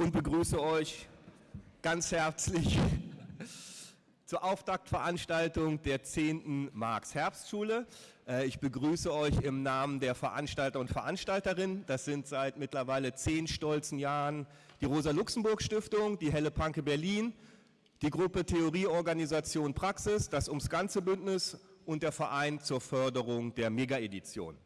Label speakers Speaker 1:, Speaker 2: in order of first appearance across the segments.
Speaker 1: und begrüße euch ganz herzlich zur Auftaktveranstaltung der 10. Marx-Herbstschule. Äh, ich begrüße euch im Namen der Veranstalter und Veranstalterinnen. Das sind seit mittlerweile zehn stolzen Jahren die Rosa-Luxemburg-Stiftung, die Helle Panke Berlin, die Gruppe Theorieorganisation Praxis, das Ums Ganze Bündnis und der Verein zur Förderung der Mega-Edition.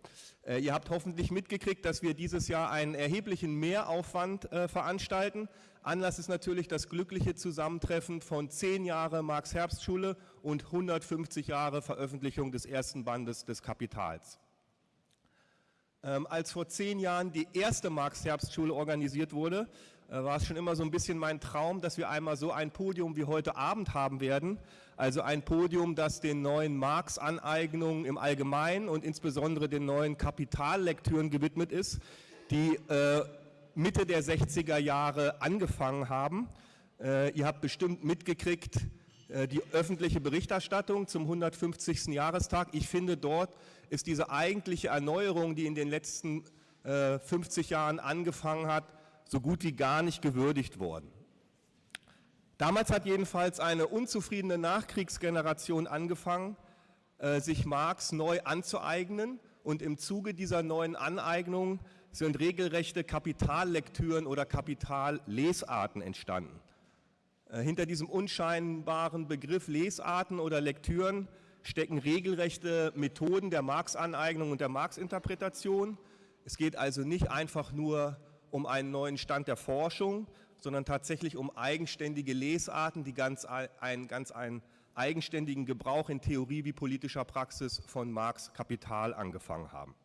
Speaker 1: Äh, ihr habt hoffentlich mitgekriegt, dass wir dieses Jahr einen erheblichen Mehraufwand äh, veranstalten. Anlass ist natürlich das glückliche Zusammentreffen von zehn Jahre Marx-Herbstschule und 150 Jahre Veröffentlichung des ersten Bandes des Kapitals. Ähm, als vor zehn Jahren die erste Marx-Herbstschule organisiert wurde, war es schon immer so ein bisschen mein Traum, dass wir einmal so ein Podium wie heute Abend haben werden. Also ein Podium, das den neuen Marx-Aneignungen im Allgemeinen und insbesondere den neuen Kapitallektüren gewidmet ist, die äh, Mitte der 60er Jahre angefangen haben. Äh, ihr habt bestimmt mitgekriegt, äh, die öffentliche Berichterstattung zum 150. Jahrestag. Ich finde, dort ist diese eigentliche Erneuerung, die in den letzten 50 äh, Jahren angefangen hat, so gut wie gar nicht gewürdigt worden. Damals hat jedenfalls eine unzufriedene Nachkriegsgeneration angefangen, äh, sich Marx neu anzueignen und im Zuge dieser neuen Aneignung sind regelrechte Kapitallektüren oder Kapitallesarten entstanden. Äh, hinter diesem unscheinbaren Begriff Lesarten oder Lektüren stecken regelrechte Methoden der Marx-Aneignung und der Marx-Interpretation. Es geht also nicht einfach nur um einen neuen Stand der Forschung, sondern tatsächlich um eigenständige Lesarten, die ganz einen ganz einen eigenständigen Gebrauch in Theorie wie politischer Praxis von Marx Kapital angefangen haben.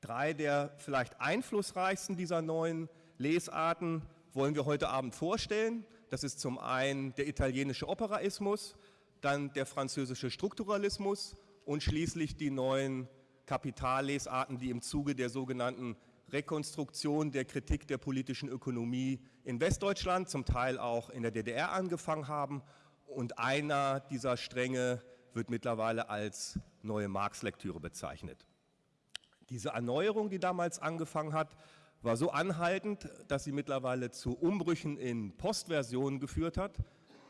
Speaker 1: Drei der vielleicht einflussreichsten dieser neuen Lesarten wollen wir heute Abend vorstellen. Das ist zum einen der italienische Operaismus, dann der französische Strukturalismus und schließlich die neuen Kapitallesarten, die im Zuge der sogenannten Rekonstruktion der Kritik der politischen Ökonomie in Westdeutschland, zum Teil auch in der DDR angefangen haben. Und einer dieser Stränge wird mittlerweile als neue Marx-Lektüre bezeichnet. Diese Erneuerung, die damals angefangen hat, war so anhaltend, dass sie mittlerweile zu Umbrüchen in Postversionen geführt hat.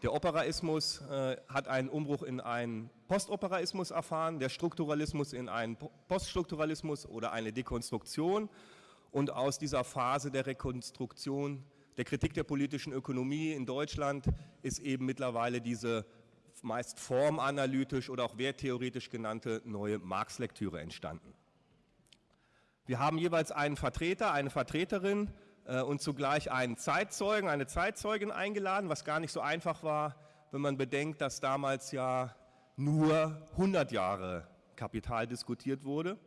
Speaker 1: Der Operaismus äh, hat einen Umbruch in einen Postoperaismus erfahren, der Strukturalismus in einen Poststrukturalismus oder eine Dekonstruktion und aus dieser Phase der Rekonstruktion, der Kritik der politischen Ökonomie in Deutschland ist eben mittlerweile diese meist formanalytisch oder auch werttheoretisch genannte neue Marx-Lektüre entstanden. Wir haben jeweils einen Vertreter, eine Vertreterin äh, und zugleich einen Zeitzeugen, eine Zeitzeugin eingeladen, was gar nicht so einfach war, wenn man bedenkt, dass damals ja nur 100 Jahre Kapital diskutiert wurde.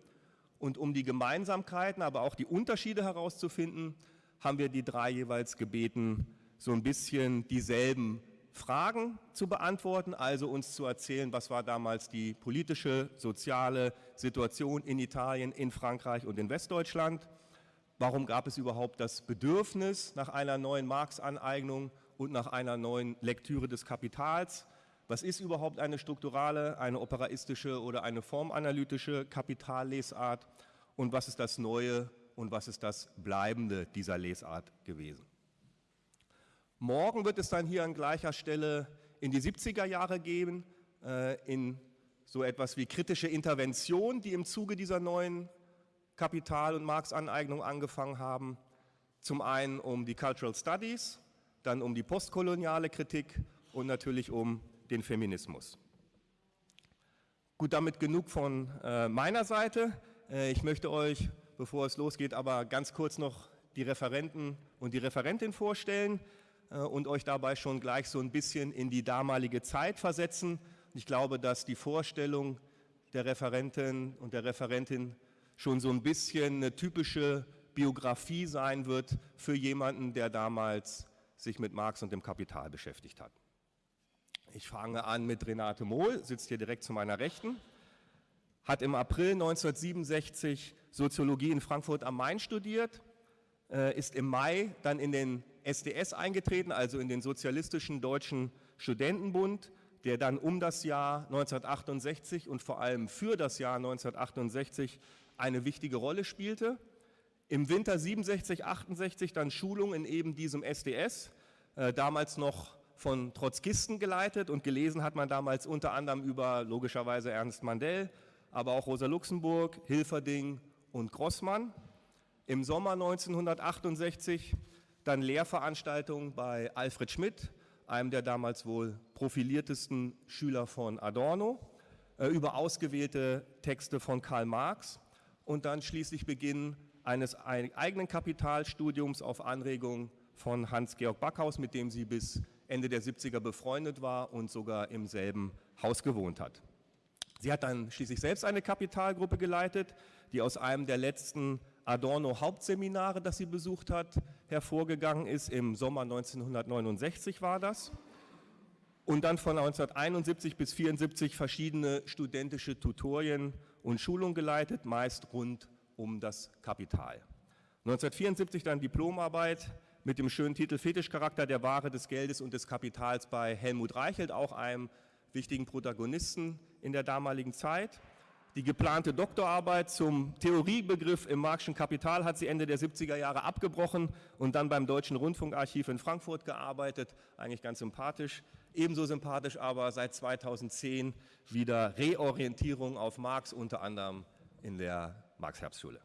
Speaker 1: Und um die Gemeinsamkeiten, aber auch die Unterschiede herauszufinden, haben wir die drei jeweils gebeten, so ein bisschen dieselben Fragen zu beantworten, also uns zu erzählen, was war damals die politische, soziale Situation in Italien, in Frankreich und in Westdeutschland. Warum gab es überhaupt das Bedürfnis nach einer neuen Marx-Aneignung und nach einer neuen Lektüre des Kapitals? Was ist überhaupt eine strukturale, eine operaistische oder eine formanalytische Kapitallesart und was ist das Neue und was ist das Bleibende dieser Lesart gewesen? Morgen wird es dann hier an gleicher Stelle in die 70er Jahre gehen, äh, in so etwas wie kritische Intervention, die im Zuge dieser neuen Kapital- und Marx-Aneignung angefangen haben. Zum einen um die Cultural Studies, dann um die postkoloniale Kritik und natürlich um den Feminismus. Gut, damit genug von äh, meiner Seite. Äh, ich möchte euch, bevor es losgeht, aber ganz kurz noch die Referenten und die Referentin vorstellen äh, und euch dabei schon gleich so ein bisschen in die damalige Zeit versetzen. Ich glaube, dass die Vorstellung der Referentin und der Referentin schon so ein bisschen eine typische Biografie sein wird für jemanden, der damals sich mit Marx und dem Kapital beschäftigt hat. Ich fange an mit Renate Mohl, sitzt hier direkt zu meiner Rechten, hat im April 1967 Soziologie in Frankfurt am Main studiert, äh, ist im Mai dann in den SDS eingetreten, also in den Sozialistischen Deutschen Studentenbund, der dann um das Jahr 1968 und vor allem für das Jahr 1968 eine wichtige Rolle spielte. Im Winter 67, 68 dann Schulung in eben diesem SDS, äh, damals noch von Trotzkisten geleitet und gelesen hat man damals unter anderem über logischerweise Ernst Mandel, aber auch Rosa Luxemburg, Hilferding und Grossmann. Im Sommer 1968 dann Lehrveranstaltungen bei Alfred Schmidt, einem der damals wohl profiliertesten Schüler von Adorno, äh, über ausgewählte Texte von Karl Marx und dann schließlich Beginn eines eigenen Kapitalstudiums auf Anregung von Hans-Georg Backhaus, mit dem sie bis Ende der 70er befreundet war und sogar im selben Haus gewohnt hat. Sie hat dann schließlich selbst eine Kapitalgruppe geleitet, die aus einem der letzten Adorno-Hauptseminare, das sie besucht hat, hervorgegangen ist. Im Sommer 1969 war das. Und dann von 1971 bis 1974 verschiedene studentische Tutorien und Schulungen geleitet, meist rund um das Kapital. 1974 dann Diplomarbeit mit dem schönen Titel Fetischcharakter der Ware, des Geldes und des Kapitals bei Helmut Reichelt, auch einem wichtigen Protagonisten in der damaligen Zeit. Die geplante Doktorarbeit zum Theoriebegriff im Marxischen Kapital hat sie Ende der 70er Jahre abgebrochen und dann beim Deutschen Rundfunkarchiv in Frankfurt gearbeitet. Eigentlich ganz sympathisch. Ebenso sympathisch aber seit 2010 wieder Reorientierung auf Marx, unter anderem in der Marx-Herbstschule.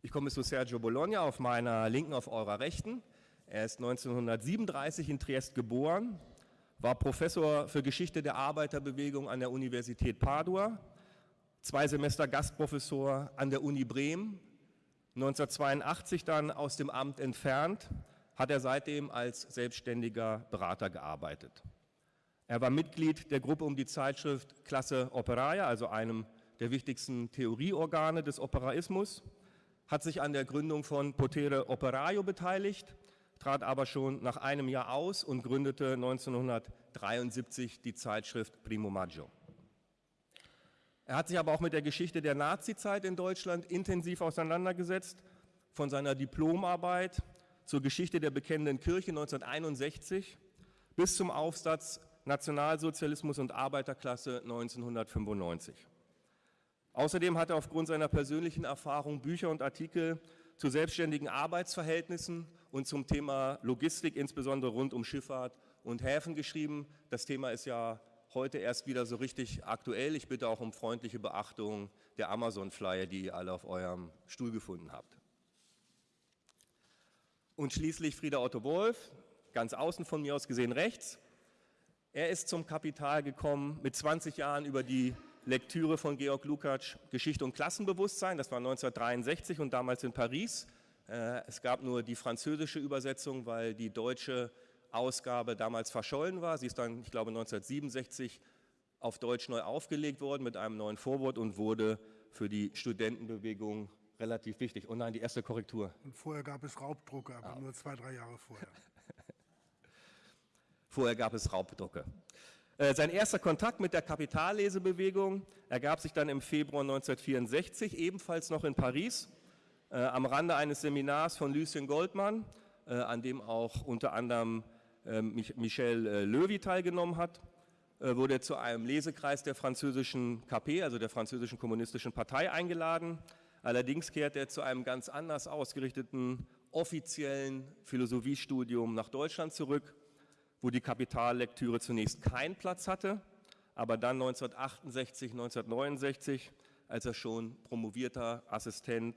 Speaker 1: Ich komme zu Sergio Bologna auf meiner linken, auf eurer rechten. Er ist 1937 in Triest geboren, war Professor für Geschichte der Arbeiterbewegung an der Universität Padua, zwei Semester Gastprofessor an der Uni Bremen, 1982 dann aus dem Amt entfernt, hat er seitdem als selbstständiger Berater gearbeitet. Er war Mitglied der Gruppe um die Zeitschrift Klasse Operaia, also einem der wichtigsten Theorieorgane des Operaismus, hat sich an der Gründung von Potere Operaio beteiligt, trat aber schon nach einem Jahr aus und gründete 1973 die Zeitschrift Primo Maggio. Er hat sich aber auch mit der Geschichte der Nazizeit in Deutschland intensiv auseinandergesetzt, von seiner Diplomarbeit zur Geschichte der bekennenden Kirche 1961 bis zum Aufsatz Nationalsozialismus und Arbeiterklasse 1995. Außerdem hat er aufgrund seiner persönlichen Erfahrung Bücher und Artikel zu selbstständigen Arbeitsverhältnissen und zum Thema Logistik, insbesondere rund um Schifffahrt und Häfen geschrieben. Das Thema ist ja heute erst wieder so richtig aktuell. Ich bitte auch um freundliche Beachtung der Amazon-Flyer, die ihr alle auf eurem Stuhl gefunden habt. Und schließlich Frieder Otto Wolf, ganz außen von mir aus gesehen rechts. Er ist zum Kapital gekommen mit 20 Jahren über die Lektüre von Georg Lukács Geschichte und Klassenbewusstsein, das war 1963 und damals in Paris. Äh, es gab nur die französische Übersetzung, weil die deutsche Ausgabe damals verschollen war. Sie ist dann, ich glaube, 1967 auf Deutsch neu aufgelegt worden mit einem neuen Vorwort und wurde für die Studentenbewegung relativ wichtig. Oh nein, die erste Korrektur.
Speaker 2: Und vorher gab es Raubdrucke, aber ah. nur zwei, drei Jahre vorher.
Speaker 1: vorher gab es Raubdrucke. Äh, sein erster Kontakt mit der Kapitallesebewegung ergab sich dann im Februar 1964, ebenfalls noch in Paris, äh, am Rande eines Seminars von Lucien Goldmann, äh, an dem auch unter anderem Michel Löwy teilgenommen hat, wurde er zu einem Lesekreis der französischen KP, also der französischen kommunistischen Partei, eingeladen. Allerdings kehrte er zu einem ganz anders ausgerichteten offiziellen Philosophiestudium nach Deutschland zurück wo die Kapitallektüre zunächst keinen Platz hatte, aber dann 1968, 1969, als er schon promovierter Assistent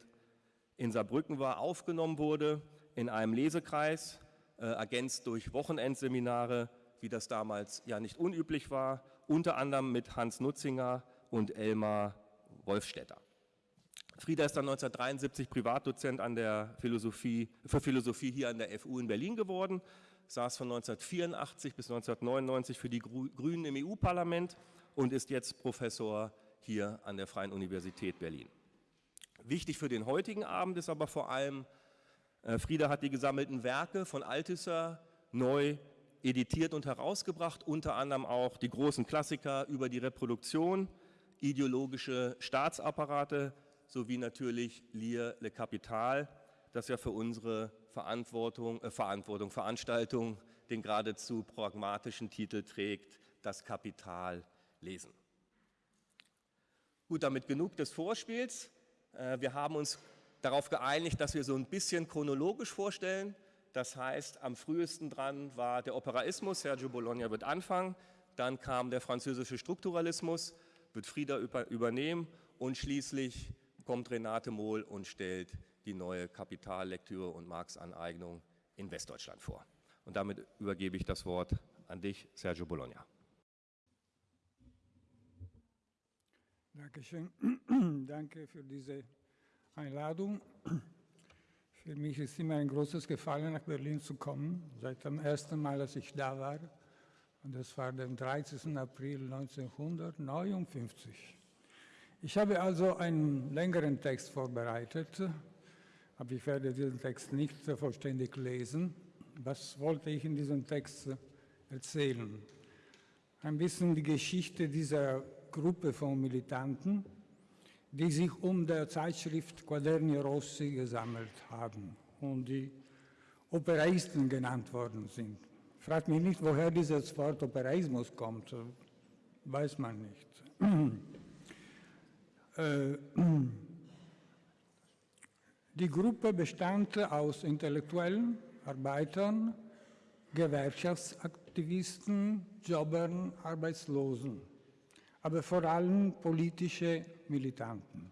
Speaker 1: in Saarbrücken war, aufgenommen wurde in einem Lesekreis, äh, ergänzt durch Wochenendseminare, wie das damals ja nicht unüblich war, unter anderem mit Hans Nutzinger und Elmar Wolfstetter. Frieda ist dann 1973 Privatdozent an der Philosophie, für Philosophie hier an der FU in Berlin geworden saß von 1984 bis 1999 für die Grünen im EU-Parlament und ist jetzt Professor hier an der Freien Universität Berlin. Wichtig für den heutigen Abend ist aber vor allem, äh, Frieda hat die gesammelten Werke von Althusser neu editiert und herausgebracht, unter anderem auch die großen Klassiker über die Reproduktion, ideologische Staatsapparate sowie natürlich Lire le Capital, das ja für unsere Verantwortung, äh, Verantwortung, Veranstaltung den geradezu pragmatischen Titel trägt, das Kapital lesen. Gut, damit genug des Vorspiels. Äh, wir haben uns darauf geeinigt, dass wir so ein bisschen chronologisch vorstellen. Das heißt, am frühesten dran war der Operaismus, Sergio Bologna wird anfangen, dann kam der französische Strukturalismus, wird Frieda übernehmen und schließlich kommt Renate Mohl und stellt die neue Kapitallektüre und Marx-Aneignung in Westdeutschland vor. Und damit übergebe ich das Wort an dich, Sergio Bologna.
Speaker 3: Dankeschön. Danke für diese Einladung. Für mich ist immer ein großes Gefallen, nach Berlin zu kommen, seit dem ersten Mal, als ich da war. Und das war der 13. April 1959. Ich habe also einen längeren Text vorbereitet, aber ich werde diesen Text nicht vollständig lesen. Was wollte ich in diesem Text erzählen? Ein bisschen die Geschichte dieser Gruppe von Militanten, die sich um der Zeitschrift Quaderni Rossi gesammelt haben und die Operaisten genannt worden sind. Fragt mich nicht, woher dieses Wort Operaismus kommt, weiß man nicht. Äh, die Gruppe bestand aus Intellektuellen, Arbeitern, Gewerkschaftsaktivisten, Jobbern, Arbeitslosen, aber vor allem politische Militanten.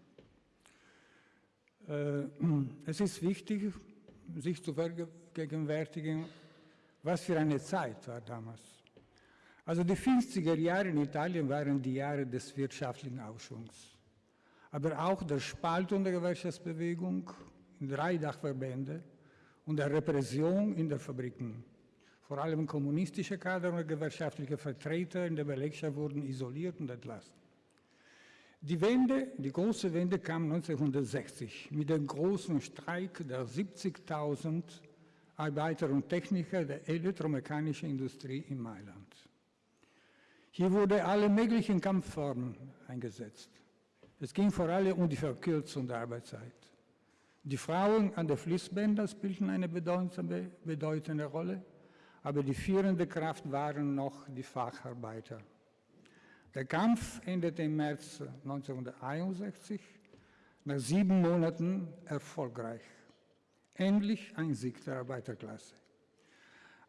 Speaker 3: Äh, es ist wichtig, sich zu vergegenwärtigen, was für eine Zeit war damals. Also die 50er Jahre in Italien waren die Jahre des wirtschaftlichen Aufschwungs, aber auch der Spaltung der Gewerkschaftsbewegung in drei Dachverbände und der Repression in den Fabriken. Vor allem kommunistische Kader und gewerkschaftliche Vertreter in der Belegschaft wurden isoliert und entlassen. Die Wende, die große Wende kam 1960 mit dem großen Streik der 70.000 Arbeiter und Techniker der elektromechanischen Industrie in Mailand. Hier wurde alle möglichen Kampfformen eingesetzt. Es ging vor allem um die Verkürzung der Arbeitszeit. Die Frauen an den Fließbändern spielten eine bedeutende, bedeutende Rolle, aber die führende Kraft waren noch die Facharbeiter. Der Kampf endete im März 1961, nach sieben Monaten erfolgreich. Endlich ein Sieg der Arbeiterklasse.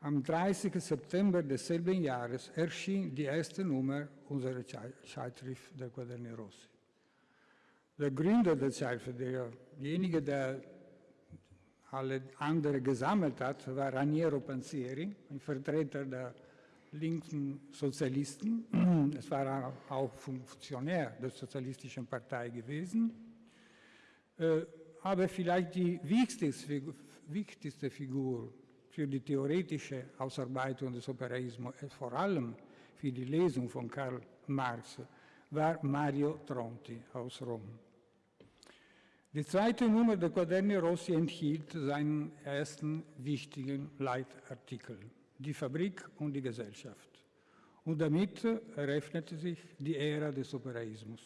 Speaker 3: Am 30. September desselben Jahres erschien die erste Nummer unserer Zeitschrift der Quaderni Rossi. Der Gründer der Zeitschrift, derjenige, der alle anderen gesammelt hat, war Raniero Panzieri, ein Vertreter der linken Sozialisten. Es war auch Funktionär der Sozialistischen Partei gewesen. Äh, aber vielleicht die wichtigste Figur für die theoretische Ausarbeitung des Operaismus, äh, vor allem für die Lesung von Karl Marx, war Mario Tronti aus Rom. Die zweite Nummer der Quaderni Rossi enthielt seinen ersten wichtigen Leitartikel, die Fabrik und die Gesellschaft. Und damit eröffnete sich die Ära des Operaismus.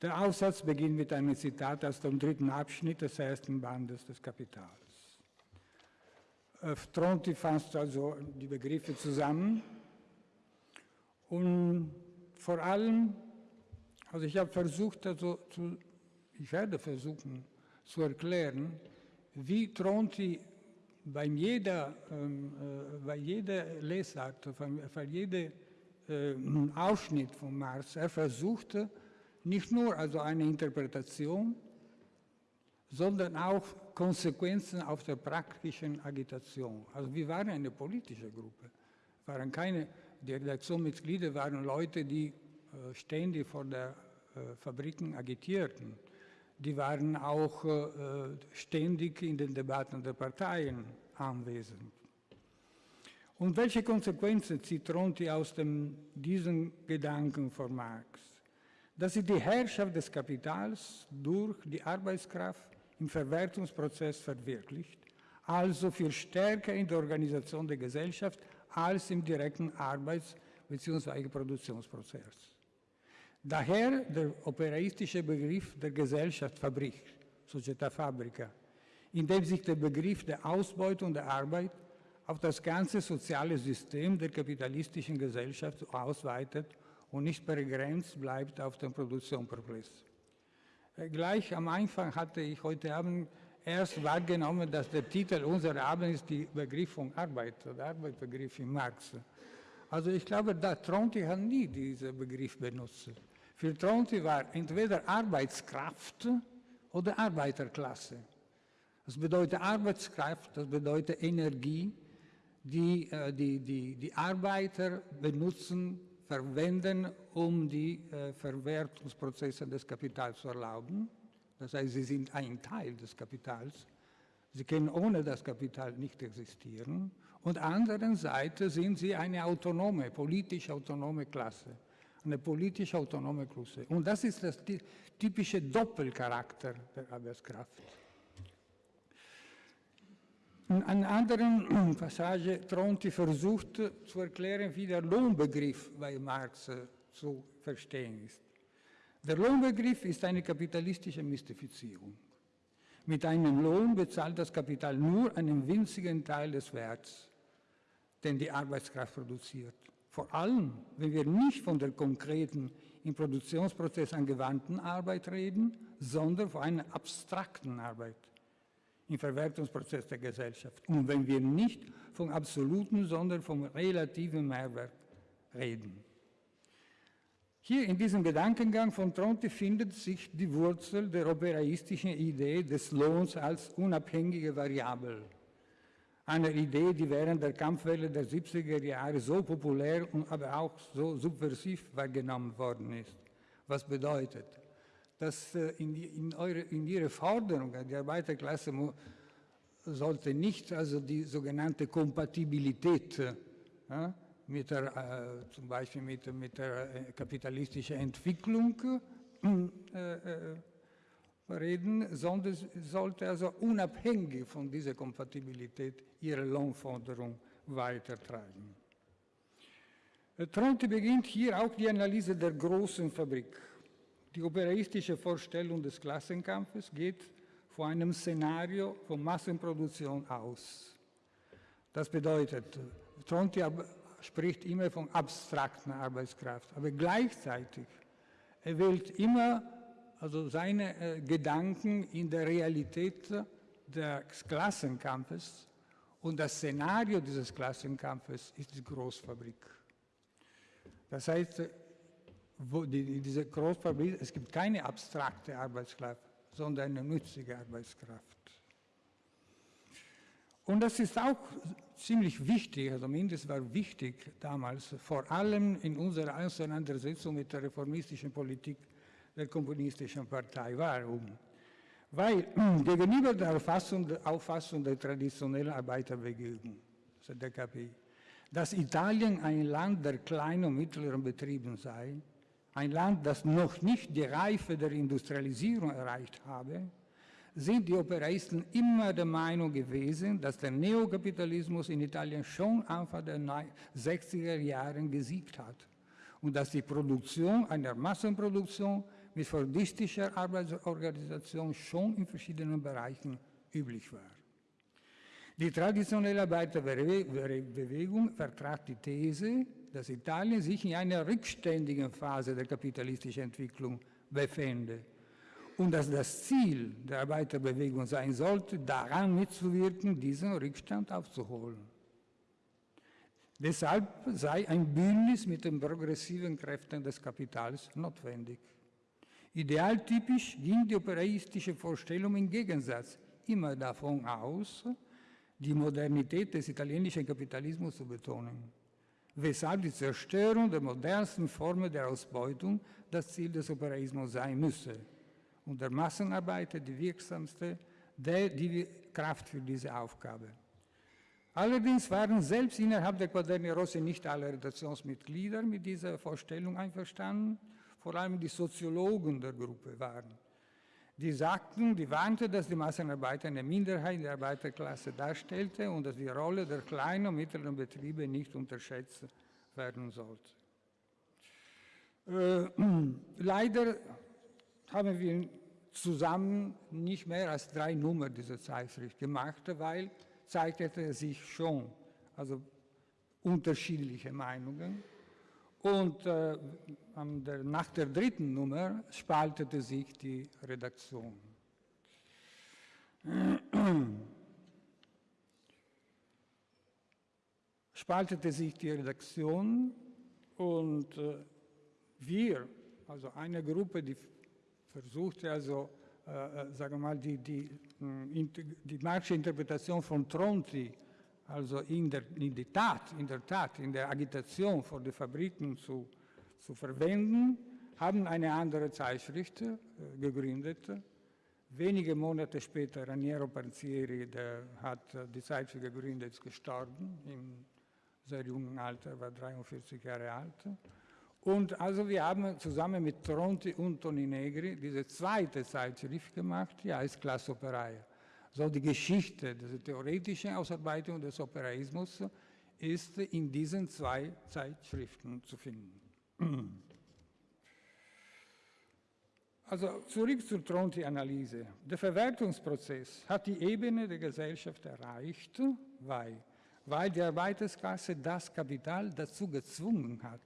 Speaker 3: Der Aufsatz beginnt mit einem Zitat aus dem dritten Abschnitt des ersten Bandes des Kapitals. Äh, Tronti fasst also die Begriffe zusammen und vor allem, also ich habe versucht, also zu ich werde versuchen zu erklären, wie Tronti bei jeder, ähm, äh, bei jeder Lesart, bei jedem äh, Ausschnitt von Marx, er versuchte nicht nur also eine Interpretation, sondern auch Konsequenzen auf der praktischen Agitation. Also wir waren eine politische Gruppe, waren keine, die Redaktionsmitglieder waren Leute, die äh, ständig vor der äh, Fabriken agitierten die waren auch äh, ständig in den Debatten der Parteien anwesend. Und welche Konsequenzen zieht Tronti aus dem, diesen Gedanken von Marx? Dass sie die Herrschaft des Kapitals durch die Arbeitskraft im Verwertungsprozess verwirklicht, also viel stärker in der Organisation der Gesellschaft als im direkten Arbeits- bzw. Produktionsprozess. Daher der operaistische Begriff der Gesellschaft Fabrik, Società Fabrica, in dem sich der Begriff der Ausbeutung der Arbeit auf das ganze soziale System der kapitalistischen Gesellschaft ausweitet und nicht begrenzt bleibt auf den Produktionsprozess. Gleich am Anfang hatte ich heute Abend erst wahrgenommen, dass der Titel unserer Abend ist die Begriff von Arbeit, der Arbeitsbegriff in Marx. Also ich glaube, da Tronti hat nie diesen Begriff benutzt. Für Tronti war entweder Arbeitskraft oder Arbeiterklasse. Das bedeutet Arbeitskraft, das bedeutet Energie, die äh, die, die, die Arbeiter benutzen, verwenden, um die äh, Verwertungsprozesse des Kapitals zu erlauben. Das heißt, sie sind ein Teil des Kapitals. Sie können ohne das Kapital nicht existieren. Und andererseits sind sie eine autonome, politisch autonome Klasse. Eine politisch autonome Klasse. Und das ist das typische Doppelcharakter der Arbeitskraft. In einer anderen Passage Tronti versucht zu erklären, wie der Lohnbegriff bei Marx zu verstehen ist. Der Lohnbegriff ist eine kapitalistische Mystifizierung. Mit einem Lohn bezahlt das Kapital nur einen winzigen Teil des Werts, den die Arbeitskraft produziert. Vor allem, wenn wir nicht von der konkreten, im Produktionsprozess angewandten Arbeit reden, sondern von einer abstrakten Arbeit im Verwertungsprozess der Gesellschaft. Und wenn wir nicht vom absoluten, sondern vom relativen Mehrwert reden. Hier in diesem Gedankengang von Tronte findet sich die Wurzel der operaistischen Idee des Lohns als unabhängige Variable. Eine Idee, die während der Kampfwelle der 70er Jahre so populär und aber auch so subversiv wahrgenommen worden ist. Was bedeutet? dass äh, in, in, eure, in Ihre Forderung, die Arbeiterklasse sollte nicht also die sogenannte Kompatibilität ja, äh, mit der, äh, zum Beispiel mit, mit der äh, kapitalistischen Entwicklung äh, reden, sondern sollte also unabhängig von dieser Kompatibilität ihre Lohnforderung weitertreiben. Tronte beginnt hier auch die Analyse der großen Fabrik. Die operaistische Vorstellung des Klassenkampfes geht von einem Szenario von Massenproduktion aus. Das bedeutet, Tronti spricht immer von abstrakter Arbeitskraft, aber gleichzeitig er wählt immer also seine äh, Gedanken in der Realität des Klassenkampfes und das Szenario dieses Klassenkampfes ist die Großfabrik. Das heißt, die, diese Großfabrik, es gibt keine abstrakte Arbeitskraft, sondern eine nützliche Arbeitskraft. Und das ist auch ziemlich wichtig, also mindestens war wichtig damals, vor allem in unserer Auseinandersetzung mit der reformistischen Politik der Kommunistischen Partei. Warum? Weil gegenüber der Auffassung, Auffassung der traditionellen Arbeiterbewegung, also der KPI, dass Italien ein Land der kleinen und mittleren Betrieben sei, ein Land, das noch nicht die Reife der Industrialisierung erreicht habe, sind die Operaisten immer der Meinung gewesen, dass der Neokapitalismus in Italien schon Anfang der 60er Jahre gesiegt hat und dass die Produktion einer Massenproduktion mit fordistischer Arbeitsorganisation schon in verschiedenen Bereichen üblich war. Die traditionelle Arbeiterbewegung vertrat die These, dass Italien sich in einer rückständigen Phase der kapitalistischen Entwicklung befände und dass das Ziel der Arbeiterbewegung sein sollte, daran mitzuwirken, diesen Rückstand aufzuholen. Deshalb sei ein Bündnis mit den progressiven Kräften des Kapitals notwendig. Idealtypisch ging die operaistische Vorstellung im Gegensatz. Immer davon aus, die Modernität des italienischen Kapitalismus zu betonen. Weshalb die Zerstörung der modernsten Formen der Ausbeutung das Ziel des Operaismus sein müsse. Und der Massenarbeiter die wirksamste der, die Kraft für diese Aufgabe. Allerdings waren selbst innerhalb der Quaderni Rossi nicht alle Redaktionsmitglieder mit dieser Vorstellung einverstanden, vor allem die Soziologen der Gruppe waren die sagten, die warnten, dass die Massenarbeiter eine Minderheit der Arbeiterklasse darstellte und dass die Rolle der kleinen und mittleren Betriebe nicht unterschätzt werden sollte. Äh, leider haben wir zusammen nicht mehr als drei Nummern dieser Zeitschrift gemacht, weil zeigte sich schon also unterschiedliche Meinungen Und äh, der, nach der dritten Nummer spaltete sich die Redaktion. spaltete sich die Redaktion und äh, wir, also eine Gruppe, die versuchte also, äh, äh sagen wir mal, die, die, die Marxische Interpretation von Tronti, also in der, in, die Tat, in der Tat, in der Agitation vor den Fabriken zu, zu verwenden, haben eine andere Zeitschrift äh, gegründet. Wenige Monate später, Raniero Parzieri, der hat äh, die Zeitschrift gegründet, ist gestorben im sehr jungen Alter, war 43 Jahre alt. Und also wir haben zusammen mit Tronti und Toni Negri diese zweite Zeitschrift gemacht, die heißt Klassoperaia. So die Geschichte, diese theoretische Ausarbeitung des Operaismus ist in diesen zwei Zeitschriften zu finden. Also zurück zur Tronti-Analyse. Der Verwertungsprozess hat die Ebene der Gesellschaft erreicht, weil weil die Arbeitersklasse das Kapital dazu gezwungen hat.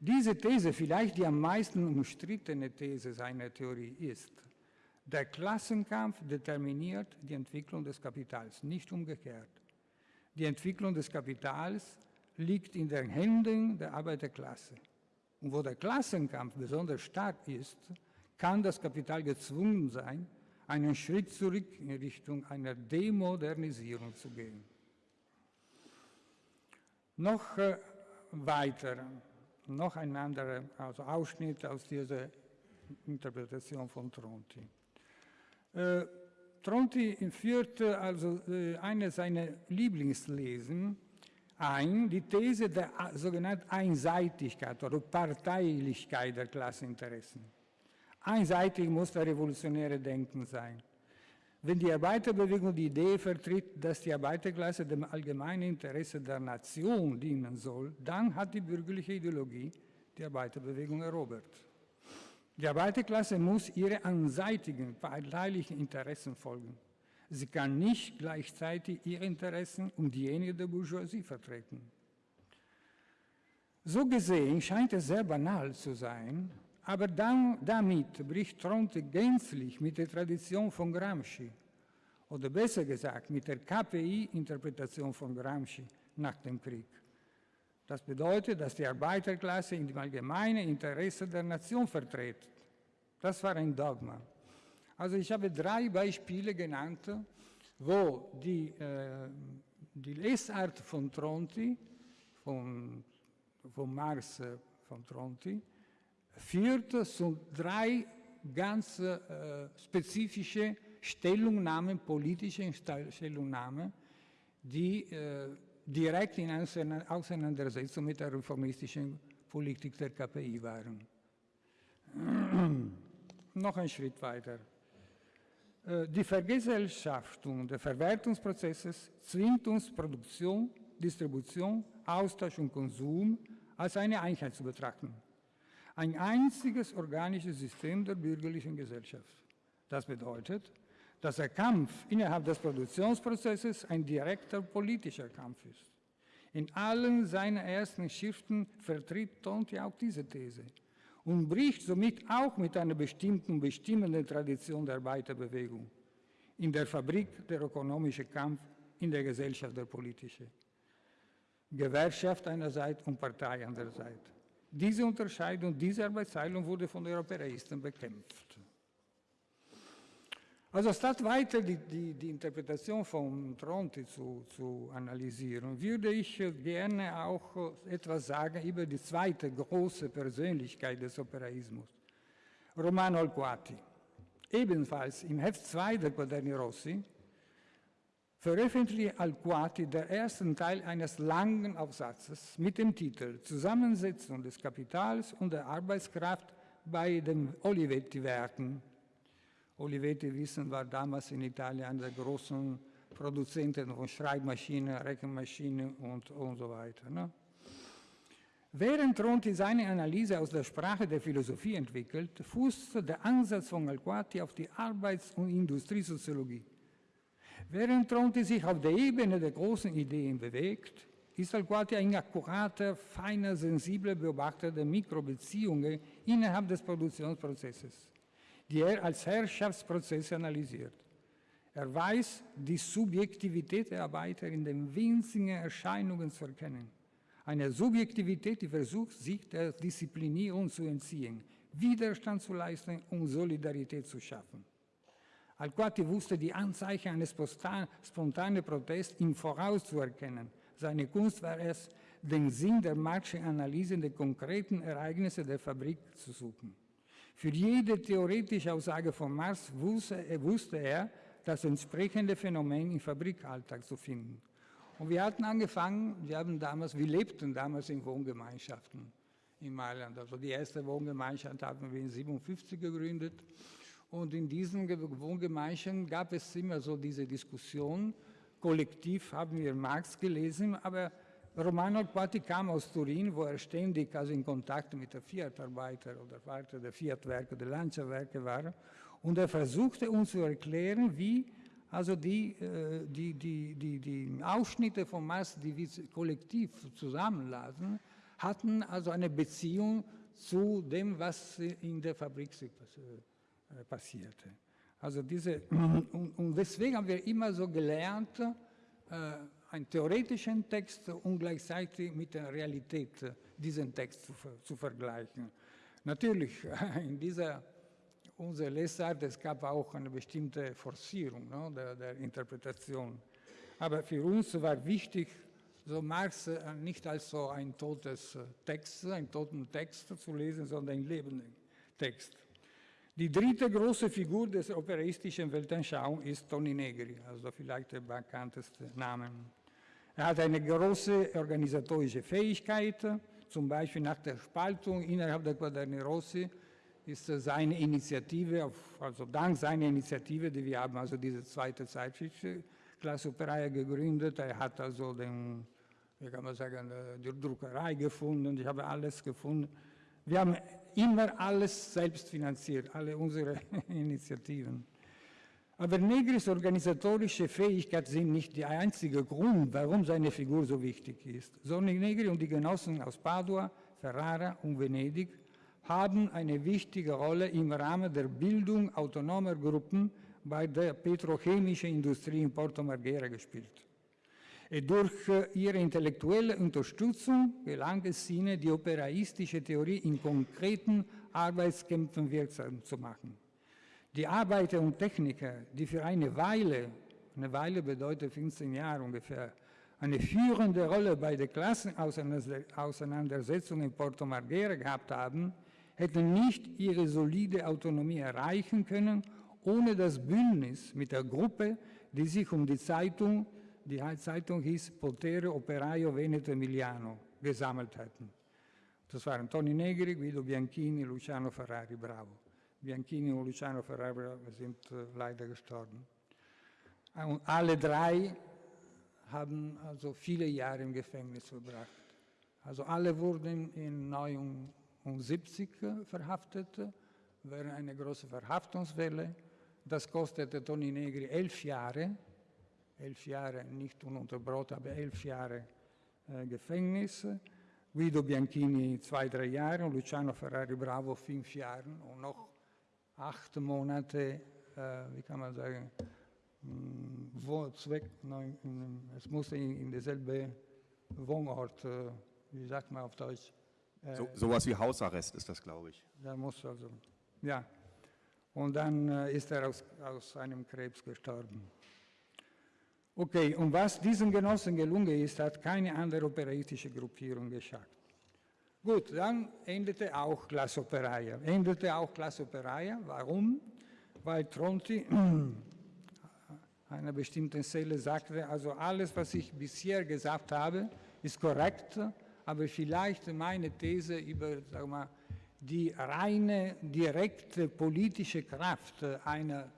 Speaker 3: Diese These, vielleicht die am meisten umstrittene These seiner Theorie ist, der Klassenkampf determiniert die Entwicklung des Kapitals, nicht umgekehrt. Die Entwicklung des Kapitals liegt in den Händen der Arbeiterklasse. Und wo der Klassenkampf besonders stark ist, kann das Kapital gezwungen sein, einen Schritt zurück in Richtung einer Demodernisierung zu gehen. Noch äh, weiter, noch ein anderer also Ausschnitt aus dieser Interpretation von Tronti. Äh, Tronti führte also äh, eine seiner Lieblingslesen ein, die These der äh, sogenannten Einseitigkeit oder Parteilichkeit der Klasseninteressen. Einseitig muss der revolutionäre Denken sein. Wenn die Arbeiterbewegung die Idee vertritt, dass die Arbeiterklasse dem allgemeinen Interesse der Nation dienen soll, dann hat die bürgerliche Ideologie die Arbeiterbewegung erobert. Die Arbeiterklasse muss ihre anseitigen, parteilichen Interessen folgen. Sie kann nicht gleichzeitig ihre Interessen und diejenigen der Bourgeoisie vertreten. So gesehen scheint es sehr banal zu sein, aber dann, damit bricht Tronte gänzlich mit der Tradition von Gramsci, oder besser gesagt mit der KPI-Interpretation von Gramsci nach dem Krieg. Das bedeutet, dass die Arbeiterklasse dem allgemeinen Interesse der Nation vertritt. Das war ein Dogma. Also ich habe drei Beispiele genannt, wo die, äh, die Lesart von Tronti, von, von Marx äh, von Tronti, führte zu drei ganz äh, spezifische Stellungnahmen, politische Stellungnahmen, die äh, direkt in Auseinandersetzung mit der reformistischen Politik der KPI waren. Noch ein Schritt weiter. Äh, die Vergesellschaftung des Verwertungsprozesses zwingt uns Produktion, Distribution, Austausch und Konsum als eine Einheit zu betrachten ein einziges organisches System der bürgerlichen Gesellschaft. Das bedeutet, dass der Kampf innerhalb des Produktionsprozesses ein direkter politischer Kampf ist. In allen seinen ersten Schriften vertritt Tonti auch diese These und bricht somit auch mit einer bestimmten, bestimmenden Tradition der Arbeiterbewegung. In der Fabrik der ökonomische Kampf, in der Gesellschaft der politische. Gewerkschaft einerseits und Partei andererseits. Diese Unterscheidung, diese Arbeitsteilung wurde von den Europäisten bekämpft. Also statt weiter die, die, die Interpretation von Tronti zu, zu, analysieren, würde ich gerne auch etwas sagen über die zweite große Persönlichkeit des Operaismus, Romano Alquati. Ebenfalls im Heft 2 der Quaderni Rossi veröffentlichte Alquati der ersten Teil eines langen Aufsatzes mit dem Titel Zusammensetzung des Kapitals und der Arbeitskraft bei den Olivetti-Werken. Olivetti, wissen, war damals in Italien einer der großen Produzenten von Schreibmaschinen, Rechenmaschinen und, und so weiter. Ne? Während Tronti seine Analyse aus der Sprache der Philosophie entwickelt, fußte der Ansatz von Alquati auf die Arbeits- und Industriesoziologie. Während Tronti sich auf der Ebene der großen Ideen bewegt, ist Alquati ein akkurater, feiner, sensibler Beobachter der Mikrobeziehungen innerhalb des Produktionsprozesses, die er als Herrschaftsprozesse analysiert. Er weiß, die Subjektivität der Arbeiter in den winzigen Erscheinungen zu erkennen. Eine Subjektivität, die versucht, sich der Disziplinierung zu entziehen, Widerstand zu leisten und Solidarität zu schaffen. Alquati wusste die Anzeichen eines spontanen Protests im Voraus zu erkennen. Seine Kunst war es, den Sinn der Marschanalyse der konkreten Ereignisse der Fabrik zu suchen. Für jede theoretische Aussage von Marx wusste, wusste er das entsprechende Phänomen im Fabrikalltag zu finden. Und wir hatten angefangen, wir, haben damals, wir lebten damals in Wohngemeinschaften in Mailand. Also die erste Wohngemeinschaft haben wir in 1957 gegründet. Und in diesen Wohngemeinschaften gab es immer so diese Diskussion. Kollektiv haben wir Marx gelesen, aber Romano Quatti kam aus Turin, wo er ständig also in Kontakt mit der Fiat-Arbeiter oder Arbeiter der Fiat-Werke, der Lancia-Werke war. Und er versuchte uns zu erklären, wie also die, äh, die, die, die, die Ausschnitte von Marx, die wir kollektiv zusammenlasen, hatten also eine Beziehung zu dem, was in der Fabrik äh, passierte. Also diese, und, deswegen haben wir immer so gelernt, äh, einen theoretischen Text und gleichzeitig mit der Realität äh, diesen Text zu, zu vergleichen. Natürlich, in dieser unserer Lesart, es gab auch eine bestimmte Forcierung ne, der, der, Interpretation. Aber für uns war wichtig, so Marx äh, nicht als so ein totes Text, einen toten Text zu lesen, sondern einen lebenden Text. Die dritte große Figur des operaistischen Weltanschauung ist Toni Negri, also vielleicht der bekannteste Name. Er hat eine große organisatorische Fähigkeit, zum Beispiel nach der Spaltung innerhalb der Quaderni Rossi ist seine Initiative, also dank seiner Initiative, die wir haben, also diese zweite Zeitschrift Klasse Operaia gegründet, er hat also den, wie kann man sagen, die Druckerei gefunden, ich habe alles gefunden. Wir haben immer alles selbst finanziert, alle unsere Initiativen. Aber Negris organisatorische Fähigkeit sind nicht der einzige Grund, warum seine Figur so wichtig ist, sondern Negri und die Genossen aus Padua, Ferrara und Venedig haben eine wichtige Rolle im Rahmen der Bildung autonomer Gruppen bei der petrochemischen Industrie in Porto Marghera gespielt. Durch äh, ihre intellektuelle Unterstützung gelang es ihnen, die operaistische Theorie in konkreten Arbeitskämpfen wirksam zu machen. Die Arbeiter und Techniker, die für eine Weile, eine Weile bedeutet 15 Jahre ungefähr, eine führende Rolle bei der Klassenauseinandersetzung in Porto Marghera gehabt haben, hätten nicht ihre solide Autonomie erreichen können, ohne das Bündnis mit der Gruppe, die sich um die Zeitung die Zeitung hieß Potere Operaio Veneto Emiliano, gesammelt hatten. Das waren Toni Negri, Guido Bianchini, Luciano Ferrari, bravo. Bianchini und Luciano Ferrari sind äh, leider gestorben. Und alle drei haben also viele Jahre im Gefängnis verbracht. Also alle wurden in 1979 verhaftet, während einer großen Verhaftungswelle. Das kostete Toni Negri elf Jahre elf Jahre, nicht ununterbrochen, aber elf Jahre äh, Gefängnis. Guido Bianchini zwei, drei Jahre und Luciano Ferrari Bravo fünf Jahre und noch acht Monate, äh, wie kann man sagen, hm, wo, Zweck, nein, es musste in, in derselbe Wohnort, äh, wie sagt man auf Deutsch?
Speaker 1: Äh, so, sowas wie Hausarrest ist das, glaube ich.
Speaker 3: Da muss also, ja. Und dann äh, ist er aus, aus einem Krebs gestorben. Okay, und was diesen Genossen gelungen ist, hat keine andere operaistische Gruppierung geschafft. Gut, dann endete auch Class Operaia. Endete auch Class Operaia. Warum? Weil Tronti einer bestimmten Stelle sagte, also alles, was ich bisher gesagt habe, ist korrekt, aber vielleicht meine These über sag mal, die reine, direkte politische Kraft einer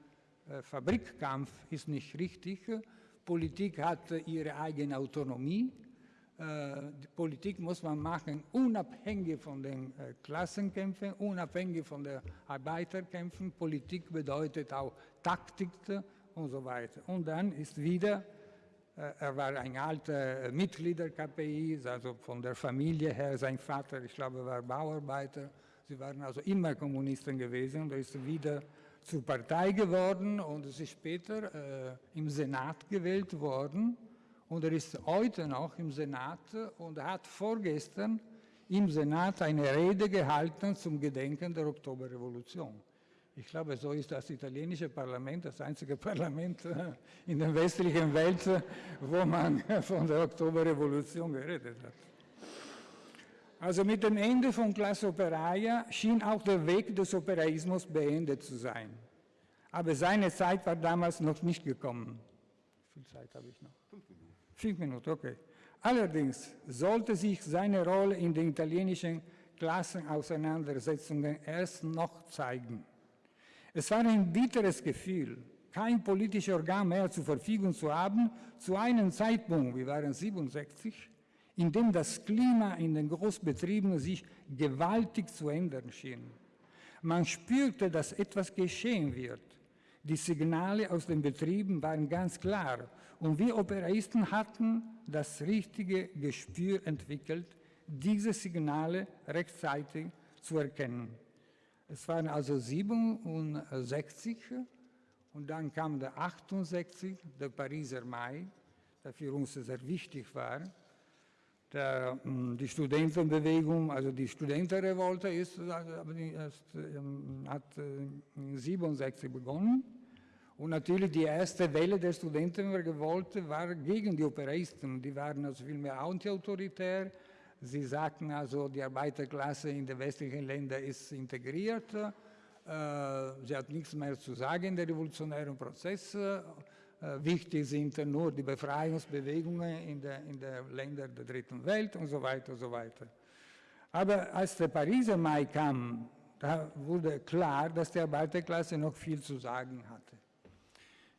Speaker 3: äh, Fabrikkampf ist nicht richtig, Politik hat ihre eigene Autonomie. Äh, die Politik muss man machen, unabhängig von den äh, Klassenkämpfen, unabhängig von den Arbeiterkämpfen. Politik bedeutet auch Taktik und so weiter. Und dann ist wieder Äh, er war ein alter Mitglied der KPI, also von der Familie her. Sein Vater, ich glaube, war Bauarbeiter. Sie waren also immer Kommunisten gewesen. Er ist wieder zur Partei geworden und ist später äh, im Senat gewählt worden. Und er ist heute noch im Senat und hat vorgestern im Senat eine Rede gehalten zum Gedenken der Oktoberrevolution. Ich glaube, so ist das italienische Parlament das einzige Parlament in der westlichen Welt, wo man von der Oktoberrevolution geredet hat. Also mit dem Ende von Classe Operaia schien auch der Weg des Operaismus beendet zu sein. Aber seine Zeit war damals noch nicht gekommen. Wie viel Zeit habe ich noch? Fünf Minuten. Okay. Allerdings sollte sich seine Rolle in den italienischen Klassenauseinandersetzungen erst noch zeigen. Es war ein bitteres Gefühl, kein politisches Organ mehr zur Verfügung zu haben, zu einem Zeitpunkt, wir waren 67, in dem das Klima in den Großbetrieben sich gewaltig zu ändern schien. Man spürte, dass etwas geschehen wird. Die Signale aus den Betrieben waren ganz klar und wir Operaisten hatten das richtige Gespür entwickelt, diese Signale rechtzeitig zu erkennen. Es waren also 67 und dann kam der 68, der Pariser Mai, der für uns sehr wichtig war. Der, hm, die Studentenbewegung, also die Studentenrevolte ist, ist, ähm, hat 67 äh, begonnen. Und natürlich die erste Welle der Studentenrevolte war gegen die Operaisten. Die waren also viel mehr antiautoritär, Sie sagten also, die Arbeiterklasse in den westlichen Ländern ist integriert. Äh, sie hat nichts mehr zu sagen in den revolutionären Prozessen. Äh, wichtig sind nur die Befreiungsbewegungen in den in der Ländern der dritten Welt und so weiter und so weiter. Aber als der Pariser Mai kam, da wurde klar, dass die Arbeiterklasse noch viel zu sagen hatte.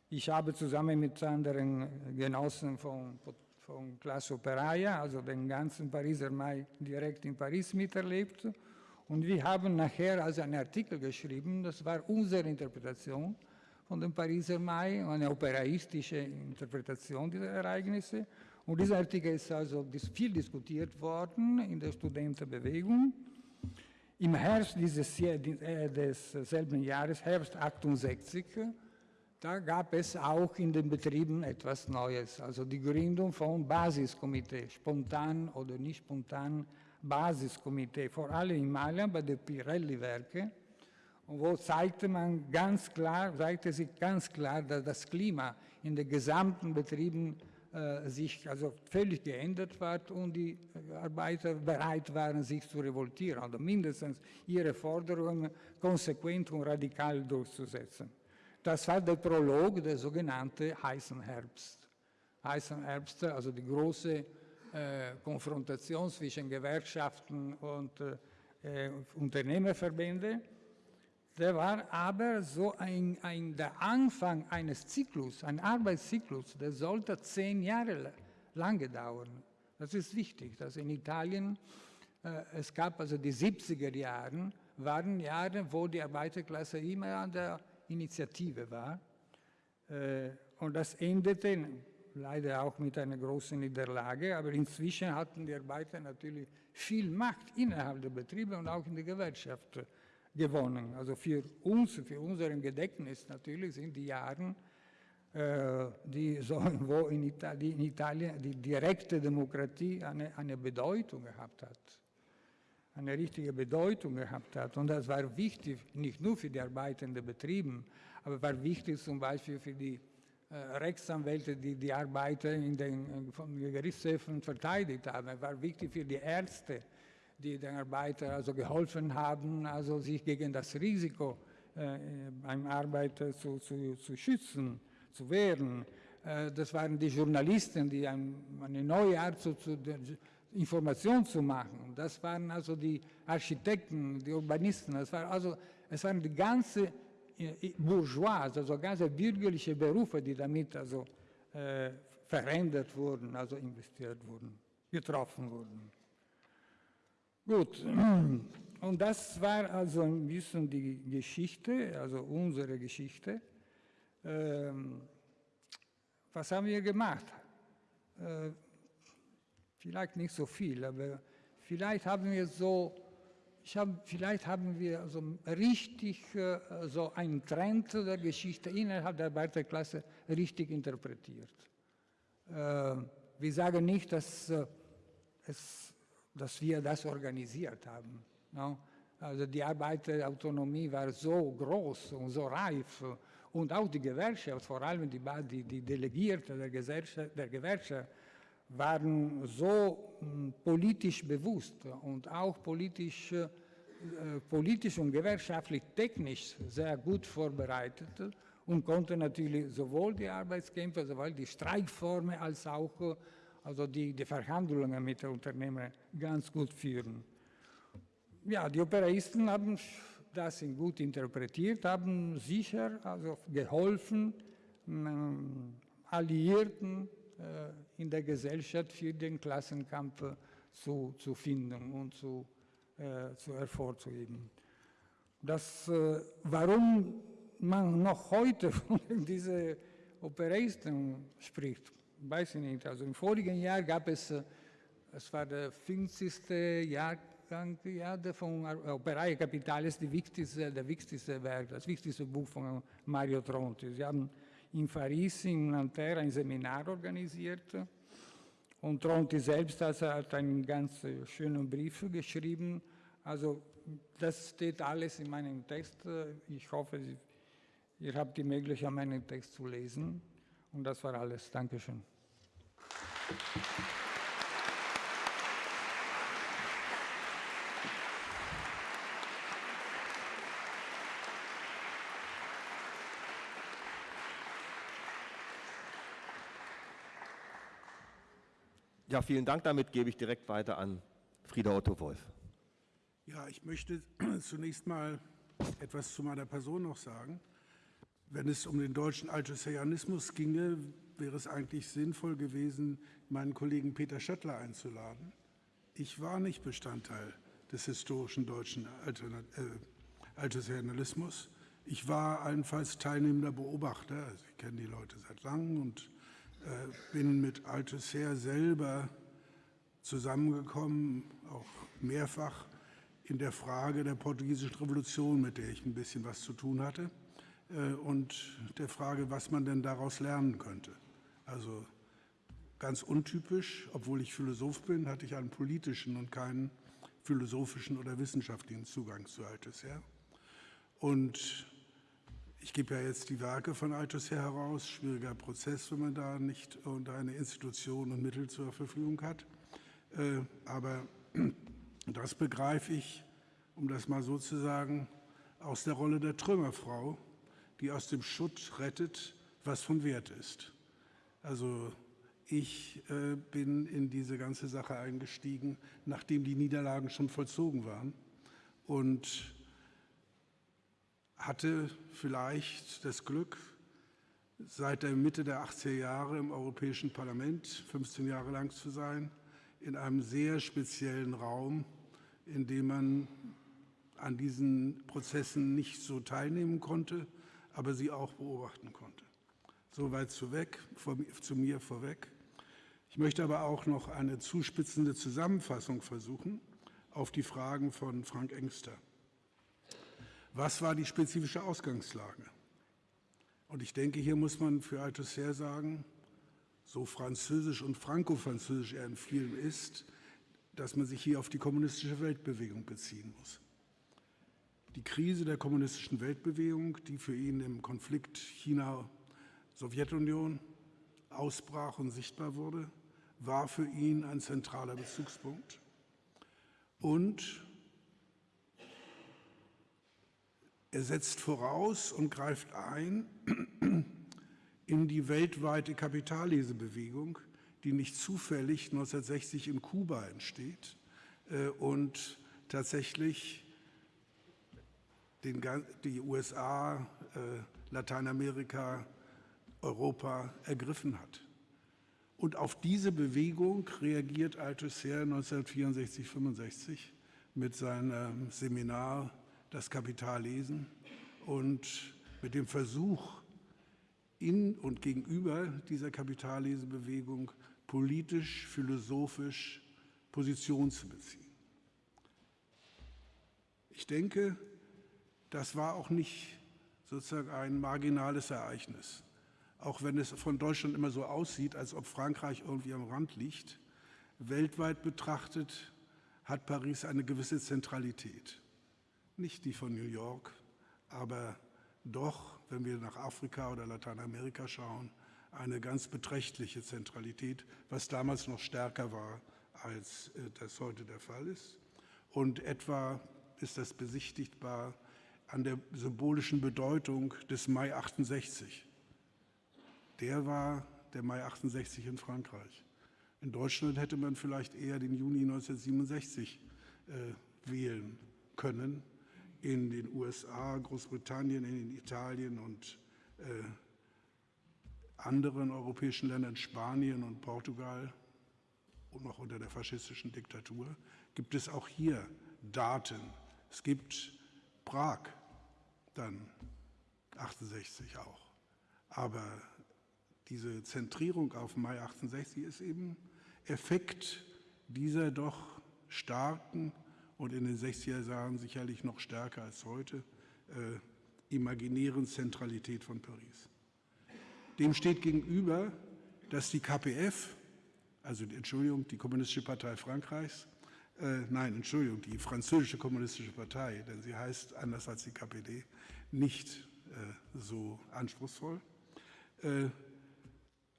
Speaker 3: Ich habe zusammen mit anderen Genossen von von Classe Operaia, also den ganzen Pariser Mai direkt in Paris miterlebt. Und wir haben nachher also einen Artikel geschrieben, das war unsere Interpretation von dem Pariser Mai, eine operaistische Interpretation dieser Ereignisse. Und dieser Artikel ist also viel diskutiert worden in der Studentenbewegung. Im Herbst dieses, äh, desselben Jahres, Herbst 68, da gab es auch in den Betrieben etwas Neues, also die Gründung von Basiskomitee, spontan oder nicht spontan Basiskomitee, vor allem in Mailand bei den Pirelli-Werke, wo zeigte man ganz klar, zeigte sich ganz klar, dass das Klima in den gesamten Betrieben äh, sich also völlig geändert hat und die Arbeiter bereit waren, sich zu revoltieren, oder mindestens ihre Forderungen konsequent und radikal durchzusetzen. Das war der Prolog, der sogenannte heißen Herbst. Heißen Herbst, also die große äh, Konfrontation zwischen Gewerkschaften und äh, Unternehmerverbände. Der war aber so ein, ein, der Anfang eines Zyklus, ein Arbeitszyklus, der sollte zehn Jahre lange dauern. Das ist wichtig, dass in Italien, äh, es gab also die 70er Jahre, waren Jahre, wo die Arbeiterklasse immer an der Initiative war. Äh, und das endete leider auch mit einer großen Niederlage, aber inzwischen hatten die Arbeiter natürlich viel Macht innerhalb der Betriebe und auch in der Gewerkschaft gewonnen. Also für uns, für unseren Gedächtnis natürlich sind die Jahre, äh, die so, wo in, Italien, die direkte Demokratie eine, eine Bedeutung gehabt hat eine richtige Bedeutung gehabt hat. Und das war wichtig, nicht nur für die arbeitenden Betrieben, aber war wichtig zum Beispiel für die äh, Rechtsanwälte, die die Arbeiter in den von Gerichtshöfen verteidigt haben. War wichtig für die Ärzte, die den Arbeitern also geholfen haben, also sich gegen das Risiko äh, beim Arbeiter zu, zu, zu schützen, zu wehren. Äh, das waren die Journalisten, die ein, eine neue Art zu, zu Information zu machen. Das waren also die Architekten, die Urbanisten, das war also, es waren die ganze äh, Bourgeois, also ganze bürgerliche Berufe, die damit also äh, verändert wurden, also investiert wurden, getroffen wurden. Gut, und das war also ein bisschen die Geschichte, also unsere Geschichte. Ähm, was haben wir gemacht? äh, vielleicht nicht so viel, aber vielleicht haben wir so, ich hab, vielleicht haben wir so richtig äh, so einen Trend der Geschichte innerhalb der Arbeiterklasse richtig interpretiert. Äh, wir sagen nicht, dass, äh, es, dass wir das organisiert haben. No? Also die Arbeiterautonomie war so groß und so reif und auch die Gewerkschaft, vor allem die, die, Delegierte der, der Gewerkschaft, waren so hm, politisch bewusst und auch politisch, äh, politisch und gewerkschaftlich technisch sehr gut vorbereitet und konnten natürlich sowohl die Arbeitskämpfe, sowohl die Streikformen als auch also die, die Verhandlungen mit den Unternehmen ganz gut führen. Ja, die Operaisten haben das gut interpretiert, haben sicher also geholfen, ähm, Alliierten äh, in der Gesellschaft für den Klassenkampf zu, zu finden und zu, äh, zu hervorzuheben. Das, äh, warum man noch heute von diesen Operaisten spricht, weiß ich nicht. Also im vorigen Jahr gab es, es war der 50. Jahr ja, von Operaia Capitalis, die wichtigste, der wichtigste Werk, das wichtigste Buch von Mario Tronti. Sie haben in Paris, in Nanterre ein Seminar organisiert und Tronti selbst hat einen ganz schönen Brief geschrieben. Also das steht alles in meinem Text. Ich hoffe, ihr habt die Möglichkeit, meinen Text zu lesen. Und das war alles. Dankeschön.
Speaker 1: Ja, vielen Dank. Damit gebe ich direkt weiter an Frieda Otto Wolf.
Speaker 2: Ja, ich möchte zunächst mal etwas zu meiner Person noch sagen. Wenn es um den deutschen Althusserianismus ginge, wäre es eigentlich sinnvoll gewesen, meinen Kollegen Peter Schöttler einzuladen. Ich war nicht Bestandteil des historischen deutschen äh, Althusserianismus. Ich war allenfalls teilnehmender Beobachter. Also ich kenne die Leute seit langem und bin mit Althusser selber zusammengekommen, auch mehrfach in der Frage der portugiesischen Revolution, mit der ich ein bisschen was zu tun hatte, äh, und der Frage, was man denn daraus lernen könnte. Also ganz untypisch, obwohl ich Philosoph bin, hatte ich einen politischen und keinen philosophischen oder wissenschaftlichen Zugang zu Althusser. Und ich gebe ja jetzt die Werke von Althusser heraus, schwieriger Prozess, wenn man da nicht unter eine Institution und Mittel zur Verfügung hat. Äh, aber das begreife ich, um das mal so zu sagen, aus der Rolle der Trümmerfrau, die aus dem Schutt rettet, was von Wert ist. Also ich äh, bin in diese ganze Sache eingestiegen, nachdem die Niederlagen schon vollzogen waren und hatte vielleicht das Glück, seit der Mitte der 80er Jahre im Europäischen Parlament, 15 Jahre lang zu sein, in einem sehr speziellen Raum, in dem man an diesen Prozessen nicht so teilnehmen konnte, aber sie auch beobachten konnte. Soweit zu, zu mir vorweg. Ich möchte aber auch noch eine zuspitzende Zusammenfassung versuchen auf die Fragen von Frank Engster. Was war die spezifische Ausgangslage? Und ich denke, hier muss man für Althusser sagen, so französisch und franco-französisch er in vielen ist, dass man sich hier auf die kommunistische Weltbewegung beziehen muss. Die Krise der kommunistischen Weltbewegung, die für ihn im Konflikt China-Sowjetunion ausbrach und sichtbar wurde, war für ihn ein zentraler Bezugspunkt. Und Er setzt voraus und greift ein in die weltweite Kapitallesebewegung, die nicht zufällig 1960 in Kuba entsteht äh, und tatsächlich den, die USA, äh, Lateinamerika, Europa ergriffen hat. Und auf diese Bewegung reagiert Althusser 1964-65 mit seinem Seminar das Kapital lesen und mit dem Versuch, in und gegenüber dieser Kapitallesebewegung politisch, philosophisch Position zu beziehen. Ich denke, das war auch nicht sozusagen ein marginales Ereignis. Auch wenn es von Deutschland immer so aussieht, als ob Frankreich irgendwie am Rand liegt, weltweit betrachtet hat Paris eine gewisse Zentralität. Nicht die von New York, aber doch, wenn wir nach Afrika oder Lateinamerika schauen, eine ganz beträchtliche Zentralität, was damals noch stärker war, als äh, das heute der Fall ist. Und etwa ist das besichtigbar an der symbolischen Bedeutung des Mai 68. Der war der Mai 68 in Frankreich. In Deutschland hätte man vielleicht eher den Juni 1967 äh, wählen können. In den USA, Großbritannien, in Italien und äh, anderen europäischen Ländern, Spanien und Portugal und noch unter der faschistischen Diktatur, gibt es auch hier Daten. Es gibt Prag, dann 68 auch. Aber diese Zentrierung auf Mai 68 ist eben Effekt dieser doch starken und in den 60er Jahren sicherlich noch stärker als heute äh, imaginären Zentralität von Paris. Dem steht gegenüber, dass die KPF, also Entschuldigung, die Kommunistische Partei Frankreichs, äh, nein, Entschuldigung, die Französische Kommunistische Partei, denn sie heißt anders als die KPD, nicht äh, so anspruchsvoll, äh,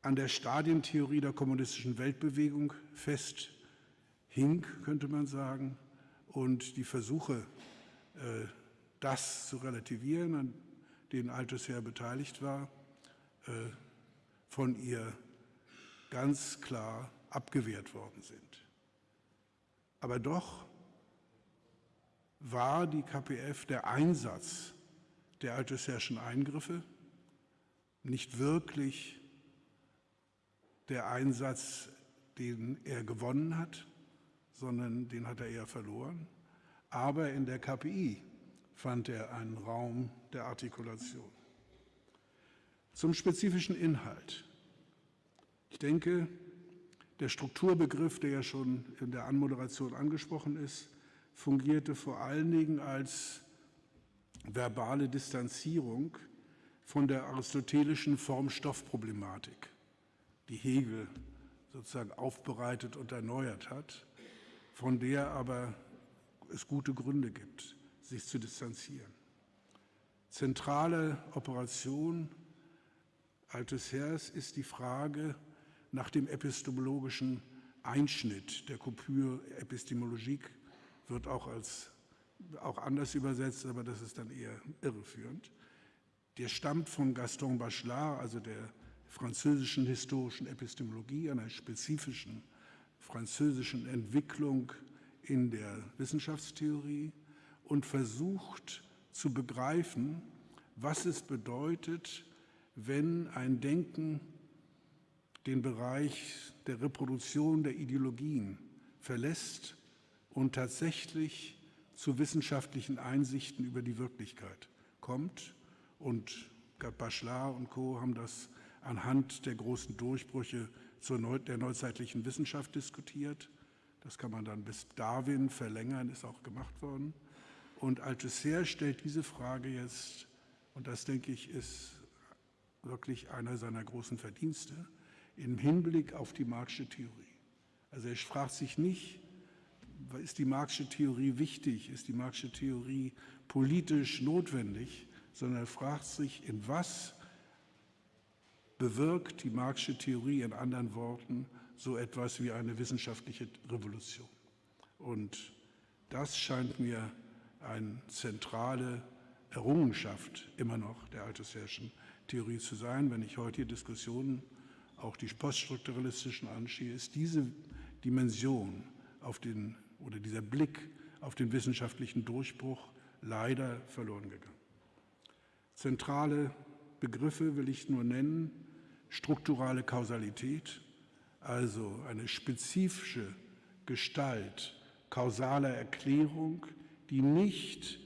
Speaker 2: an der Stadientheorie der kommunistischen Weltbewegung fest hing, könnte man sagen, und die Versuche, äh, das zu relativieren, an denen Althusser beteiligt war, äh, von ihr ganz klar abgewehrt worden sind. Aber doch war die KPF der Einsatz der Althusserschen Eingriffe nicht wirklich der Einsatz, den er gewonnen hat, sondern den hat er eher verloren. Aber in der KPI fand er einen Raum der Artikulation. Zum spezifischen Inhalt. Ich denke, der Strukturbegriff, der ja schon in der Anmoderation angesprochen ist, fungierte vor allen Dingen als verbale Distanzierung von der aristotelischen Form-Stoff-Problematik die Hegel sozusagen aufbereitet und erneuert hat, von der aber es gute Gründe gibt, sich zu distanzieren. Zentrale Operation Althusser's ist die Frage nach dem epistemologischen Einschnitt. Der Coupure Epistemologique wird auch als auch anders übersetzt, aber das ist dann eher irreführend. Der stammt von Gaston Bachelard, also der französischen historischen Epistemologie, einer spezifischen französischen Entwicklung in der Wissenschaftstheorie und versucht zu begreifen, was es bedeutet, wenn ein Denken den Bereich der Reproduktion der Ideologien verlässt und tatsächlich zu wissenschaftlichen Einsichten über die Wirklichkeit kommt. Und Bachelard und Co. haben das anhand der großen Durchbrüche Neu der neuzeitlichen Wissenschaft diskutiert. Das kann man dann bis Darwin verlängern, ist auch gemacht worden. Und Althusser stellt diese Frage jetzt, und das denke ich ist wirklich einer seiner großen Verdienste, im Hinblick auf die Marxische Theorie. Also er fragt sich nicht, ist die Marxische Theorie wichtig, ist die Marxische Theorie politisch notwendig, sondern er fragt sich, in was bewirkt die Marxische Theorie in anderen Worten so etwas wie eine wissenschaftliche Revolution. Und das scheint mir eine zentrale Errungenschaft immer noch der althusserischen Theorie zu sein. Wenn ich heute die Diskussionen, auch die poststrukturalistischen anschaue, ist diese Dimension auf den, oder dieser Blick auf den wissenschaftlichen Durchbruch leider verloren gegangen. Zentrale Begriffe will ich nur nennen, strukturale Kausalität, also eine spezifische Gestalt kausaler Erklärung, die nicht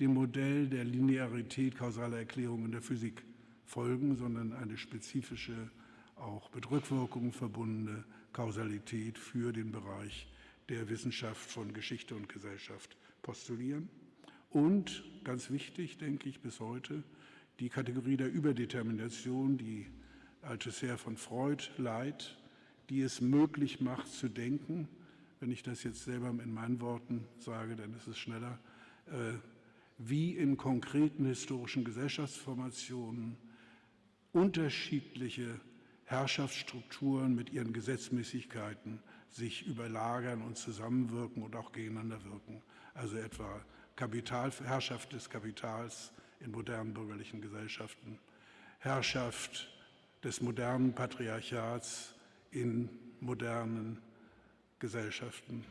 Speaker 2: dem Modell der Linearität kausaler Erklärung in der Physik Folgen, sondern eine spezifische, auch mit Rückwirkungen verbundene Kausalität für den Bereich der Wissenschaft von Geschichte und Gesellschaft postulieren. Und ganz wichtig, denke ich, bis heute, die Kategorie der Überdetermination, die Althusser von Freud leiht, die es möglich macht zu denken, wenn ich das jetzt selber in meinen Worten sage, dann ist es schneller, äh, wie in konkreten historischen Gesellschaftsformationen unterschiedliche Herrschaftsstrukturen mit ihren Gesetzmäßigkeiten sich überlagern und zusammenwirken und auch gegeneinander wirken. Also etwa Kapitalherrschaft des Kapitals in modernen bürgerlichen Gesellschaften, Herrschaft des modernen Patriarchats in modernen Gesellschaften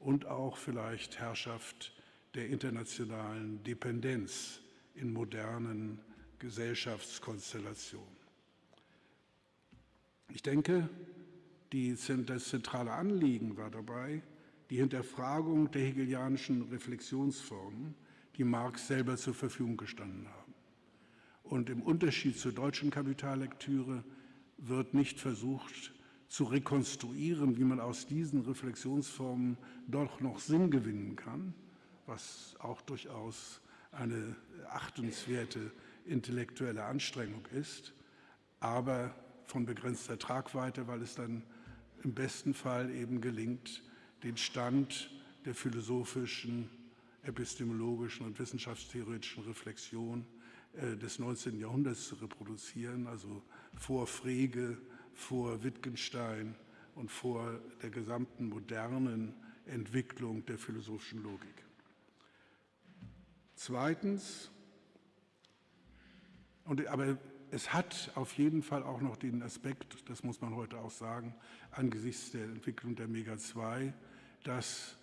Speaker 2: und auch vielleicht Herrschaft der internationalen Dependenz in modernen Gesellschaftskonstellationen. Ich denke, die, das zentrale Anliegen war dabei die Hinterfragung der hegelianischen Reflexionsformen, die Marx selber zur Verfügung gestanden haben. Und im Unterschied zur deutschen Kapitallektüre wird nicht versucht zu rekonstruieren, wie man aus diesen Reflexionsformen doch noch Sinn gewinnen kann, was auch durchaus eine achtenswerte intellektuelle Anstrengung ist, aber von begrenzter Tragweite, weil es dann im besten Fall eben gelingt, den Stand der philosophischen, epistemologischen und wissenschaftstheoretischen Reflexion des 19. Jahrhunderts zu reproduzieren, also vor Frege, vor Wittgenstein und vor der gesamten modernen Entwicklung der philosophischen Logik. Zweitens, und, aber es hat auf jeden Fall auch noch den Aspekt, das muss man heute auch sagen, angesichts der Entwicklung der Mega-2, dass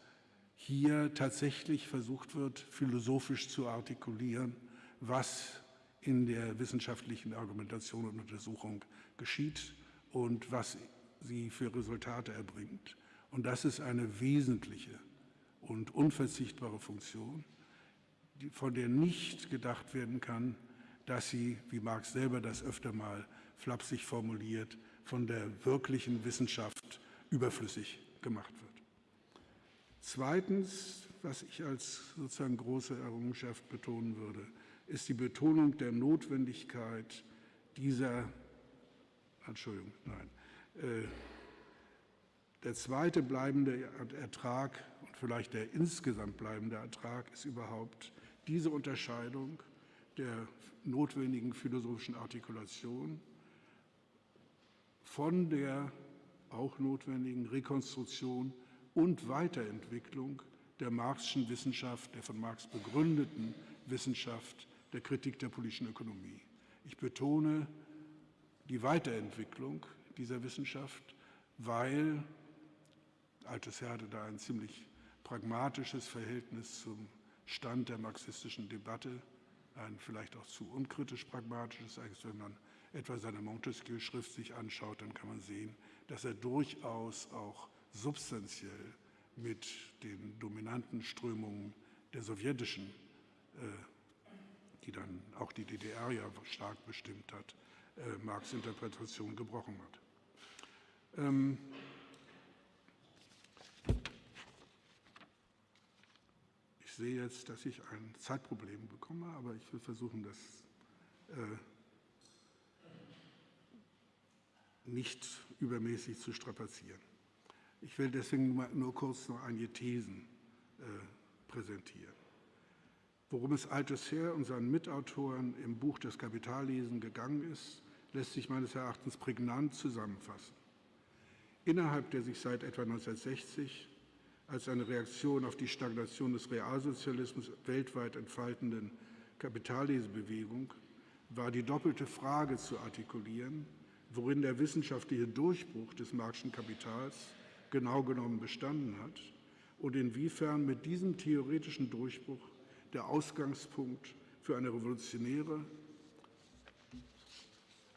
Speaker 2: hier tatsächlich versucht wird, philosophisch zu artikulieren, was in der wissenschaftlichen Argumentation und Untersuchung geschieht und was sie für Resultate erbringt. Und das ist eine wesentliche und unverzichtbare Funktion, von der nicht gedacht werden kann, dass sie, wie Marx selber das öfter mal flapsig formuliert, von der wirklichen Wissenschaft überflüssig gemacht wird. Zweitens, was ich als sozusagen große Errungenschaft betonen würde, ist die Betonung der Notwendigkeit dieser, Entschuldigung, nein, äh, der zweite bleibende Ertrag und vielleicht der insgesamt bleibende Ertrag ist überhaupt diese Unterscheidung der notwendigen philosophischen Artikulation von der auch notwendigen Rekonstruktion und Weiterentwicklung der Marxischen Wissenschaft, der von Marx begründeten Wissenschaft der Kritik der politischen Ökonomie. Ich betone die Weiterentwicklung dieser Wissenschaft, weil Althusser hatte da ein ziemlich pragmatisches Verhältnis zum Stand der marxistischen Debatte, ein vielleicht auch zu unkritisch pragmatisches, wenn man etwa seine Montesquieu-Schrift sich anschaut, dann kann man sehen, dass er durchaus auch substanziell mit den dominanten Strömungen der sowjetischen, äh, die dann auch die DDR ja stark bestimmt hat, äh, Marx Interpretation gebrochen hat. Ähm, ich sehe jetzt, dass ich ein Zeitproblem bekomme, aber ich will versuchen, das äh, nicht übermäßig zu strapazieren. Ich will deswegen nur kurz noch einige Thesen äh, präsentieren. Worum es Althusser und seinen Mitautoren im Buch Das Kapitallesen gegangen ist, lässt sich meines Erachtens prägnant zusammenfassen. Innerhalb der sich seit etwa 1960 als eine Reaktion auf die Stagnation des Realsozialismus weltweit entfaltenden Kapitallesebewegung war die doppelte Frage zu artikulieren, worin der wissenschaftliche Durchbruch des Marxischen Kapitals genau genommen bestanden hat und inwiefern mit diesem theoretischen Durchbruch der Ausgangspunkt für eine revolutionäre,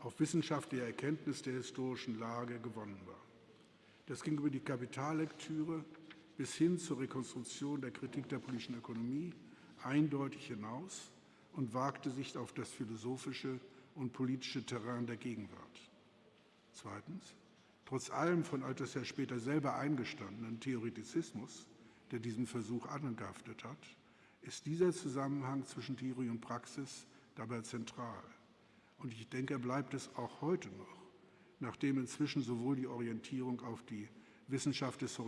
Speaker 2: auf wissenschaftliche Erkenntnis der historischen Lage gewonnen war. Das ging über die Kapitallektüre bis hin zur Rekonstruktion der Kritik der politischen Ökonomie eindeutig hinaus und wagte sich auf das philosophische und politische Terrain der Gegenwart. Zweitens, trotz allem von Althusser später selber eingestandenen Theoretizismus, der diesen Versuch angehaftet hat, ist dieser Zusammenhang zwischen Theorie und Praxis dabei zentral. Und ich denke, er bleibt es auch heute noch, nachdem inzwischen sowohl die Orientierung auf die Wissenschaft des,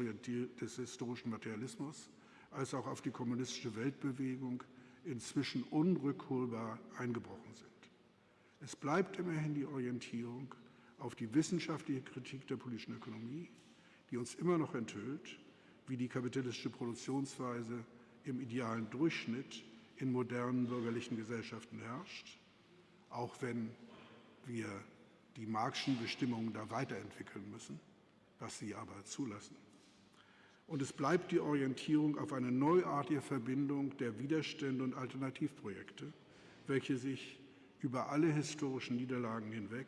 Speaker 2: des historischen Materialismus als auch auf die kommunistische Weltbewegung inzwischen unrückholbar eingebrochen sind. Es bleibt immerhin die Orientierung auf die wissenschaftliche Kritik der politischen Ökonomie, die uns immer noch enthüllt, wie die kapitalistische Produktionsweise im idealen Durchschnitt in modernen bürgerlichen Gesellschaften herrscht, auch wenn wir die Marxischen Bestimmungen da weiterentwickeln müssen, was sie aber zulassen. Und es bleibt die Orientierung auf eine neuartige Verbindung der Widerstände und Alternativprojekte, welche sich über alle historischen Niederlagen hinweg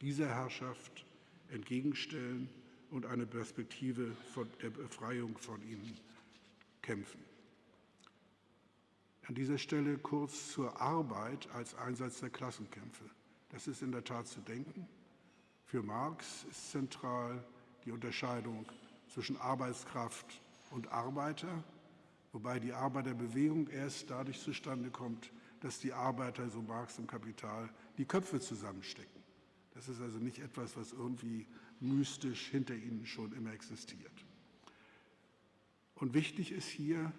Speaker 2: dieser Herrschaft entgegenstellen und eine Perspektive der Befreiung von ihnen kämpfen. An dieser Stelle kurz zur Arbeit als Einsatz der Klassenkämpfe. Das ist in der Tat zu denken. Für Marx ist zentral die Unterscheidung zwischen Arbeitskraft und Arbeiter, wobei die Arbeiterbewegung erst dadurch zustande kommt, dass die Arbeiter, so Marx im Kapital, die Köpfe zusammenstecken. Das ist also nicht etwas, was irgendwie mystisch hinter ihnen schon immer existiert. Und wichtig ist hier,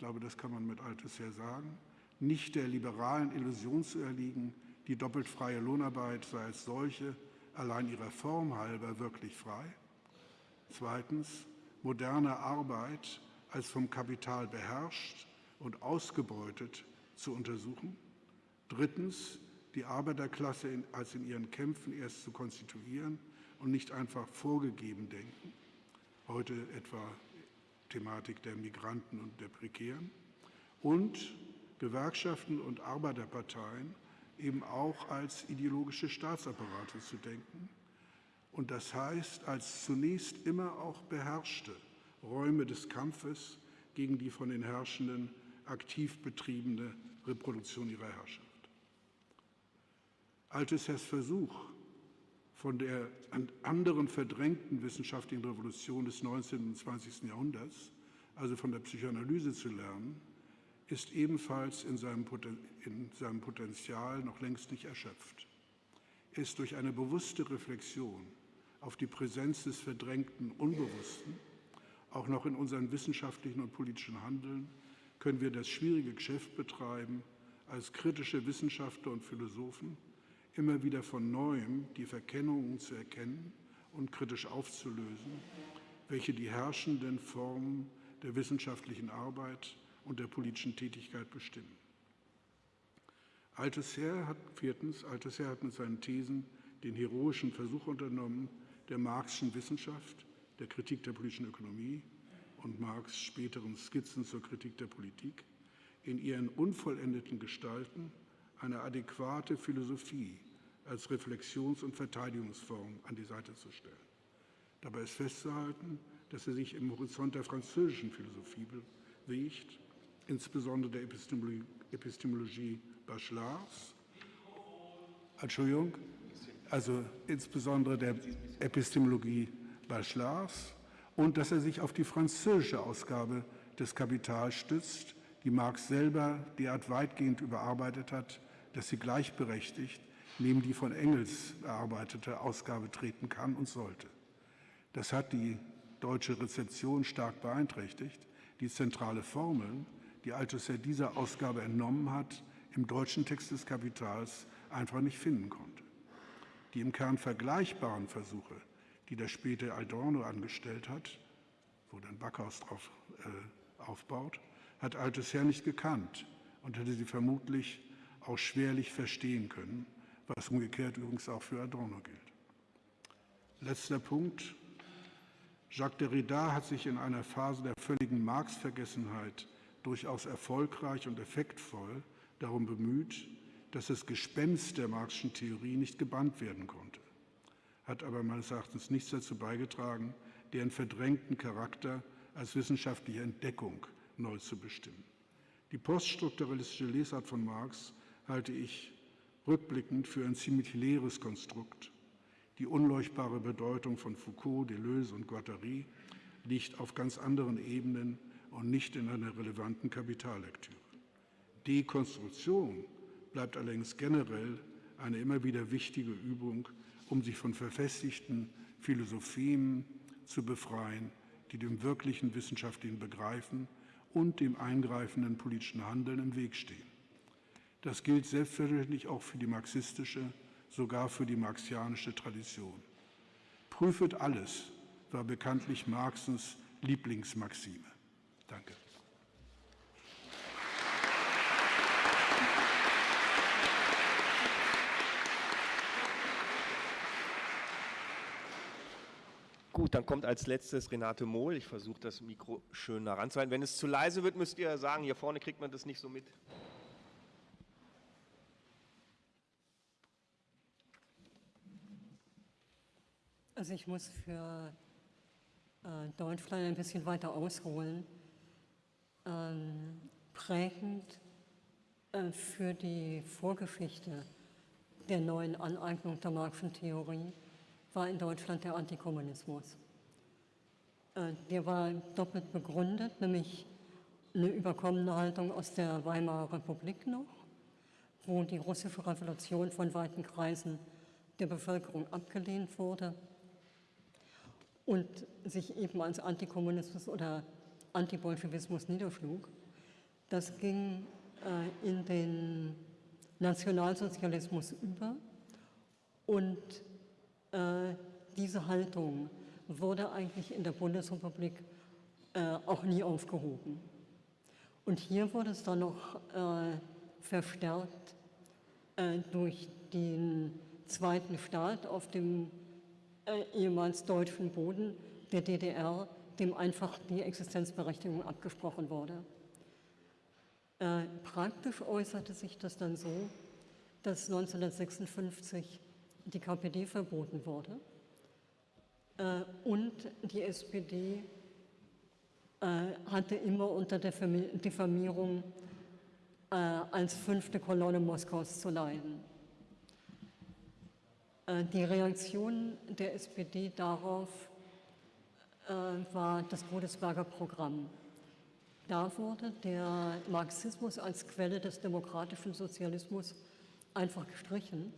Speaker 2: glaube, das kann man mit Althusser sagen, nicht der liberalen Illusion zu erliegen, die doppelt freie Lohnarbeit sei als solche allein ihrer Form halber wirklich frei, Zweitens, moderne Arbeit als vom Kapital beherrscht und ausgebeutet zu untersuchen. Drittens, die Arbeiterklasse in, als in ihren Kämpfen erst zu konstituieren und nicht einfach vorgegeben denken. Heute etwa Thematik der Migranten und der Prekären. Und Gewerkschaften und Arbeiterparteien eben auch als ideologische Staatsapparate zu denken, und das heißt als zunächst immer auch beherrschte Räume des Kampfes gegen die von den Herrschenden aktiv betriebene Reproduktion ihrer Herrschaft. Althusser's Versuch, von der anderen verdrängten wissenschaftlichen Revolution des 19. und 20. Jahrhunderts, also von der Psychoanalyse zu lernen, ist ebenfalls in seinem, in seinem Potenzial noch längst nicht erschöpft. Er ist durch eine bewusste Reflexion auf die Präsenz des verdrängten Unbewussten, auch noch in unserem wissenschaftlichen und politischen Handeln, können wir das schwierige Geschäft betreiben, als kritische Wissenschaftler und Philosophen immer wieder von neuem die Verkennungen zu erkennen und kritisch aufzulösen, welche die herrschenden Formen der wissenschaftlichen Arbeit und der politischen Tätigkeit bestimmen. Althusser hat, viertens, Althusser hat mit seinen Thesen den heroischen Versuch unternommen, der Marxischen Wissenschaft, der Kritik der politischen Ökonomie und Marx' späteren Skizzen zur Kritik der Politik in ihren unvollendeten Gestalten eine adäquate Philosophie als Reflexions- und Verteidigungsform an die Seite zu stellen. Dabei ist festzuhalten, dass er sich im Horizont der französischen Philosophie bewegt, insbesondere der Epistemologie, Epistemologie Bachelards. Entschuldigung, also insbesondere der Epistemologie Bachelars und dass er sich auf die französische Ausgabe des Kapital stützt, die Marx selber derart weitgehend überarbeitet hat, dass sie gleichberechtigt neben die von Engels erarbeitete Ausgabe treten kann und sollte. Das hat die deutsche Rezeption stark beeinträchtigt, die zentrale Formeln, die Althusser dieser Ausgabe entnommen hat, im deutschen Text des Kapitals einfach nicht finden konnte. Die im Kern vergleichbaren Versuche, die der späte Adorno angestellt hat, wo dann Backhaus drauf äh, aufbaut, hat Althusser nicht gekannt und hätte sie vermutlich auch schwerlich verstehen können, was umgekehrt übrigens auch für Adorno gilt. Letzter Punkt. Jacques Derrida hat sich in einer Phase der völligen Marx-Vergessenheit durchaus erfolgreich und effektvoll darum bemüht, dass das Gespenst der Marxischen Theorie nicht gebannt werden konnte, hat aber meines Erachtens nichts dazu beigetragen, deren verdrängten Charakter als wissenschaftliche Entdeckung neu zu bestimmen. Die poststrukturalistische Lesart von Marx halte ich rückblickend für ein ziemlich leeres Konstrukt. Die unleuchtbare Bedeutung von Foucault, Deleuze und Guattari liegt auf ganz anderen Ebenen und nicht in einer relevanten Kapitallektüre. Dekonstruktion bleibt allerdings generell eine immer wieder wichtige Übung, um sich von verfestigten Philosophien zu befreien, die dem wirklichen wissenschaftlichen Begreifen und dem eingreifenden politischen Handeln im Weg stehen. Das gilt selbstverständlich auch für die marxistische, sogar für die marxianische Tradition. Prüfet alles war bekanntlich Marxens Lieblingsmaxime. Danke.
Speaker 1: Gut, dann kommt als letztes Renate Mohl. Ich versuche das Mikro schön nah ranzuhalten. Wenn es zu leise wird, müsst ihr sagen, hier vorne kriegt man das nicht so mit.
Speaker 4: Also ich muss für äh, Deutschland ein bisschen weiter ausholen. Ähm, prägend äh, für die Vorgeschichte der neuen Aneignung der Marxischen Theorie war in Deutschland der Antikommunismus. Äh, der war doppelt begründet, nämlich eine überkommene Haltung aus der Weimarer Republik noch, wo die russische Revolution von weiten Kreisen der Bevölkerung abgelehnt wurde und sich eben als Antikommunismus oder Antibolschewismus niederschlug. Das ging äh, in den Nationalsozialismus über und äh, diese Haltung wurde eigentlich in der Bundesrepublik äh, auch nie aufgehoben. Und hier wurde es dann noch äh, verstärkt äh, durch den zweiten Staat auf dem äh, ehemals deutschen Boden der DDR, dem einfach die Existenzberechtigung abgesprochen wurde. Äh, praktisch äußerte sich das dann so, dass 1956 die KPD verboten wurde äh, und die SPD äh, hatte immer unter der Diffamierung äh, als fünfte Kolonne Moskaus zu leiden. Äh, die Reaktion der SPD darauf äh, war das Godesberger Programm. Da wurde der Marxismus als Quelle des demokratischen Sozialismus einfach gestrichen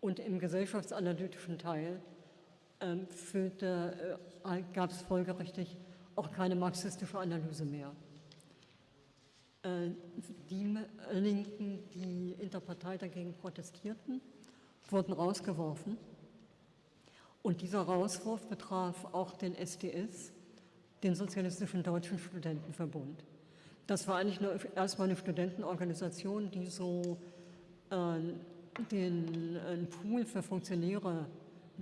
Speaker 4: und im gesellschaftsanalytischen Teil ähm, äh, gab es folgerichtig auch keine marxistische Analyse mehr. Die Linken, die in der Partei dagegen protestierten, wurden rausgeworfen. Und dieser Rauswurf betraf auch den SDS, den Sozialistischen Deutschen Studentenverbund. Das war eigentlich nur erstmal eine Studentenorganisation, die so äh, den äh, Pool für Funktionäre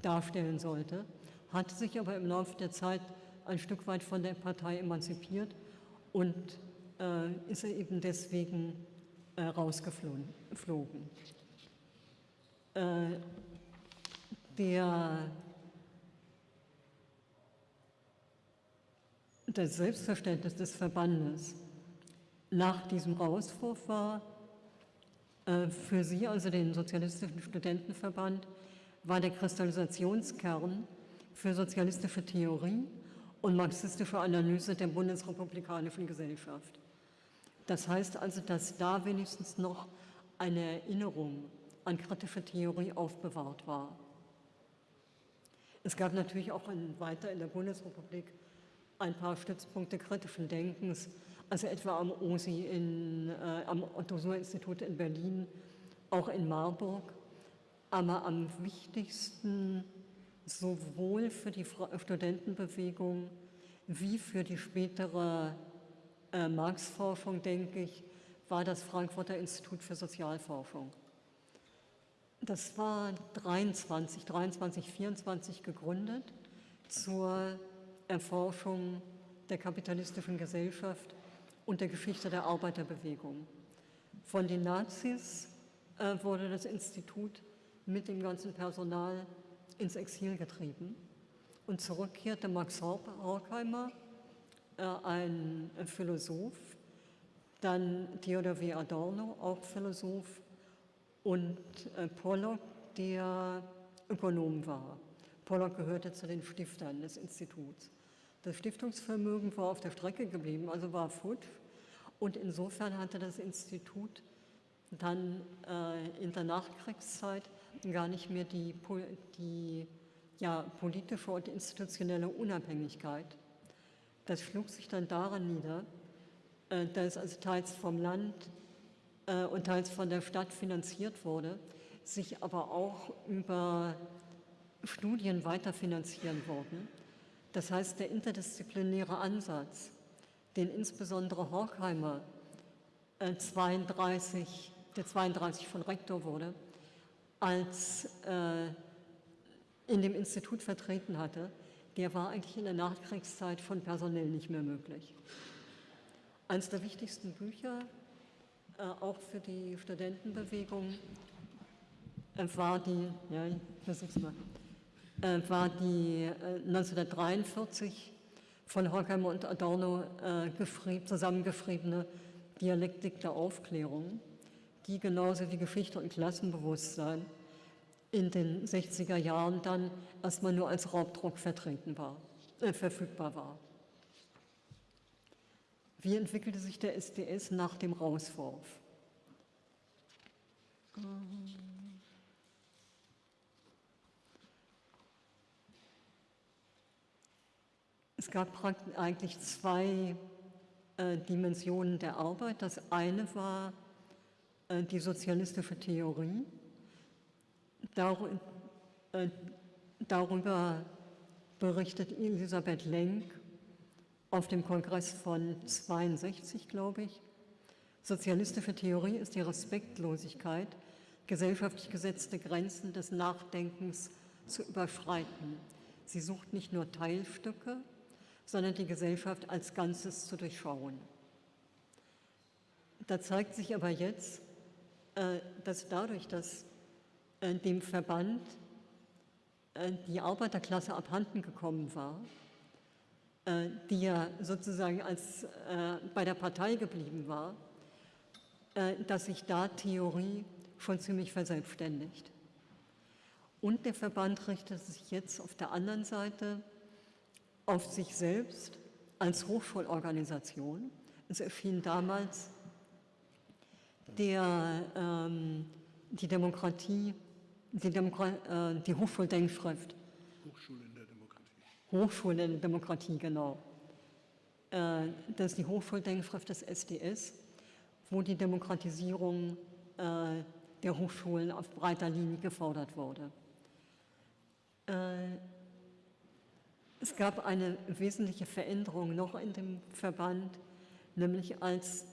Speaker 4: darstellen sollte, hat sich aber im Laufe der Zeit ein Stück weit von der Partei emanzipiert und äh, ist eben deswegen äh, rausgeflogen. Äh, der, das Selbstverständnis des Verbandes nach diesem Rauswurf war, äh, für Sie, also den Sozialistischen Studentenverband, war der Kristallisationskern für sozialistische Theorie und marxistische Analyse der bundesrepublikanischen Gesellschaft. Das heißt also, dass da wenigstens noch eine Erinnerung an kritische Theorie aufbewahrt war. Es gab natürlich auch in, weiter in der Bundesrepublik ein paar Stützpunkte kritischen Denkens, also etwa am OSI, in, äh, am Otto-Suhr-Institut in Berlin, auch in Marburg. Aber am wichtigsten sowohl für die Studentenbewegung wie für die spätere äh, Marx-Forschung, denke ich, war das Frankfurter Institut für Sozialforschung. Das war 23, 23, 24 gegründet zur Erforschung der kapitalistischen Gesellschaft und der Geschichte der Arbeiterbewegung. Von den Nazis äh, wurde das Institut mit dem ganzen Personal ins Exil getrieben und zurückkehrte Max Horkheimer, äh, ein Philosoph, dann Theodor W. Adorno, auch Philosoph, und äh, Pollock, der Ökonom war. Pollock gehörte zu den Stiftern des Instituts. Das Stiftungsvermögen war auf der Strecke geblieben, also war futsch. Und insofern hatte das Institut dann äh, in der Nachkriegszeit gar nicht mehr die, die ja, politische und institutionelle Unabhängigkeit. Das schlug sich dann daran nieder, äh, dass also teils vom Land äh, und teils von der Stadt finanziert wurde, sich aber auch über Studien weiterfinanzieren wurden. Das heißt, der interdisziplinäre Ansatz, den insbesondere Horkheimer 32, äh, der 32 von Rektor wurde, als äh, in dem Institut vertreten hatte, der war eigentlich in der Nachkriegszeit von personell nicht mehr möglich. Eines der wichtigsten Bücher, auch für die Studentenbewegung, äh, war die, ja, ich versuch's mal, äh, war die 1943 äh, von Horkheimer und Adorno äh, zusammengeschriebene Dialektik der Aufklärung, die genauso wie Geschichte und Klassenbewusstsein in den 60er Jahren dann erstmal nur als Raubdruck vertreten war, äh, verfügbar war. Wie entwickelte sich der SDS nach dem Rauswurf? Es gab eigentlich zwei äh, Dimensionen der Arbeit. Das eine war äh, die sozialistische Theorie. Äh, darüber berichtet Elisabeth Lenk auf dem Kongress von 62, glaube ich. Sozialistische Theorie ist die Respektlosigkeit, gesellschaftlich gesetzte Grenzen des Nachdenkens zu überschreiten. Sie sucht nicht nur Teilstücke, sondern die Gesellschaft als Ganzes zu durchschauen. Da zeigt sich aber jetzt, äh, dass dadurch, dass äh, dem Verband äh, die Arbeiterklasse abhanden gekommen war, die ja sozusagen als bei der Partei geblieben war, dass sich da Theorie schon ziemlich verselbstständigt. Und der Verband richtet sich jetzt auf der anderen Seite auf sich selbst als Hochschulorganisation. Es erschien damals der, ähm, die Demokratie, die, Demokra äh, die Hochschuldenkschrift.
Speaker 2: Hochschulen Demokratie.
Speaker 4: Genau. Äh, das ist die Hochschuldenkschrift des SDS, wo die Demokratisierung äh, der Hochschulen auf breiter Linie gefordert wurde. Äh, es gab eine wesentliche Veränderung noch in dem Verband, nämlich als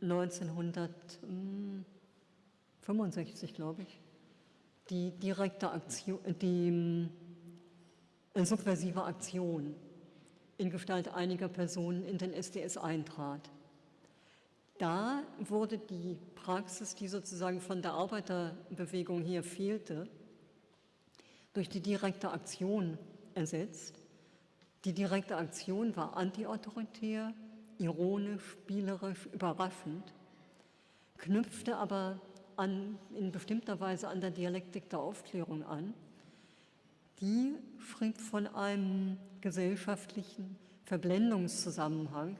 Speaker 4: 1965, glaube ich, die direkte Aktion, die subversive Aktion in Gestalt einiger Personen in den SDS eintrat. Da wurde die Praxis, die sozusagen von der Arbeiterbewegung hier fehlte, durch die direkte Aktion ersetzt die direkte Aktion war antiautoritär, ironisch, spielerisch, überraschend, knüpfte aber an, in bestimmter Weise an der Dialektik der Aufklärung an. Die schrieb von einem gesellschaftlichen Verblendungszusammenhang,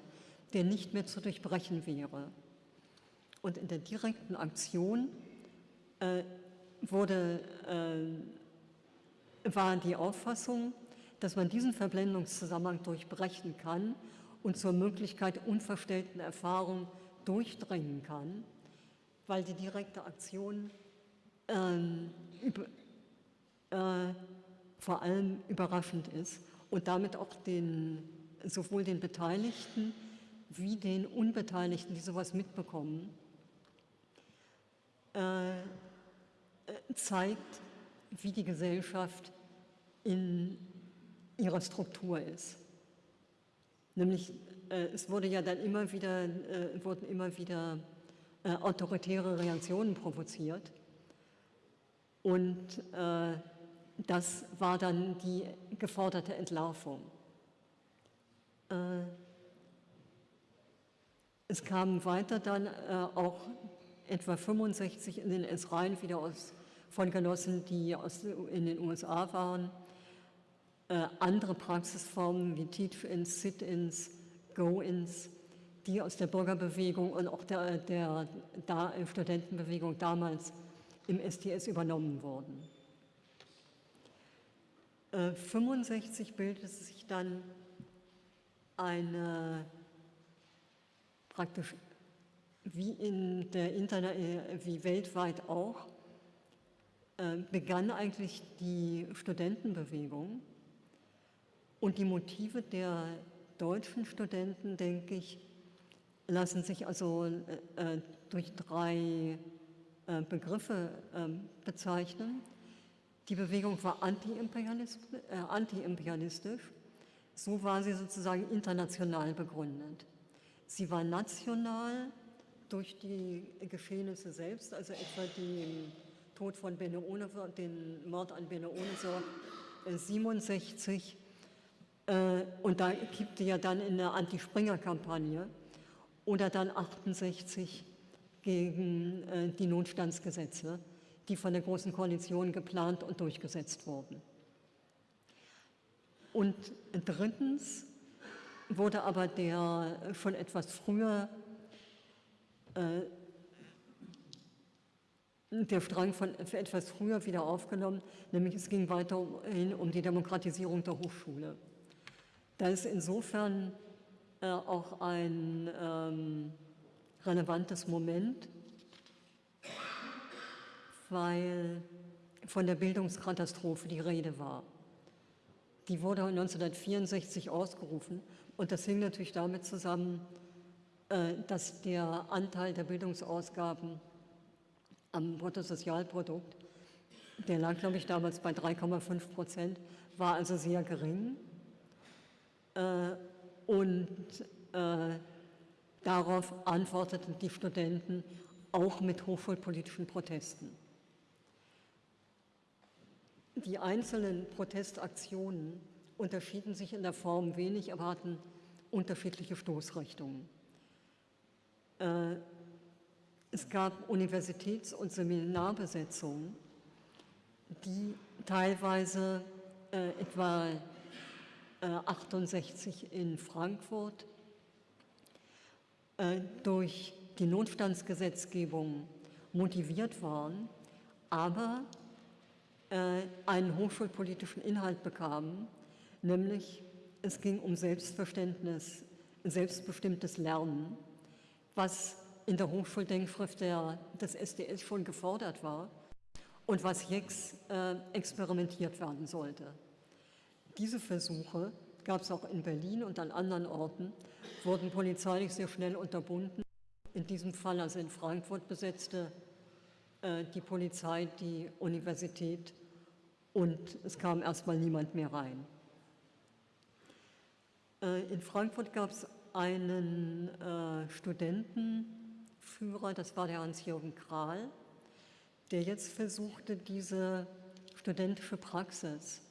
Speaker 4: der nicht mehr zu durchbrechen wäre. Und in der direkten Aktion äh, wurde, äh, war die Auffassung, dass man diesen Verblendungszusammenhang durchbrechen kann und zur Möglichkeit unverstellten Erfahrung durchdringen kann, weil die direkte Aktion ähm, über, äh, vor allem überraschend ist und damit auch den, sowohl den Beteiligten wie den Unbeteiligten, die sowas mitbekommen, äh, zeigt, wie die Gesellschaft in ihrer Struktur ist. Nämlich, äh, es wurde ja dann immer wieder, äh, wurden immer wieder äh, autoritäre Reaktionen provoziert. Und das war dann die geforderte Entlarvung. Äh, es kamen weiter dann äh, auch etwa 65 in den S-Reihen wieder aus, von Genossen, die aus, in den USA waren. Äh, andere Praxisformen wie Teach-ins, Sit-ins, Go-ins, die aus der Bürgerbewegung und auch der, der, der Studentenbewegung damals im STS übernommen wurden. 1965 äh, bildete sich dann eine praktisch wie in der Internet, äh, wie weltweit auch, äh, begann eigentlich die Studentenbewegung und die Motive der deutschen Studenten, denke ich, lassen sich also durch drei Begriffe ähm, bezeichnen. Die Bewegung war antiimperialistisch, äh, anti so war sie sozusagen international begründet. Sie war national durch die Geschehnisse selbst, also etwa den Tod von Bene Ohnesorg, den Mord an Bene Ohnesorg äh, 67 äh, und da kippte ja dann in der Anti-Springer-Kampagne. Oder dann 68 gegen äh, die Notstandsgesetze die von der Großen Koalition geplant und durchgesetzt wurden. Und drittens wurde aber der schon etwas früher äh, der Strang von etwas früher wieder aufgenommen, nämlich es ging weiterhin um die Demokratisierung der Hochschule. Da ist insofern äh, auch ein ähm, relevantes Moment, weil von der Bildungskatastrophe die Rede war. Die wurde 1964 ausgerufen und das hing natürlich damit zusammen, äh, dass der Anteil der Bildungsausgaben am Bruttosozialprodukt, der lag, glaube ich, damals bei 3,5 Prozent, war also sehr gering. Äh, und äh, darauf antworteten die Studenten auch mit hochschulpolitischen Protesten. Die einzelnen Protestaktionen unterschieden sich in der Form wenig, aber hatten unterschiedliche Stoßrichtungen. Äh, es gab Universitäts- und Seminarbesetzungen, die teilweise äh, etwa 68 äh, in Frankfurt durch die Notstandsgesetzgebung motiviert waren, aber einen hochschulpolitischen Inhalt bekamen, nämlich es ging um Selbstverständnis, selbstbestimmtes Lernen, was in der Hochschuldenkschrift des SDS schon gefordert war und was jetzt äh, experimentiert werden sollte. Diese Versuche gab es auch in Berlin und an anderen Orten, wurden polizeilich sehr schnell unterbunden. In diesem Fall, also in Frankfurt, besetzte äh, die Polizei die Universität und es kam erstmal niemand mehr rein. Äh, in Frankfurt gab es einen äh, Studentenführer, das war der Hans-Jürgen Kral, der jetzt versuchte, diese studentische Praxis,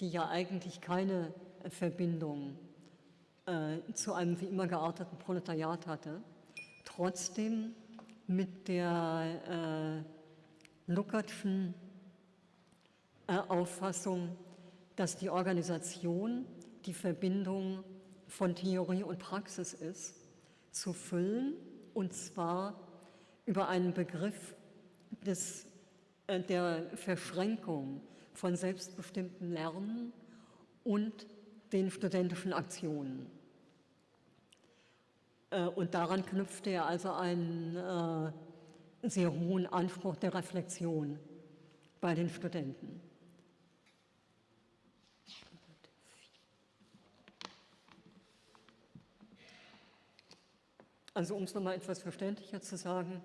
Speaker 4: die ja eigentlich keine Verbindung äh, zu einem wie immer gearteten Proletariat hatte, trotzdem mit der äh, Luckertschen äh, Auffassung, dass die Organisation die Verbindung von Theorie und Praxis ist, zu füllen, und zwar über einen Begriff des, äh, der Verschränkung von selbstbestimmten Lernen und den studentischen Aktionen. Äh, und daran knüpfte er also einen sehr hohen Anspruch der Reflexion bei den Studenten. Also um es nochmal etwas verständlicher zu sagen,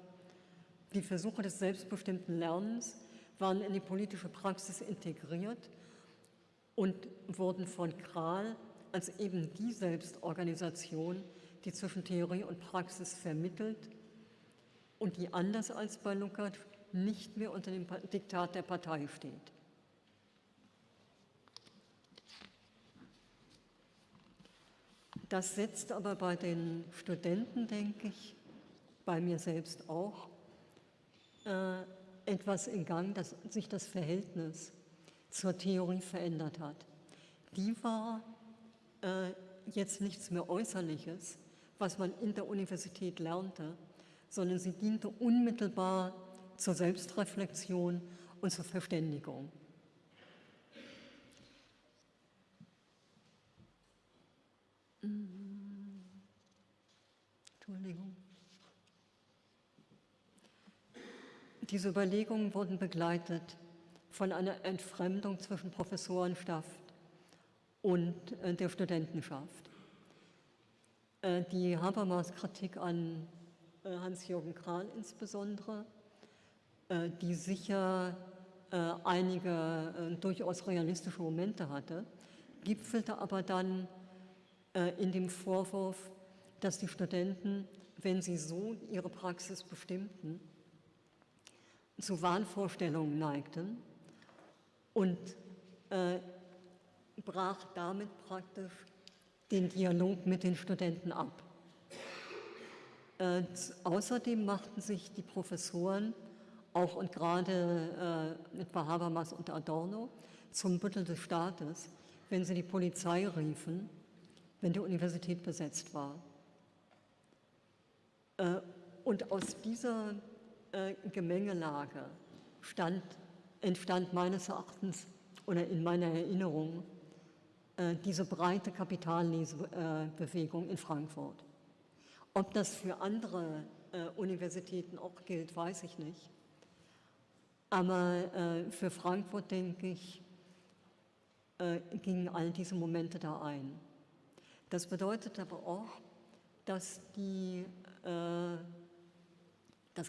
Speaker 4: die Versuche des selbstbestimmten Lernens waren in die politische Praxis integriert und wurden von Kral als eben die Selbstorganisation, die zwischen Theorie und Praxis vermittelt und die anders als bei Lukács nicht mehr unter dem Diktat der Partei steht. Das setzt aber bei den Studenten, denke ich, bei mir selbst auch, äh, etwas in Gang, dass sich das Verhältnis zur Theorie verändert hat. Die war äh, jetzt nichts mehr Äußerliches, was man in der Universität lernte, sondern sie diente unmittelbar zur Selbstreflexion und zur Verständigung. Entschuldigung. Diese Überlegungen wurden begleitet von einer Entfremdung zwischen Professorenschaft und äh, der Studentenschaft. Äh, die Habermas Kritik an äh, Hans-Jürgen Kral insbesondere, die sicher einige durchaus realistische Momente hatte, gipfelte aber dann in dem Vorwurf, dass die Studenten, wenn sie so ihre Praxis bestimmten, zu Wahnvorstellungen neigten und äh, brach damit praktisch den Dialog mit den Studenten ab. Äh, außerdem machten sich die Professoren, auch und gerade äh, etwa Habermas und Adorno, zum Büttel des Staates, wenn sie die Polizei riefen, wenn die Universität besetzt war. Äh, und aus dieser äh, Gemengelage stand, entstand meines Erachtens oder in meiner Erinnerung äh, diese breite Kapitallesebewegung in Frankfurt. Ob das für andere Universitäten auch gilt, weiß ich nicht. Aber für Frankfurt, denke ich, gingen all diese Momente da ein. Das bedeutet aber auch, dass die das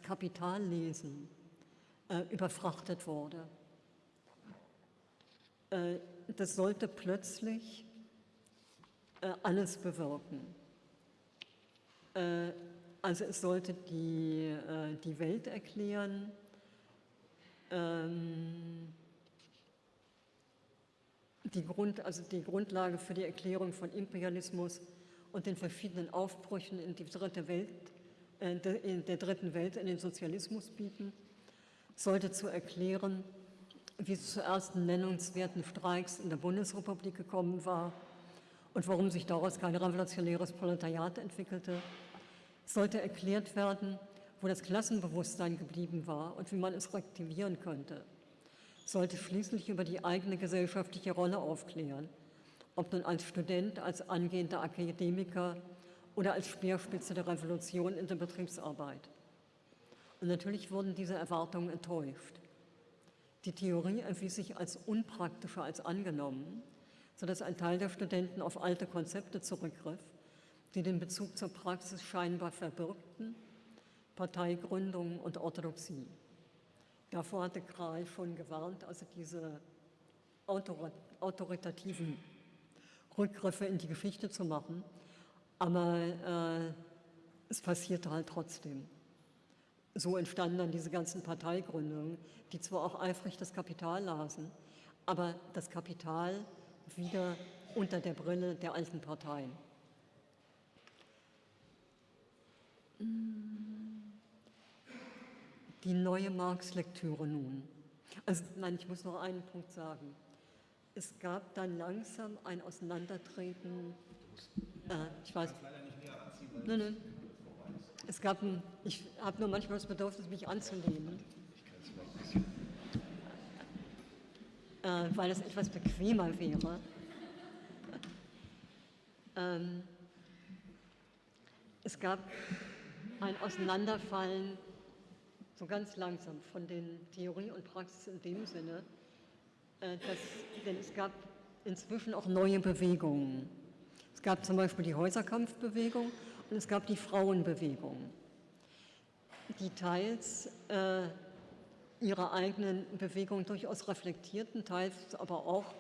Speaker 4: Kapitallesen äh, überfrachtet wurde. Äh, das sollte plötzlich äh, alles bewirken. Äh, also es sollte die, äh, die Welt erklären, ähm, die, Grund, also die Grundlage für die Erklärung von Imperialismus und den verschiedenen Aufbrüchen in die dritte Welt äh, in der dritten Welt in den Sozialismus bieten, sollte zu erklären, wie es zu ersten nennenswerten Streiks in der Bundesrepublik gekommen war und warum sich daraus kein revolutionäres Proletariat entwickelte, sollte erklärt werden, wo das Klassenbewusstsein geblieben war und wie man es reaktivieren könnte, sollte schließlich über die eigene gesellschaftliche Rolle aufklären, ob nun als Student, als angehender Akademiker oder als Speerspitze der Revolution in der Betriebsarbeit. Und natürlich wurden diese Erwartungen enttäuscht. Die Theorie erwies sich als unpraktischer als angenommen, sodass ein Teil der Studenten auf alte Konzepte zurückgriff, die den Bezug zur Praxis scheinbar verbirgten, Parteigründung und Orthodoxie. Davor hatte Kral schon gewarnt, also diese autoritativen Rückgriffe in die Geschichte zu machen, aber äh, es passierte halt trotzdem. So entstanden dann diese ganzen Parteigründungen, die zwar auch eifrig das Kapital lasen, aber das Kapital wieder unter der Brille der alten Parteien. Die neue Marx-Lektüre nun. Also nein, ich muss noch einen Punkt sagen. Es gab dann langsam ein Auseinandertreten äh, ich weiß. Nein, nein. Es gab ein, ich habe nur manchmal das Bedürfnis, mich anzulehnen. Äh, weil es etwas bequemer wäre. Ähm, es gab ein Auseinanderfallen, so ganz langsam, von den Theorie und Praxis in dem Sinne, dass, denn es gab inzwischen auch neue Bewegungen. Es gab zum Beispiel die Häuserkampfbewegung und es gab die Frauenbewegung, die teils äh, ihre eigenen Bewegungen durchaus reflektierten, teils aber auch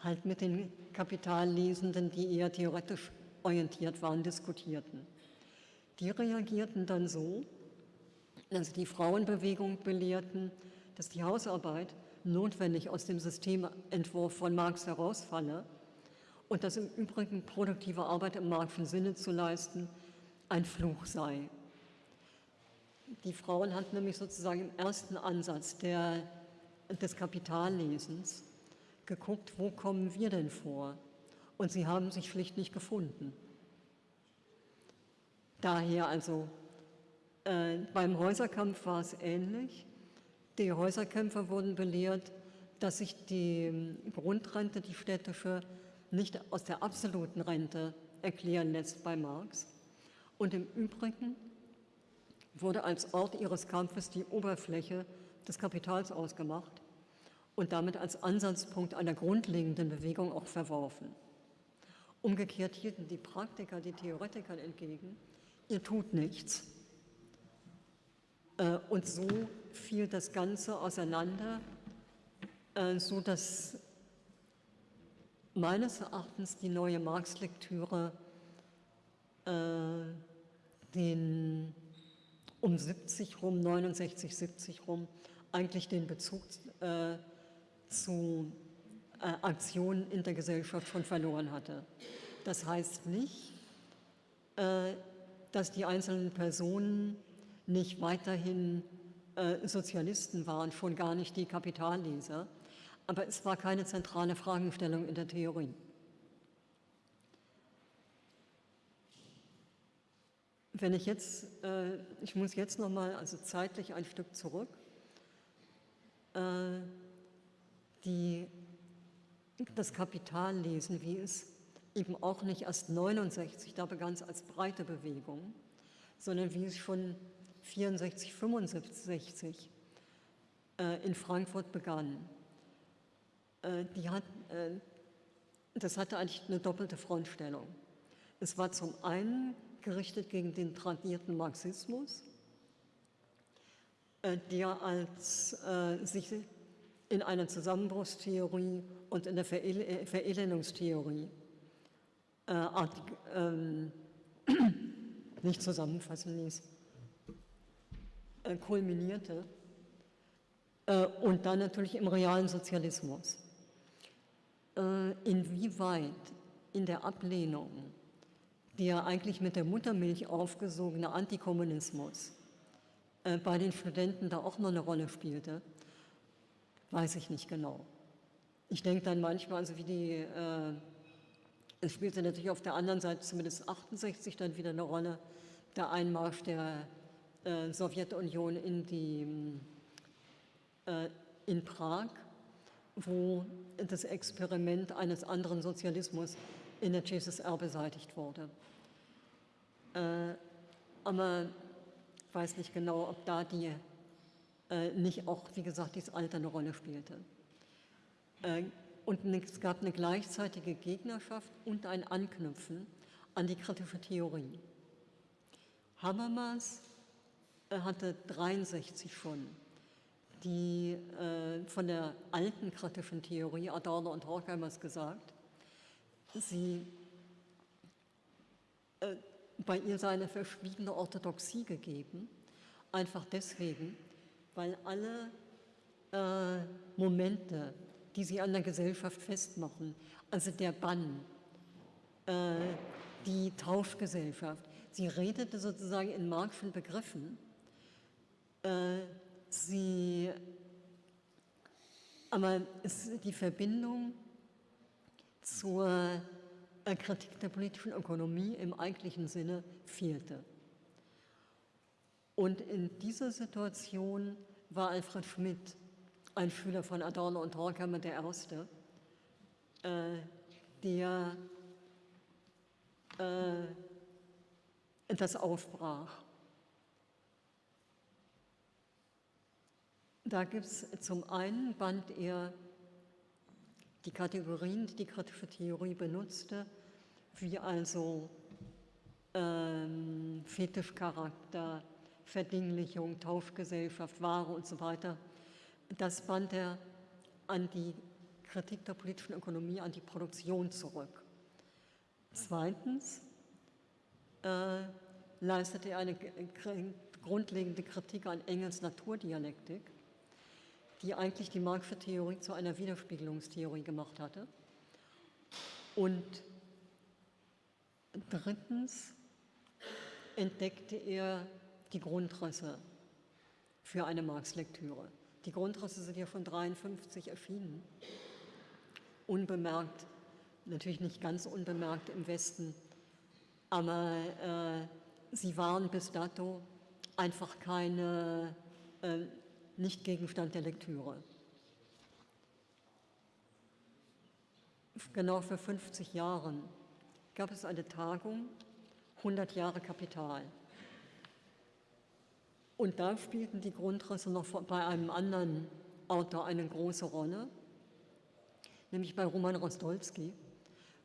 Speaker 4: halt mit den Kapitallesenden, die eher theoretisch orientiert waren, diskutierten. Die reagierten dann so, dass die Frauenbewegung belehrten, dass die Hausarbeit notwendig aus dem Systementwurf von Marx herausfalle und dass im Übrigen produktive Arbeit im Marxischen Sinne zu leisten ein Fluch sei. die Frauen hatten nämlich sozusagen im ersten Ansatz der, des Kapitallesens geguckt, wo kommen wir denn vor? Und sie haben sich schlicht nicht gefunden. Daher also, äh, beim Häuserkampf war es ähnlich. Die Häuserkämpfer wurden belehrt, dass sich die ähm, Grundrente, die städtische, nicht aus der absoluten Rente erklären lässt bei Marx. Und im Übrigen wurde als Ort ihres Kampfes die Oberfläche des Kapitals ausgemacht und damit als Ansatzpunkt einer grundlegenden Bewegung auch verworfen. Umgekehrt hielten die Praktiker die Theoretikern entgegen, ihr tut nichts. Äh, und so fiel das Ganze auseinander, äh, so dass meines Erachtens die neue Marx-Lektüre äh, den um 70 rum, 69, 70 rum, eigentlich den Bezug äh, zu äh, Aktionen in der Gesellschaft schon verloren hatte. Das heißt nicht, dass die einzelnen Personen nicht weiterhin äh, Sozialisten waren, schon gar nicht die Kapitalleser, aber es war keine zentrale Fragestellung in der Theorie. Wenn ich jetzt, äh, ich muss jetzt nochmal, also zeitlich ein Stück zurück, äh, die, das Kapital lesen, wie es eben auch nicht erst 69, da begann es als breite Bewegung, sondern wie es schon 64, 65 äh, in Frankfurt begann. Äh, hat, äh, das hatte eigentlich eine doppelte Frontstellung. Es war zum einen gerichtet gegen den tradierten Marxismus, äh, der als äh, sich in einer Zusammenbruchstheorie und in der Verel äh, Verelendungstheorie äh, ähm, nicht zusammenfassen ließ, äh, kulminierte äh, und dann natürlich im realen Sozialismus. Äh, inwieweit in der Ablehnung der eigentlich mit der Muttermilch aufgesogene Antikommunismus äh, bei den Studenten da auch noch eine Rolle spielte, weiß ich nicht genau. Ich denke dann manchmal, also wie die, äh, es spielte natürlich auf der anderen Seite zumindest 68 dann wieder eine Rolle, der Einmarsch der äh, Sowjetunion in, die, äh, in Prag, wo das Experiment eines anderen Sozialismus in der CSSR beseitigt wurde. Äh, aber ich weiß nicht genau, ob da die äh, nicht auch, wie gesagt, dieses Alter eine Rolle spielte. Äh, und es gab eine gleichzeitige Gegnerschaft und ein Anknüpfen an die kritische Theorie. Habermas hatte 63 schon die äh, von der alten kritischen Theorie, Adorno und Horkheimer gesagt, sie, äh, bei ihr sei eine verschwiegene Orthodoxie gegeben, einfach deswegen, weil alle äh, Momente, die sie an der Gesellschaft festmachen, also der Bann, äh, die Tauschgesellschaft, sie redete sozusagen in Marxischen Begriffen, äh, sie, aber es, die Verbindung zur äh, Kritik der politischen Ökonomie im eigentlichen Sinne fehlte. Und in dieser Situation war Alfred Schmidt, ein Schüler von Adorno und Horkheimer, der Erste, äh, der äh, das aufbrach. Da gibt es zum einen, band er die Kategorien, die die kritische Theorie benutzte, wie also ähm, Fetischcharakter, Verdinglichung, Tauschgesellschaft, Ware und so weiter, das band er an die Kritik der politischen Ökonomie, an die Produktion zurück. Zweitens äh, leistete er eine grundlegende Kritik an Engels Naturdialektik, die eigentlich die Marxische Theorie zu einer Widerspiegelungstheorie gemacht hatte. Und drittens entdeckte er die Grundrisse für eine Marx-Lektüre. Die Grundrisse sind ja von 1953 erschienen, unbemerkt, natürlich nicht ganz unbemerkt im Westen, aber äh, sie waren bis dato einfach keine, äh, nicht Gegenstand der Lektüre. Genau vor 50 Jahren gab es eine Tagung, 100 Jahre Kapital. Und da spielten die Grundrisse noch bei einem anderen Autor eine große Rolle, nämlich bei Roman Rostolski.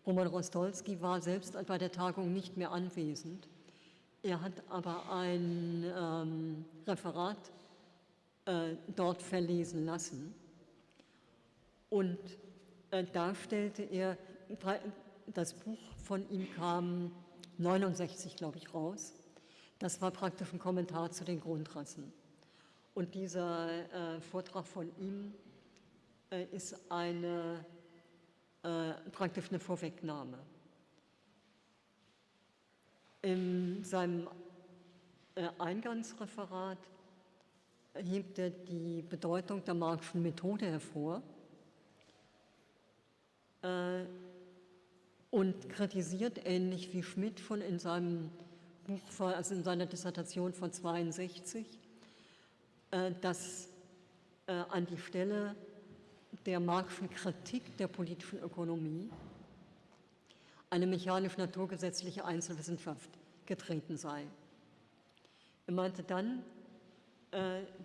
Speaker 4: Roman Rostolski war selbst bei der Tagung nicht mehr anwesend. Er hat aber ein ähm, Referat äh, dort verlesen lassen. Und äh, da stellte er, das Buch von ihm kam 69, glaube ich, raus. Das war praktisch ein Kommentar zu den Grundrassen. Und dieser äh, Vortrag von ihm ist eine, praktisch eine Vorwegnahme. In seinem Eingangsreferat hebt er die Bedeutung der Marxischen Methode hervor äh, und kritisiert ähnlich wie Schmidt schon in seinem Buch, also in seiner Dissertation von 62, äh, dass äh, an die Stelle der Marxischen Kritik der politischen Ökonomie eine mechanisch-naturgesetzliche Einzelwissenschaft getreten sei. Er meinte dann,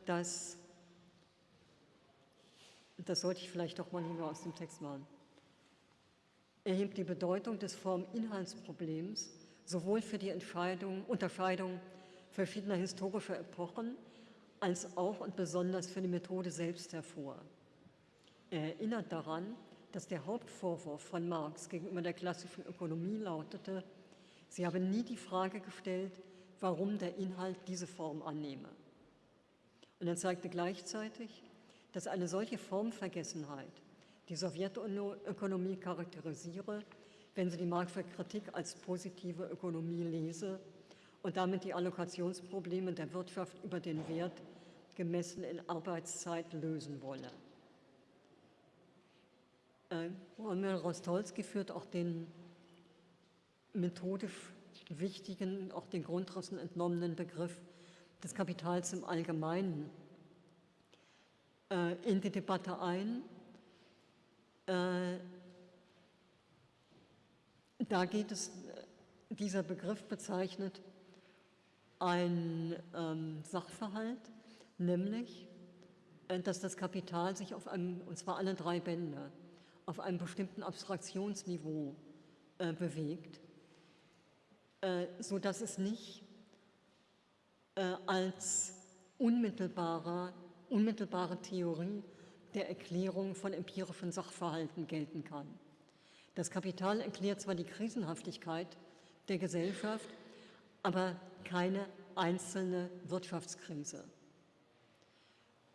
Speaker 4: dass, das sollte ich vielleicht doch mal lieber aus dem Text machen, erhebt die Bedeutung des Form-Inhaltsproblems sowohl für die Unterscheidung verschiedener historischer Epochen als auch und besonders für die Methode selbst hervor. Er erinnert daran, dass der Hauptvorwurf von Marx gegenüber der klassischen Ökonomie lautete, sie habe nie die Frage gestellt, warum der Inhalt diese Form annehme. Und er zeigte gleichzeitig, dass eine solche Formvergessenheit die Sowjetökonomie charakterisiere, wenn sie die Marxische Kritik als positive Ökonomie lese und damit die Allokationsprobleme der Wirtschaft über den Wert gemessen in Arbeitszeit lösen wolle. Äh, Rostolski führt auch den methodisch wichtigen, auch den Grundrissen entnommenen Begriff des Kapitals im Allgemeinen äh, in die Debatte ein. Äh, da geht es, dieser Begriff bezeichnet ein ähm, Sachverhalt, nämlich, äh, dass das Kapital sich auf einem, und zwar alle drei Bände, auf einem bestimmten Abstraktionsniveau äh, bewegt, äh, sodass es nicht äh, als unmittelbare, unmittelbare Theorie der Erklärung von empirischen Sachverhalten gelten kann. Das Kapital erklärt zwar die Krisenhaftigkeit der Gesellschaft, aber keine einzelne Wirtschaftskrise.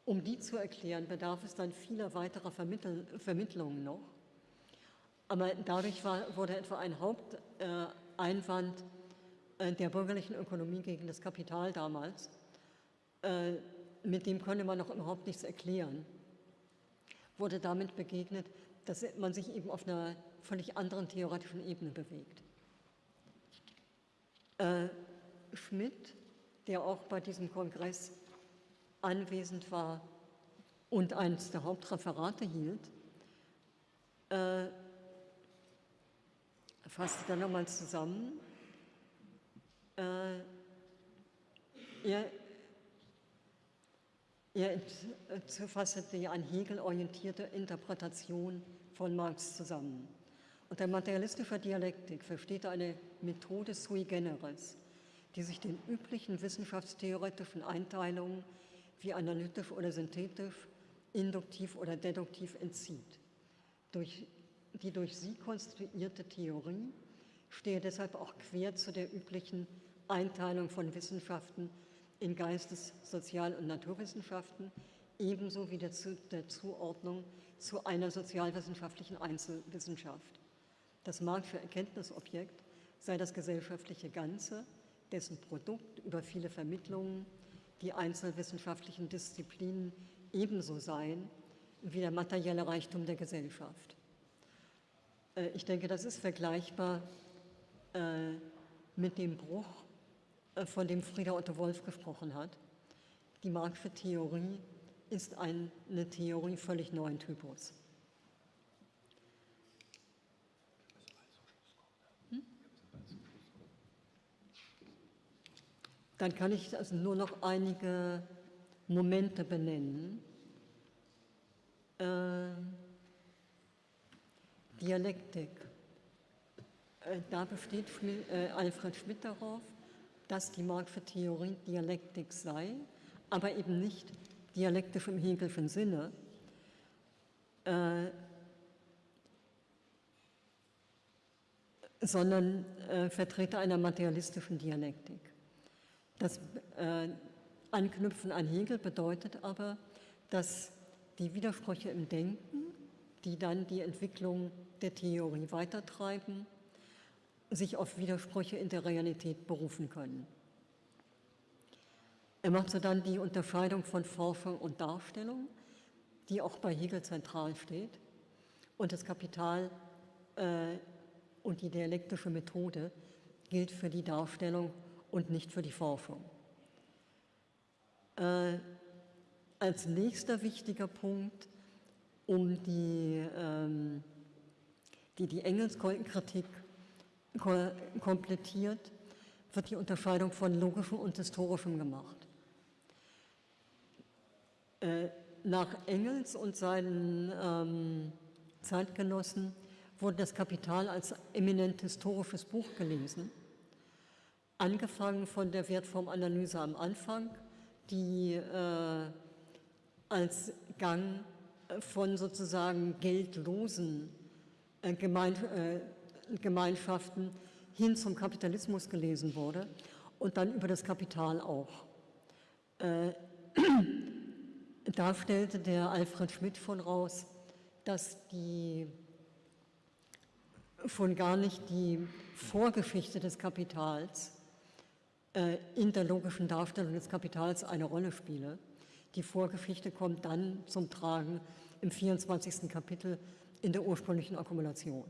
Speaker 4: Um die zu erklären, bedarf es dann vieler weiterer Vermittel Vermittlungen noch. Aber dadurch war, wurde etwa ein Haupteinwand äh, der bürgerlichen Ökonomie gegen das Kapital damals, äh, mit dem konnte man noch überhaupt nichts erklären, wurde damit begegnet, dass man sich eben auf einer völlig anderen theoretischen Ebene bewegt. Äh, Schmidt, der auch bei diesem Kongress anwesend war und eines der Hauptreferate hielt, äh, fasste dann nochmal zusammen. Äh, er, er fasste die an Hegel orientierte Interpretation von Marx zusammen. Unter materialistischer Dialektik versteht er eine Methode sui generis, die sich den üblichen wissenschaftstheoretischen Einteilungen wie analytisch oder synthetisch, induktiv oder deduktiv entzieht. Durch die durch sie konstruierte Theorie stehe deshalb auch quer zu der üblichen Einteilung von Wissenschaften in Geistes-, Sozial- und Naturwissenschaften, ebenso wie der, zu, der Zuordnung zu einer sozialwissenschaftlichen Einzelwissenschaft. Das marxische Erkenntnisobjekt sei das gesellschaftliche Ganze, dessen Produkt über viele Vermittlungen die einzelwissenschaftlichen Disziplinen ebenso seien wie der materielle Reichtum der Gesellschaft. Äh, ich denke, das ist vergleichbar äh, mit dem Bruch, von dem Frieda Otto Wolf gesprochen hat. Die Marxische Theorie ist eine Theorie völlig neuen Typus. Hm? Dann kann ich also nur noch einige Momente benennen. Äh, Dialektik. Äh, da besteht äh, Alfred Schmidt darauf, dass die Marxische Theorie Dialektik sei, aber eben nicht dialektisch im Hegelschen Sinne, äh, sondern äh, Vertreter einer materialistischen Dialektik. Das äh, Anknüpfen an Hegel bedeutet aber, dass die Widersprüche im Denken, die dann die Entwicklung der Theorie weitertreiben, sich auf Widersprüche in der Realität berufen können. Er macht so dann die Unterscheidung von Forschung und Darstellung, die auch bei Hegel zentral steht, und das Kapital äh, und die dialektische Methode gilt für die Darstellung und nicht für die Forschung. Äh, als nächster wichtiger Punkt, um die, ähm, die, die Engelskritik komplettiert, wird die Unterscheidung von logischem und historischem gemacht. Äh, nach Engels und seinen ähm, Zeitgenossen wurde das Kapital als eminent historisches Buch gelesen, angefangen von der Wertformanalyse am Anfang, die äh, als Gang von sozusagen geldlosen äh, Gemein, äh, Gemeinschaften hin zum Kapitalismus gelesen wurde und dann über das Kapital auch. Äh, da stellte der Alfred Schmidt von raus, dass die schon gar nicht die Vorgeschichte des Kapitals äh, in der logischen Darstellung des Kapitals eine Rolle spiele. Die Vorgeschichte kommt dann zum Tragen im 24. Kapitel in der ursprünglichen Akkumulation.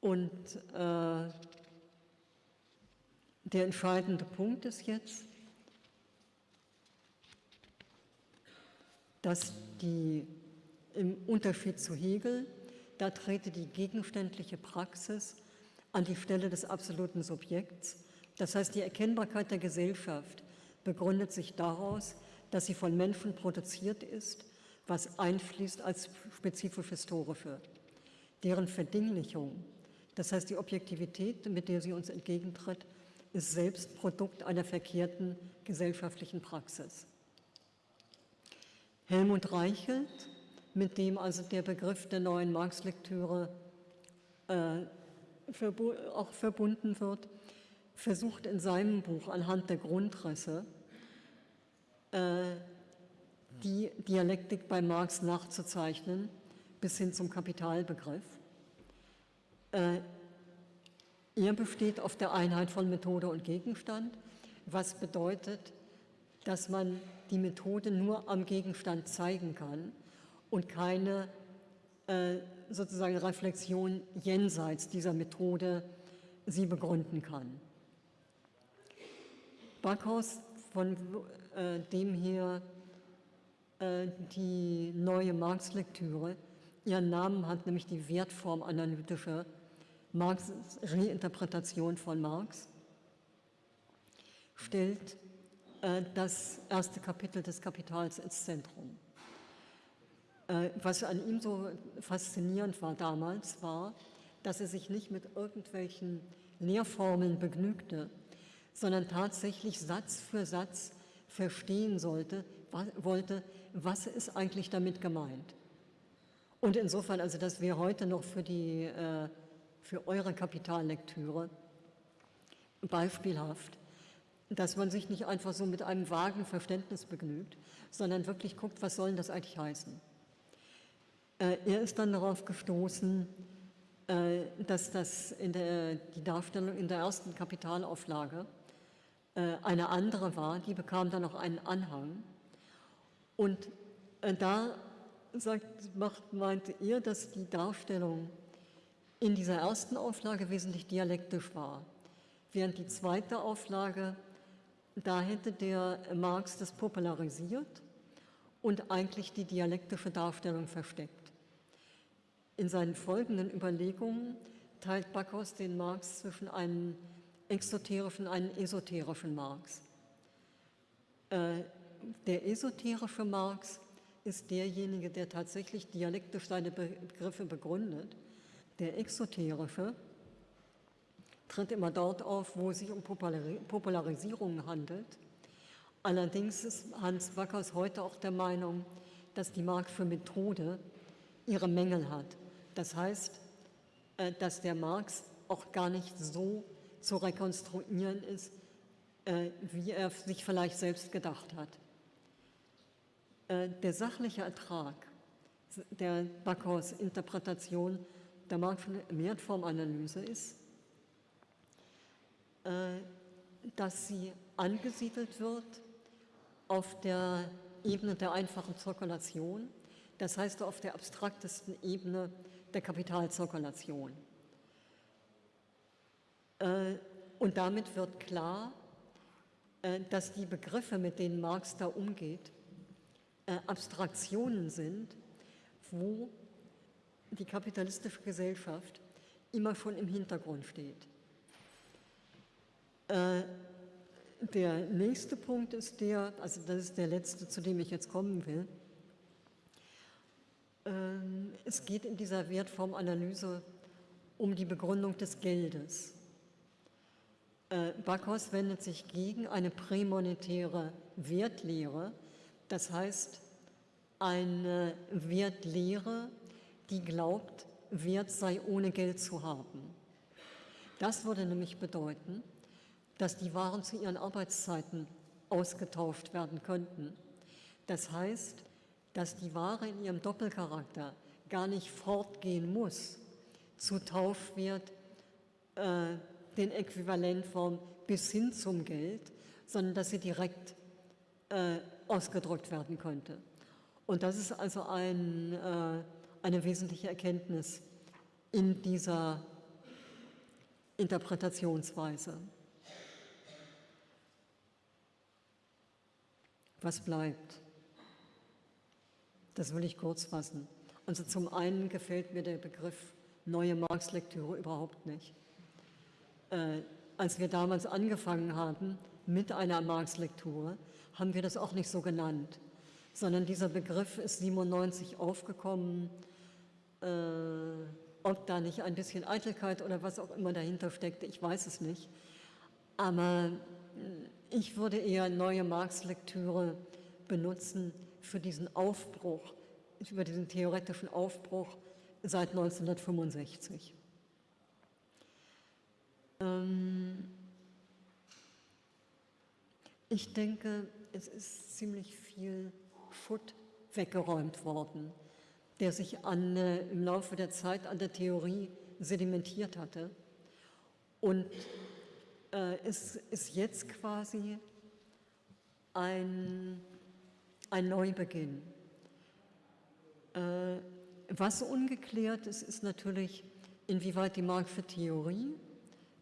Speaker 4: Und äh, der entscheidende Punkt ist jetzt, dass die, im Unterschied zu Hegel, da trete die gegenständliche Praxis an die Stelle des absoluten Subjekts. Das heißt, die Erkennbarkeit der Gesellschaft begründet sich daraus, dass sie von Menschen produziert ist, was einfließt als spezifisch historische. Deren Verdinglichung das heißt, die Objektivität, mit der sie uns entgegentritt, ist selbst Produkt einer verkehrten gesellschaftlichen Praxis. Helmut Reichelt, mit dem also der Begriff der neuen Marx-Lektüre äh, auch verbunden wird, versucht in seinem Buch anhand der Grundrisse äh, die Dialektik bei Marx nachzuzeichnen, bis hin zum Kapitalbegriff. Äh, er besteht auf der Einheit von Methode und Gegenstand, was bedeutet, dass man die Methode nur am Gegenstand zeigen kann und keine äh, sozusagen Reflexion jenseits dieser Methode sie begründen kann. Backhaus, von äh, dem hier äh, die neue Marx-Lektüre ihren Namen hat, nämlich die wertformanalytische Marx Reinterpretation von Marx stellt äh, das erste Kapitel des Kapitals ins Zentrum. Äh, was an ihm so faszinierend war damals, war, dass er sich nicht mit irgendwelchen Lehrformeln begnügte, sondern tatsächlich Satz für Satz verstehen sollte, wollte, was ist eigentlich damit gemeint. Und insofern, also dass wir heute noch für die äh, für eure Kapitallektüre beispielhaft, dass man sich nicht einfach so mit einem vagen Verständnis begnügt, sondern wirklich guckt, was soll das eigentlich heißen. Äh, er ist dann darauf gestoßen, äh, dass das in der, die Darstellung in der ersten Kapitalauflage äh, eine andere war, die bekam dann noch einen Anhang. Und da sagt, macht, meinte er, dass die Darstellung in dieser ersten Auflage wesentlich dialektisch war, während die zweite Auflage, da hätte der Marx das popularisiert und eigentlich die dialektische Darstellung versteckt. In seinen folgenden Überlegungen teilt Backhaus den Marx zwischen einem exoterischen und einem esoterischen Marx. Äh, der esoterische Marx ist derjenige, der tatsächlich dialektisch seine Begriffe begründet. Der exoterische tritt immer dort auf, wo es sich um Popularisierung handelt. Allerdings ist Hans Wackers heute auch der Meinung, dass die Marxische Methode ihre Mängel hat. Das heißt, äh, dass der Marx auch gar nicht so zu rekonstruieren ist, äh, wie er sich vielleicht selbst gedacht hat. Äh, der sachliche Ertrag der Backhaus Interpretation der Marxischen Wertformanalyse ist, äh, dass sie angesiedelt wird auf der Ebene der einfachen Zirkulation, das heißt auf der abstraktesten Ebene der Kapitalzirkulation. Äh, und damit wird klar, dass die Begriffe, mit denen Marx da umgeht, äh, Abstraktionen sind, wo die kapitalistische Gesellschaft immer schon im Hintergrund steht. Äh, der nächste Punkt ist der, also das ist der letzte, zu dem ich jetzt kommen will. Ähm, es geht in dieser Wertformanalyse um die Begründung des Geldes. Äh, Backhaus wendet sich gegen eine prämonetäre Wertlehre, das heißt, eine Wertlehre, die glaubt, Wert sei ohne Geld zu haben. Das würde nämlich bedeuten, dass die Waren zu ihren Arbeitszeiten ausgetauscht werden könnten. Das heißt, dass die Ware in ihrem Doppelcharakter gar nicht fortgehen muss zu Tauschwert, äh, den Äquivalentform bis hin zum Geld, sondern dass sie direkt äh, ausgedrückt werden könnte. Und das ist also ein, äh, eine wesentliche Erkenntnis in dieser Interpretationsweise. Was bleibt? Das will ich kurz fassen. Also zum einen gefällt mir der Begriff neue Marx-Lektüre überhaupt nicht. Äh, als wir damals angefangen haben mit einer Marx-Lektüre, haben wir das auch nicht so genannt, sondern dieser Begriff ist 97 aufgekommen. Äh, ob da nicht ein bisschen Eitelkeit oder was auch immer dahinter steckt, ich weiß es nicht. Aber äh, ich würde eher neue Marx-Lektüre benutzen für diesen Aufbruch, über diesen theoretischen Aufbruch seit 1965. Ähm, ich denke, es ist ziemlich viel Schutt weggeräumt worden, der sich an, äh, im Laufe der Zeit an der Theorie sedimentiert hatte. Und äh, es ist jetzt quasi ein, ein Neubeginn. Äh, was ungeklärt ist, ist natürlich, inwieweit die Marxische Theorie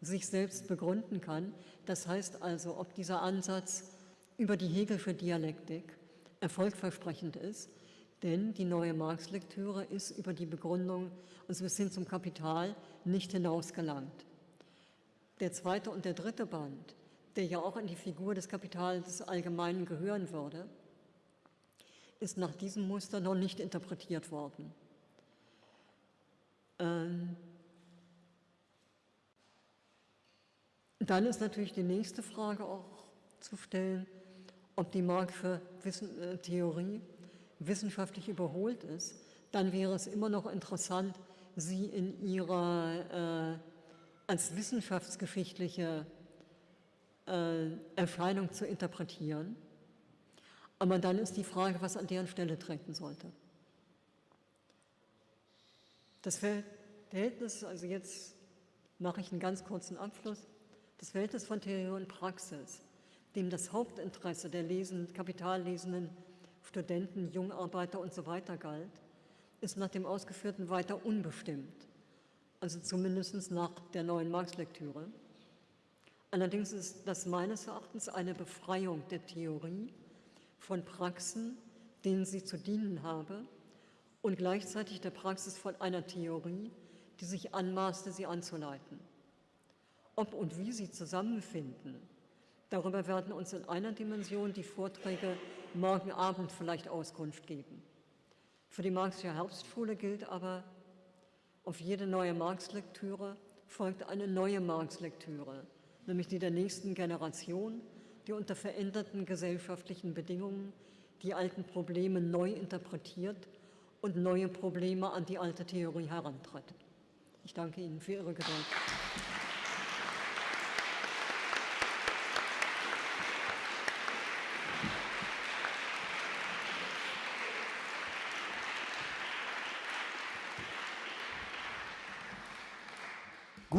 Speaker 4: sich selbst begründen kann. Das heißt also, ob dieser Ansatz über die Hegelsche Dialektik erfolgversprechend ist, denn die neue Marx-Lektüre ist über die Begründung, also bis hin zum Kapital, nicht hinausgelangt. Der zweite und der dritte Band, der ja auch in die Figur des Kapitals des Allgemeinen gehören würde, ist nach diesem Muster noch nicht interpretiert worden. Ähm Dann ist natürlich die nächste Frage auch zu stellen, ob die Marxische äh, Theorie wissenschaftlich überholt ist. Dann wäre es immer noch interessant, sie in ihrer äh, als wissenschaftsgeschichtliche äh, Erscheinung zu interpretieren. Aber dann ist die Frage, was an deren Stelle treten sollte. Das Verhältnis, also jetzt mache ich einen ganz kurzen Abschluss, das Verhältnis von Theorie und Praxis dem das Hauptinteresse der lesen, kapitallesenden Studenten, Jungarbeiter und so weiter galt, ist nach dem Ausgeführten weiter unbestimmt, also zumindest nach der neuen Marx-Lektüre. Allerdings ist das meines Erachtens eine Befreiung der Theorie von Praxen, denen sie zu dienen habe, und gleichzeitig der Praxis von einer Theorie, die sich anmaßte, sie anzuleiten. Ob und wie sie zusammenfinden, darüber werden uns in einer Dimension die Vorträge morgen Abend vielleicht Auskunft geben. Für die Marxische Herbstschule gilt aber, auf jede neue Marx-Lektüre folgt eine neue Marx-Lektüre, nämlich die der nächsten Generation, die unter veränderten gesellschaftlichen Bedingungen die alten Probleme neu interpretiert und neue Probleme an die alte Theorie herantritt. Ich danke Ihnen für Ihre Geduld.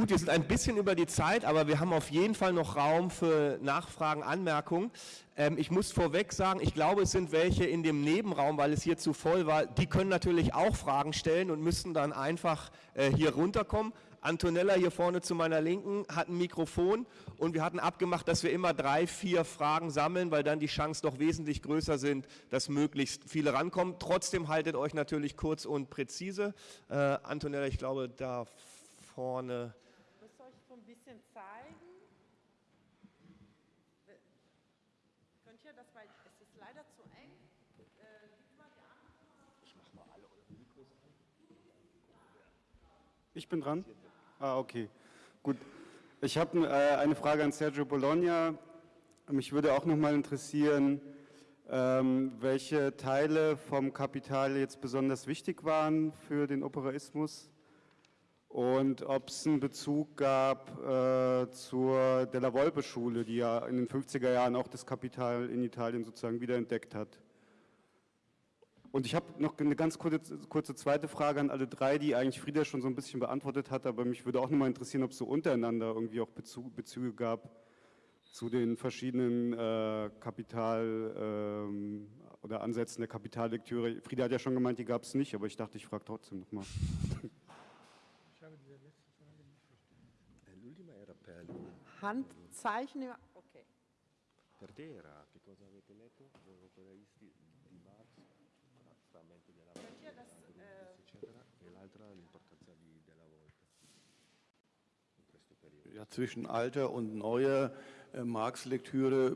Speaker 1: Gut, wir sind ein bisschen über die Zeit, aber wir haben auf jeden Fall noch Raum für Nachfragen, Anmerkungen. Ähm, ich muss vorweg sagen, ich glaube, es sind welche in dem Nebenraum, weil es hier zu voll war. Die können natürlich auch Fragen stellen und müssen dann einfach äh, hier runterkommen. Antonella hier vorne zu meiner Linken hat ein Mikrofon und wir hatten abgemacht, dass wir immer drei, vier Fragen sammeln, weil dann die Chancen doch wesentlich größer sind, dass möglichst viele rankommen. Trotzdem haltet euch natürlich kurz und präzise. Äh, Antonella, ich glaube, da vorne.
Speaker 5: Ich muss euch so ein bisschen zeigen. Könnt ihr das, weil es ist leider zu eng. Äh, gib mal die andere.
Speaker 6: Ich mach mal alle eure Mikros an. Ich bin dran? Ah, okay. Gut. Ich habe äh, eine Frage an Sergio Bologna. Mich würde auch noch mal interessieren, ähm, welche Teile vom Kapital jetzt besonders wichtig waren für den Operaismus und ob es einen Bezug gab äh, zur Della Volpe Schule, die ja in den 50er Jahren auch das Kapital in Italien sozusagen wiederentdeckt hat. Und ich habe noch eine ganz kurze, kurze, zweite Frage an alle drei, die eigentlich Frieda schon so ein bisschen beantwortet hat, aber mich würde auch noch mal interessieren, ob es so untereinander irgendwie auch Bezug, Bezüge gab zu den verschiedenen äh, Kapital- ähm, oder Ansätzen der Kapitallektüre. Frieda hat ja schon gemeint, die gab es nicht, aber ich dachte, ich frage trotzdem noch mal.
Speaker 5: Handzeichen. Okay.
Speaker 7: Per te era che cosa avete letto? Gli operaisti di Marx, frammento della Volpe, eccetera, e l'altra l'importanza di, della Volpe in questo periodo.
Speaker 8: Ja, zwischen alter und neuer äh, Marx-Lektüre,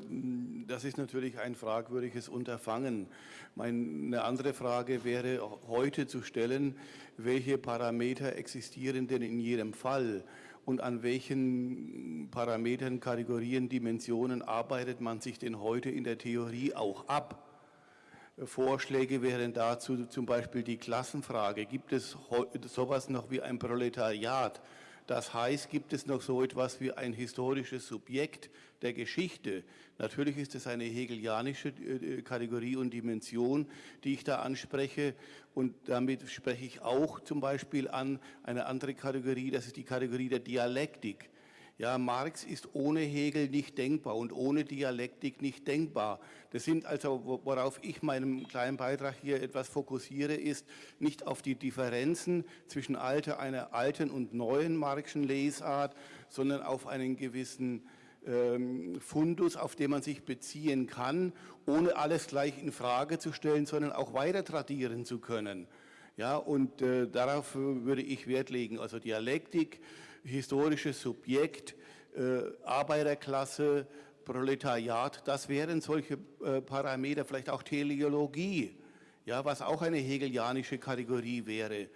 Speaker 8: das ist natürlich ein fragwürdiges Unterfangen. Meine andere Frage wäre heute zu stellen, welche Parameter existieren denn in jedem Fall? und an welchen Parametern, Kategorien, Dimensionen arbeitet man sich denn heute in der Theorie auch ab? Vorschläge wären dazu zum Beispiel die Klassenfrage. Gibt es sowas noch wie ein Proletariat? Das heißt, gibt es noch so etwas wie ein historisches Subjekt der Geschichte? Natürlich ist es eine hegelianische äh, Kategorie und Dimension, die ich da anspreche. Und damit spreche ich auch zum Beispiel an eine andere Kategorie, das ist die Kategorie der Dialektik. Ja, Marx ist ohne Hegel nicht denkbar und ohne Dialektik nicht denkbar. Das sind also, worauf ich meinen kleinen Beitrag hier etwas fokussiere, ist nicht auf die Differenzen zwischen alter, einer alten und neuen Marxischen Lesart, sondern auf einen gewissen ähm, Fundus, auf den man sich beziehen kann, ohne alles gleich in Frage zu stellen, sondern auch weiter tradieren zu können. Ja, und äh, darauf würde ich Wert legen. Also Dialektik, historisches Subjekt, äh, Arbeiterklasse, Proletariat, das wären solche äh, Parameter, vielleicht auch Teleologie, ja, was auch eine hegelianische Kategorie wäre.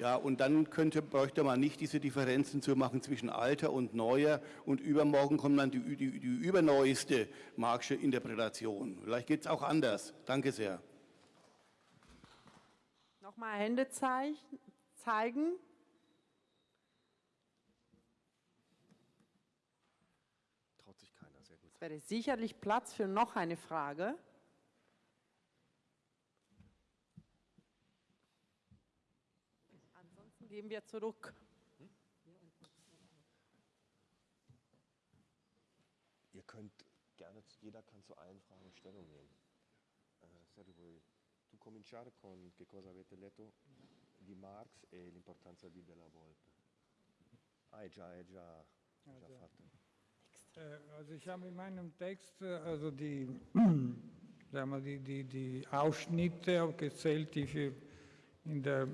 Speaker 8: Ja, und dann könnte, bräuchte man nicht diese Differenzen zu machen zwischen alter und neuer und übermorgen kommt dann die, die, die überneueste Marxische Interpretation. Vielleicht geht es auch anders. Danke sehr.
Speaker 5: Nochmal Hände zeigen. Es wäre sicherlich Platz für noch eine Frage. Ansonsten gehen wir zurück.
Speaker 7: Ihr könnt gerne, jeder kann zu allen Fragen Stellung nehmen. Eh, vuoi tu cominciare con che cosa avete letto di Marx e l'importanza di Della Volpe? Ah, è già, è già, è già fatto.
Speaker 3: Äh, Also ich habe in meinem Text äh, also die, sagen wir, die, die, die Ausschnitte aufgezählt, die für in der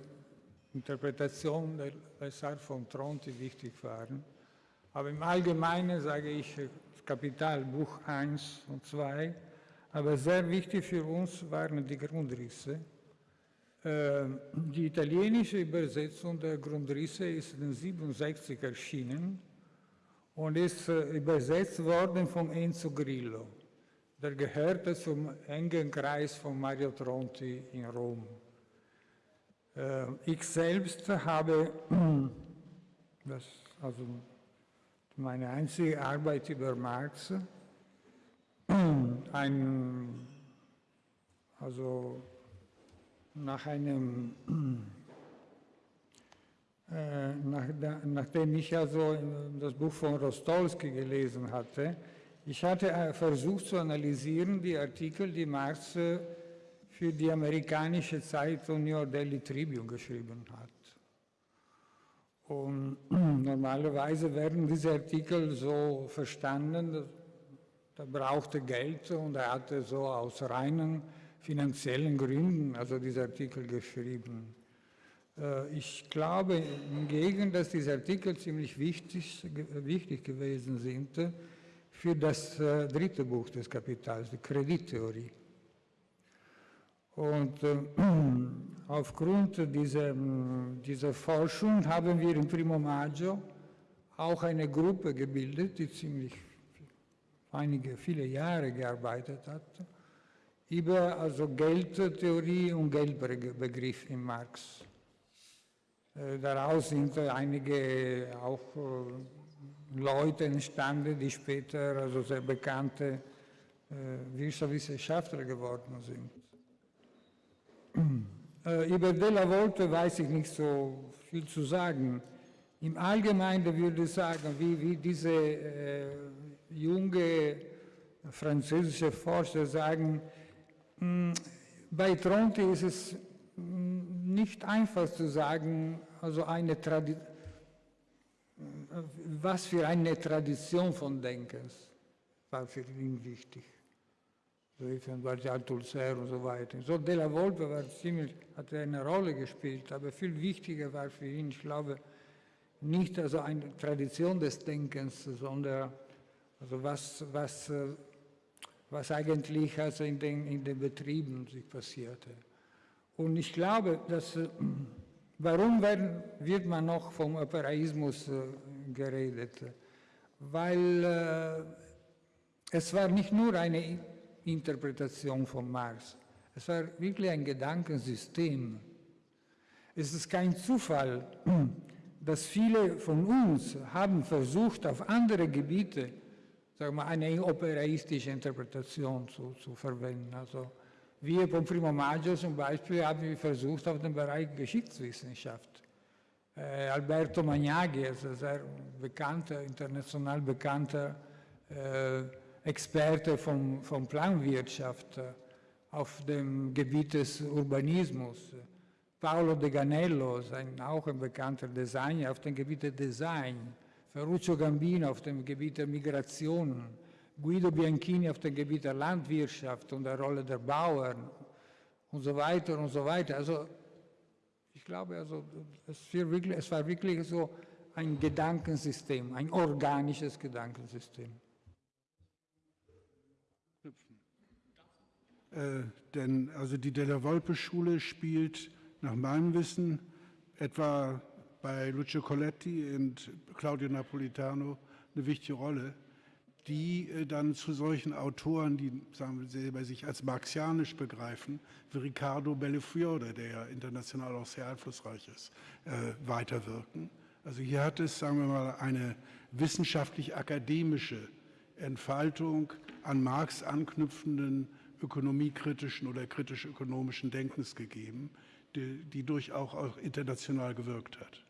Speaker 3: Interpretation der Lesart von Tronti wichtig waren. Aber im Allgemeinen sage ich äh, Kapital, Buch 1 und 2. Aber sehr wichtig für uns waren die Grundrisse. Die italienische Übersetzung der Grundrisse ist in 67 erschienen und ist übersetzt worden von Enzo Grillo. Der gehörte zum engen Kreis von Mario Tronti in Rom. Äh, Ich selbst habe das, also meine einzige Arbeit über Marx, ein, also nach einem nach, da- nachdem ich also das Buch von Rostolski gelesen hatte, ich hatte äh, versucht zu analysieren die Artikel, die Marx äh, für die amerikanische Zeitung New York Daily Tribune geschrieben hat. Und normalerweise werden diese Artikel so verstanden, da brauchte Geld und er hatte so aus reinen finanziellen Gründen also diese Artikel geschrieben. Äh, Ich glaube hingegen, dass diese Artikel ziemlich wichtig, wichtig gewesen sind für das äh, dritte Buch des Kapitals, die Kredittheorie. Und äh, aufgrund dieser, dieser Forschung haben wir im Primo Maggio auch eine Gruppe gebildet, die ziemlich einige, viele Jahre gearbeitet hat, über also Geldtheorie und Geldbegriff in Marx. Äh, Daraus sind äh, einige auch äh, Leute entstanden, die später also sehr bekannte äh, Wirtschaftswissenschaftler geworden sind. Äh, Über Della Volpe weiß ich nicht so viel zu sagen. Im Allgemeinen würde ich sagen, wie, wie diese äh, junge französische Forscher sagen, mh, bei Tronti ist es nicht einfach zu sagen, also eine was für eine Tradition von Denkens war für ihn wichtig. So wie von Althusser und so weiter. So Della Volpe war ziemlich, hat eine Rolle gespielt, aber viel wichtiger war für ihn, ich glaube, nicht also eine Tradition des Denkens, sondern also was, was, äh, was eigentlich also in den, in den Betrieben sich passierte. Und ich glaube, dass, äh, warum wird man noch vom Operaismus äh, geredet? Weil äh, es war nicht nur eine Interpretation von Marx, es war wirklich ein Gedankensystem. Es ist kein Zufall, dass viele von uns haben versucht, auf andere Gebiete sagen wir, eine operaistische Interpretation zu, zu verwenden. Also wir vom Primo Maggio zum Beispiel haben versucht, auf den Bereich Geschichtswissenschaft. Äh, Alberto Magnaghi, also sehr bekannter, international bekannter äh, Experte von, von Planwirtschaft äh, auf dem Gebiet des Urbanismus. Paolo De Ganello, ein, auch ein bekannter Designer auf dem Gebiet des Design. Ferruccio Gambino auf dem Gebiet der Migration. Guido Bianchini auf dem Gebiet der Landwirtschaft und der Rolle der Bauern und so weiter und so weiter. Also ich glaube, also, es, war wirklich, es war wirklich so ein Gedankensystem, ein organisches Gedankensystem.
Speaker 2: Äh, denn also die Della Volpe-Schule spielt nach meinem Wissen etwa bei Lucio Coletti und Claudio Napolitano eine wichtige Rolle, die äh, dann zu solchen Autoren, die sagen wir selber sich als marxianisch begreifen, wie Riccardo Bellefiore, der ja international auch sehr einflussreich ist, äh, weiterwirken. Also hier hat es, sagen wir mal, eine wissenschaftlich-akademische Entfaltung an Marx anknüpfenden ökonomiekritischen oder kritisch-ökonomischen Denkens gegeben, die, die durchaus auch international gewirkt hat.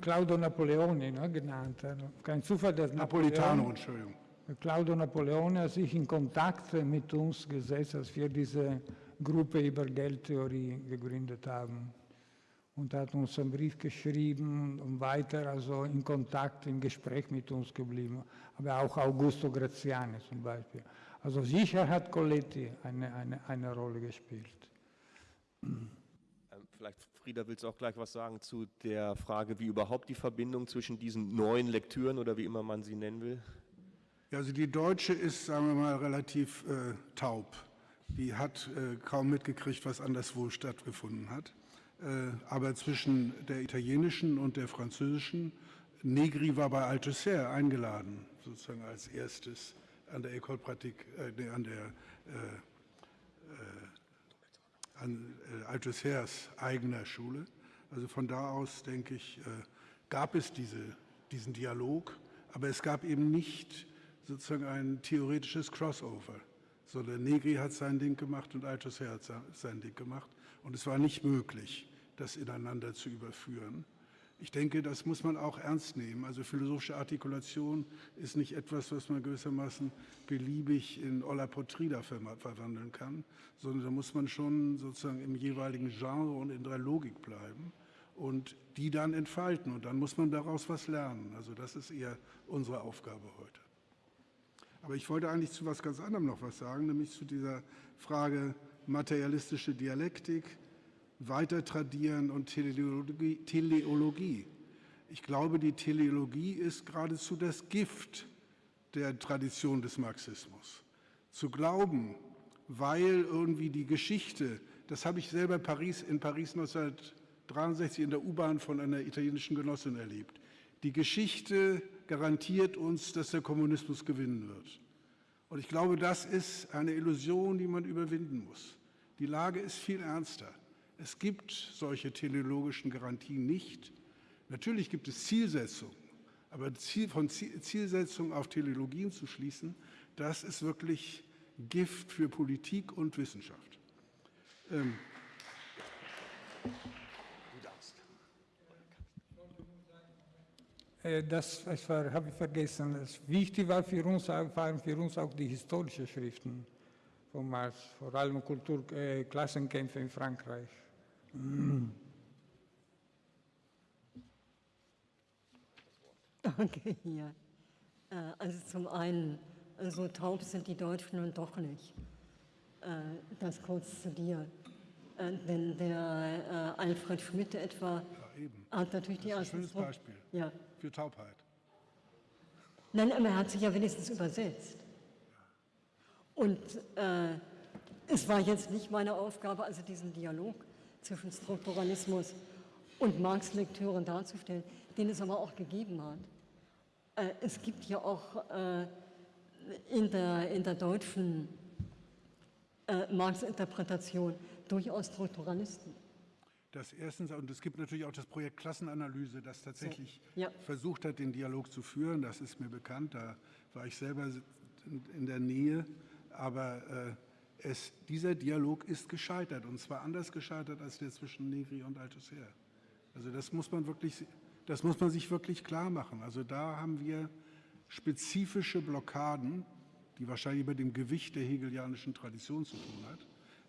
Speaker 3: Claudio Napoleoni ne, genannt. also Kein Zufall, dass
Speaker 2: Napolitano,
Speaker 3: Napoleon,
Speaker 2: Entschuldigung.
Speaker 3: Claudio Napoleone hat sich in Kontakt mit uns gesetzt, als wir diese Gruppe über Geldtheorie gegründet haben. Und hat uns einen Brief geschrieben und weiter also in Kontakt, im Gespräch mit uns geblieben. Aber auch Augusto Graziani zum Beispiel. Also sicher hat Coletti eine, eine, eine Rolle gespielt.
Speaker 1: Ähm, vielleicht, Frieda, willst du auch gleich was sagen zu der Frage, wie überhaupt die Verbindung zwischen diesen neuen Lektüren oder wie immer man sie nennen will?
Speaker 2: Also die deutsche ist, sagen wir mal, relativ äh, taub. Die hat äh, kaum mitgekriegt, was anderswo stattgefunden hat. Äh, aber zwischen der italienischen und der französischen, Negri war bei Althusser eingeladen, sozusagen als erstes an der École Pratique, äh, an der äh, äh, an äh, Althusser's eigener Schule. Also von da aus, denke ich, äh, gab es diese, diesen Dialog, aber es gab eben nicht sozusagen ein theoretisches Crossover, sondern Negri hat sein Ding gemacht und Althusser hat sein Ding gemacht und es war nicht möglich, das ineinander zu überführen. Ich denke, das muss man auch ernst nehmen. Also philosophische Artikulation ist nicht etwas, was man gewissermaßen beliebig in Olla Potrida verwandeln kann, sondern da muss man schon sozusagen im jeweiligen Genre und in der Logik bleiben und die dann entfalten. Und dann muss man daraus was lernen. Also das ist eher unsere Aufgabe heute. Aber ich wollte eigentlich zu was ganz anderem noch was sagen, nämlich zu dieser Frage materialistische Dialektik, weiter tradieren und Teleologie, Teleologie. Ich glaube, die Teleologie ist geradezu das Gift der Tradition des Marxismus. Zu glauben, weil irgendwie die Geschichte, das habe ich selber Paris, in Paris 1963 in der U-Bahn von einer italienischen Genossin erlebt. Die Geschichte garantiert uns, dass der Kommunismus gewinnen wird. Und ich glaube, das ist eine Illusion, die man überwinden muss. Die Lage ist viel ernster. Es gibt solche teleologischen Garantien nicht. Natürlich gibt es Zielsetzungen, aber von Zielsetzungen auf Teleologien zu schließen, das ist wirklich Gift für Politik und Wissenschaft. Ähm
Speaker 3: äh, das, das habe ich vergessen. Das wichtig war für uns, waren für uns auch die historischen Schriften von Marx, vor allem Kulturklassenkämpfe äh, in Frankreich.
Speaker 4: Okay, ja. Äh, also zum einen, so taub sind die Deutschen nun doch nicht. Äh, das kurz zu dir. Äh, denn der Alfred Schmidt etwa
Speaker 2: ja,
Speaker 4: hat natürlich die
Speaker 2: erste... Das ist ein schönes Beispiel ja. für Taubheit.
Speaker 4: Nein, aber er hat sich ja wenigstens übersetzt. Und äh, es war jetzt nicht meine Aufgabe, also diesen Dialog zwischen Strukturalismus und Marx-Lektüre darzustellen, den es aber auch gegeben hat. Äh, es gibt ja auch äh, in, der, in der deutschen äh, Marx-Interpretation durchaus Strukturalisten.
Speaker 2: Das erstens, und es gibt natürlich auch das Projekt Klassenanalyse, das tatsächlich so, ja. versucht hat, den Dialog zu führen. Das ist mir bekannt, da war ich selber in der Nähe. Aber äh, es, dieser Dialog ist gescheitert und zwar anders gescheitert als der zwischen Negri und Althusser. Also das muss man wirklich, das muss man sich wirklich klar machen. Also da haben wir spezifische Blockaden, die wahrscheinlich mit dem Gewicht der hegelianischen Tradition zu tun hat,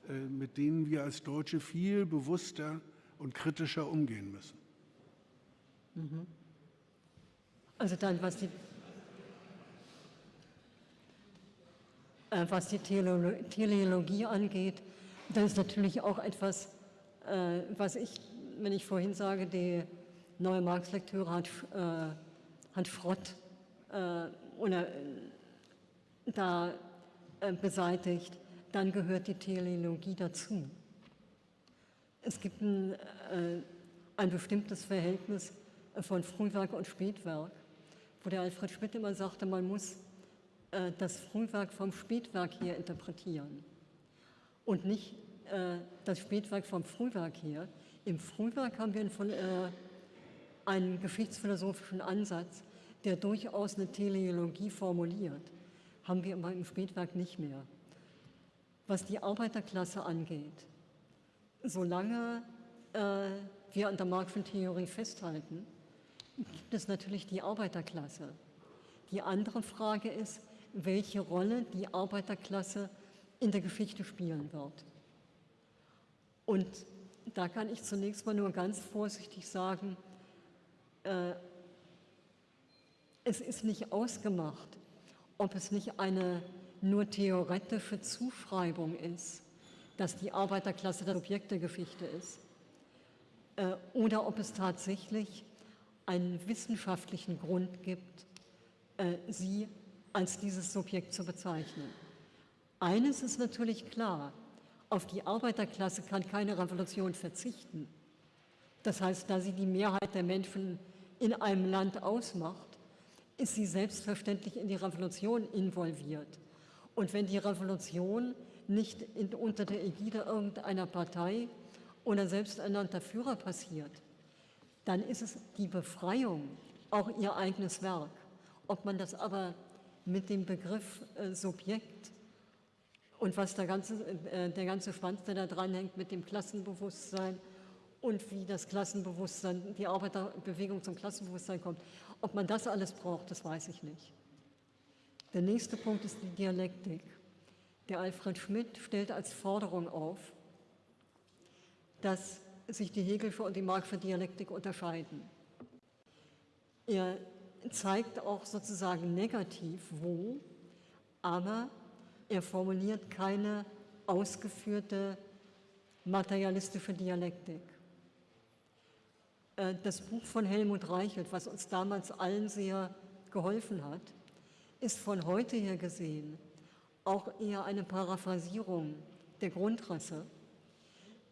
Speaker 2: äh, mit denen wir als Deutsche viel bewusster und kritischer umgehen müssen.
Speaker 4: Mhm. Also dann, was die was die Teleologie angeht, das ist natürlich auch etwas, äh, was ich, wenn ich vorhin sage, die neue Marx-Lektüre hat, äh, hat Schrott oder, da beseitigt, dann gehört die Teleologie dazu. Es gibt ein, ein bestimmtes Verhältnis von Frühwerk und Spätwerk, wo der Alfred Schmidt immer sagte, man muss äh, das Frühwerk vom Spätwerk her interpretieren und nicht äh, das Spätwerk vom Frühwerk her. Im Frühwerk haben wir von, äh, einen geschichtsphilosophischen Ansatz, der durchaus eine Teleologie formuliert, haben wir aber im Spätwerk nicht mehr. Was die Arbeiterklasse angeht, solange äh, wir an der Marxischen Theorie festhalten, gibt es natürlich die Arbeiterklasse. Die andere Frage ist, welche Rolle die Arbeiterklasse in der Geschichte spielen wird. Und da kann ich zunächst mal nur ganz vorsichtig sagen, äh, es ist nicht ausgemacht, ob es nicht eine nur theoretische Zuschreibung ist, dass die Arbeiterklasse das Objekt der Geschichte ist, äh, oder ob es tatsächlich einen wissenschaftlichen Grund gibt, äh, sie als dieses Subjekt zu bezeichnen. Eines ist natürlich klar, auf die Arbeiterklasse kann keine Revolution verzichten. Das heißt, da sie die Mehrheit der Menschen in einem Land ausmacht, ist sie selbstverständlich in die Revolution involviert. Und wenn die Revolution nicht in, unter der Ägide irgendeiner Partei oder selbsternannter Führer passiert, dann ist es die Befreiung auch ihr eigenes Werk. Ob man das aber mit dem Begriff äh, Subjekt und was der ganze, äh, der ganze Schwanz, der da dranhängt, mit dem Klassenbewusstsein und wie das Klassenbewusstsein, die Arbeiterbewegung zum Klassenbewusstsein kommt, ob man das alles braucht, das weiß ich nicht. Der nächste Punkt ist die Dialektik. Der Alfred Schmidt stellt als Forderung auf, dass sich die Hegelsche und die Marxische Dialektik unterscheiden. Er zeigt auch sozusagen negativ, wo, aber er formuliert keine ausgeführte materialistische Dialektik. Äh, das Buch von Helmut Reichelt, was uns damals allen sehr geholfen hat, ist von heute her gesehen auch eher eine Paraphrasierung der Grundrisse.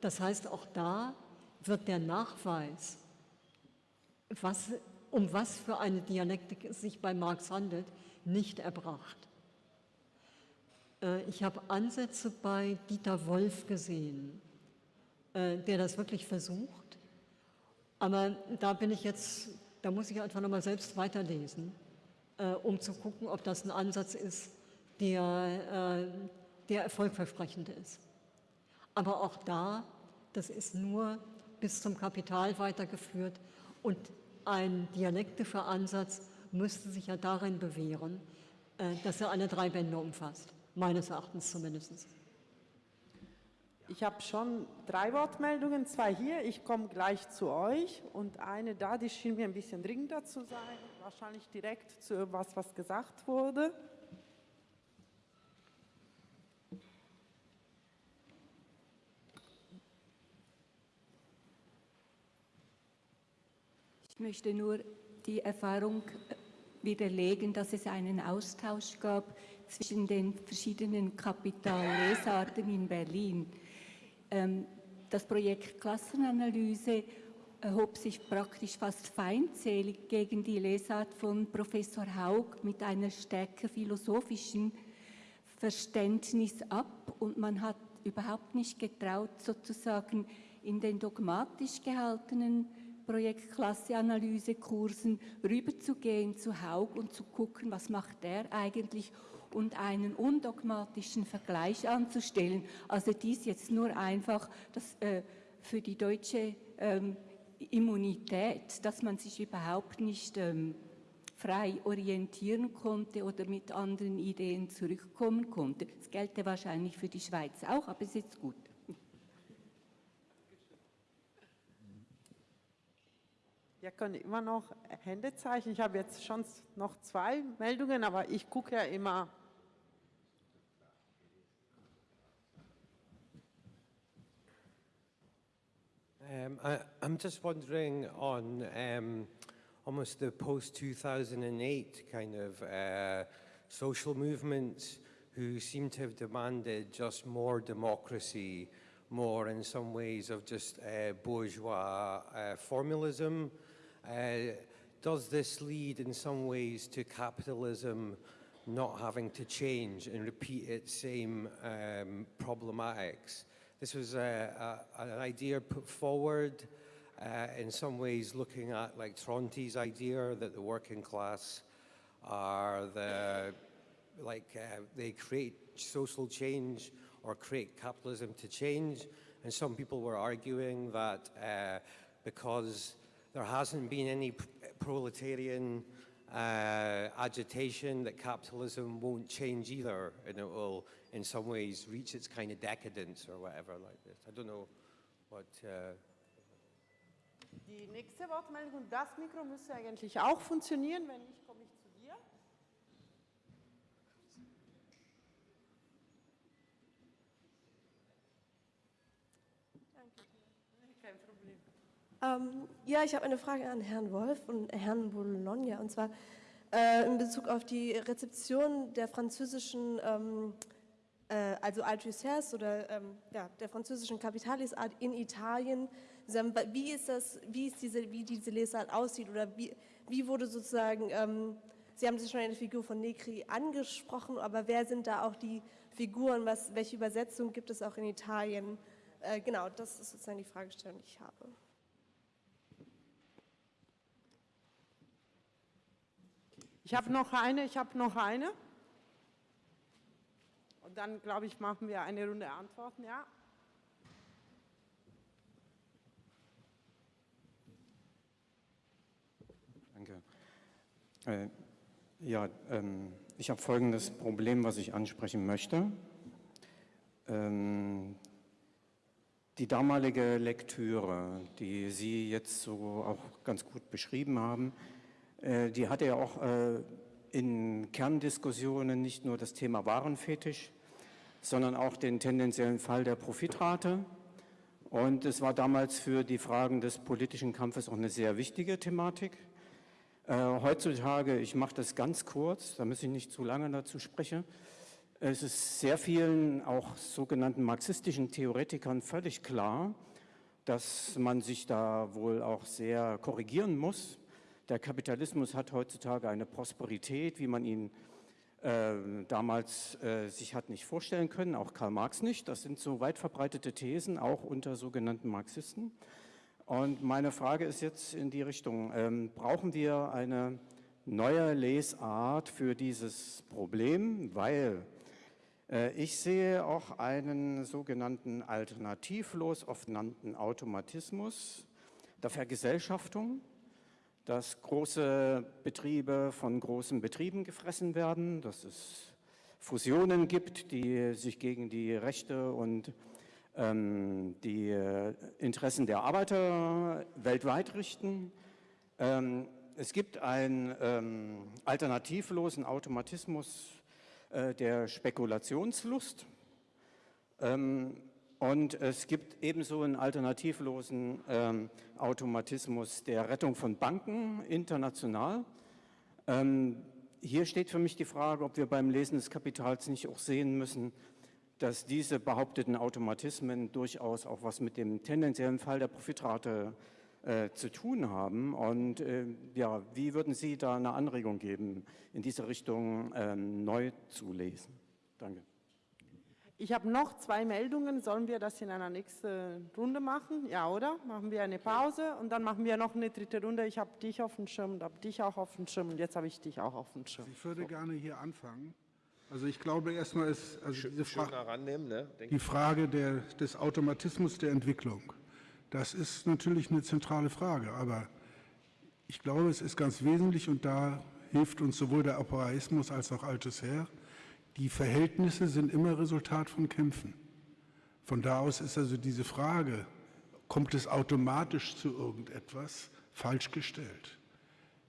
Speaker 4: Das heißt, auch da wird der Nachweis, was, um was für eine Dialektik es sich bei Marx handelt, nicht erbracht. Äh, ich habe Ansätze bei Dieter Wolf gesehen, äh, der das wirklich versucht, aber da bin ich jetzt, da muss ich einfach nochmal selbst weiterlesen, äh, um zu gucken, ob das ein Ansatz ist, der, der erfolgversprechend ist. Aber auch da, das ist nur bis zum Kapital weitergeführt und ein dialektischer Ansatz müsste sich ja darin bewähren, äh, dass er alle drei Bände umfasst, meines Erachtens zumindest.
Speaker 5: Ich habe schon drei Wortmeldungen, zwei hier, ich komme gleich zu euch und eine da, die schien mir ein bisschen dringender zu sein, wahrscheinlich direkt zu etwas, was gesagt wurde.
Speaker 9: Ich möchte nur die Erfahrung widerlegen, dass es einen Austausch gab zwischen den verschiedenen Kapitallesarten in Berlin. Ähm, das Projekt Klassenanalyse erhob sich praktisch fast feindselig gegen die Lesart von Professor Haug mit einer stärker philosophischen Verständnis ab und man hat überhaupt nicht getraut, sozusagen in den dogmatisch gehaltenen Projektklasse-Analyse-Kursen rüberzugehen zu Haug und zu gucken, was macht der eigentlich und einen undogmatischen Vergleich anzustellen. Also dies jetzt nur einfach das, äh, für die deutsche ähm, Immunität, dass man sich überhaupt nicht ähm, frei orientieren konnte oder mit anderen Ideen zurückkommen konnte. Das gelte wahrscheinlich für die Schweiz auch, aber es ist gut.
Speaker 5: Wir können immer noch Hände zeichnen. Ich habe jetzt schon noch zwei Meldungen, aber ich gucke ja immer.
Speaker 10: Um, I, I'm just wondering on um, almost the post-2008 kind of uh, social movements who seem to have demanded just more democracy, more in some ways of just uh, bourgeois uh, formalism, does this lead in some ways to capitalism not having to change and repeat its same um, problematics? This was a, a, an idea put forward uh, in some ways looking at like Tronti's idea that the working class are the, like uh, they create social change or create capitalism to change. And some people were arguing that uh, because there hasn't been any proletarian uh, agitation that capitalism won't change either and it will in some ways reach its kind of decadence or whatever like this. I don't know what... Uh,
Speaker 5: Die nächste Wortmeldung, das Mikro müsste eigentlich auch funktionieren, wenn nicht, komme ich
Speaker 11: Ähm, ja, ich habe eine Frage an Herrn Wolf und Herrn Bologna, und zwar äh, in Bezug auf die Rezeption der französischen, ähm, äh, also Althusser's oder ähm, ja, der französischen Kapitalisart in Italien. Wie ist das, wie ist diese, wie diese Lesart aussieht oder wie, wie wurde sozusagen, ähm, Sie haben sich schon eine Figur von Negri angesprochen, aber wer sind da auch die Figuren, was, welche Übersetzung gibt es auch in Italien? Äh, genau, das ist sozusagen die Fragestellung, die ich habe.
Speaker 5: Ich habe noch eine, ich habe noch eine. Und dann, glaube ich, machen wir eine Runde Antworten, ja?
Speaker 12: Danke. Äh, ja, ähm, ich habe folgendes Problem, was ich ansprechen möchte. Ähm, die damalige Lektüre, die Sie jetzt so auch ganz gut beschrieben haben, die hatte ja auch äh, in Kerndiskussionen nicht nur das Thema Warenfetisch, sondern auch den tendenziellen Fall der Profitrate. Und es war damals für die Fragen des politischen Kampfes auch eine sehr wichtige Thematik. Äh, heutzutage, ich mache das ganz kurz, da muss ich nicht zu lange dazu sprechen, es ist sehr vielen auch sogenannten marxistischen Theoretikern völlig klar, dass man sich da wohl auch sehr korrigieren muss, der Kapitalismus hat heutzutage eine Prosperität, wie man ihn äh, damals äh, sich hat nicht vorstellen können, auch Karl Marx nicht. Das sind so weit verbreitete Thesen, auch unter sogenannten Marxisten. Und meine Frage ist jetzt in die Richtung, ähm, brauchen wir eine neue Lesart für dieses Problem, weil äh, ich sehe auch einen sogenannten alternativlos oft nannten Automatismus der Vergesellschaftung, dass große Betriebe von großen Betrieben gefressen werden, dass es Fusionen gibt, die sich gegen die Rechte und ähm, die Interessen der Arbeiter weltweit richten. Ähm, es gibt einen ähm, alternativlosen Automatismus äh, der Spekulationslust. Ähm, und es gibt ebenso einen alternativlosen ähm, Automatismus der Rettung von Banken international. Ähm, hier steht für mich die Frage, ob wir beim Lesen des Kapitals nicht auch sehen müssen, dass diese behaupteten Automatismen durchaus auch was mit dem tendenziellen Fall der Profitrate äh, zu tun haben. Und äh, ja, wie würden Sie da eine Anregung geben, in diese Richtung äh, neu zu lesen? Danke.
Speaker 5: Ich habe noch zwei Meldungen. Sollen wir das in einer nächsten Runde machen? Ja, oder? Machen wir eine Pause und dann machen wir noch eine dritte Runde. Ich habe dich auf dem Schirm und habe dich auch auf dem Schirm und jetzt habe ich dich auch auf dem Schirm.
Speaker 2: Ich würde so. gerne hier anfangen. Also ich glaube erstmal ist also diese Fra
Speaker 7: ne?
Speaker 2: die Frage der, des Automatismus der Entwicklung. Das ist natürlich eine zentrale Frage, aber ich glaube, es ist ganz wesentlich und da hilft uns sowohl der Operaismus als auch Altes Herr, die Verhältnisse sind immer Resultat von Kämpfen. Von da aus ist also diese Frage, kommt es automatisch zu irgendetwas, falsch gestellt.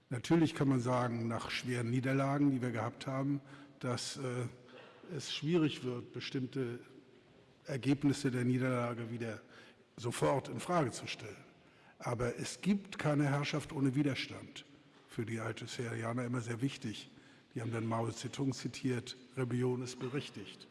Speaker 2: Natürlich kann man sagen, nach schweren Niederlagen, die wir gehabt haben, dass äh, es schwierig wird, bestimmte Ergebnisse der Niederlage wieder sofort in Frage zu stellen. Aber es gibt keine Herrschaft ohne Widerstand. Für die Althuserianer immer sehr wichtig. Die haben dann Mao Zedong zitiert, Rebellion ist berechtigt.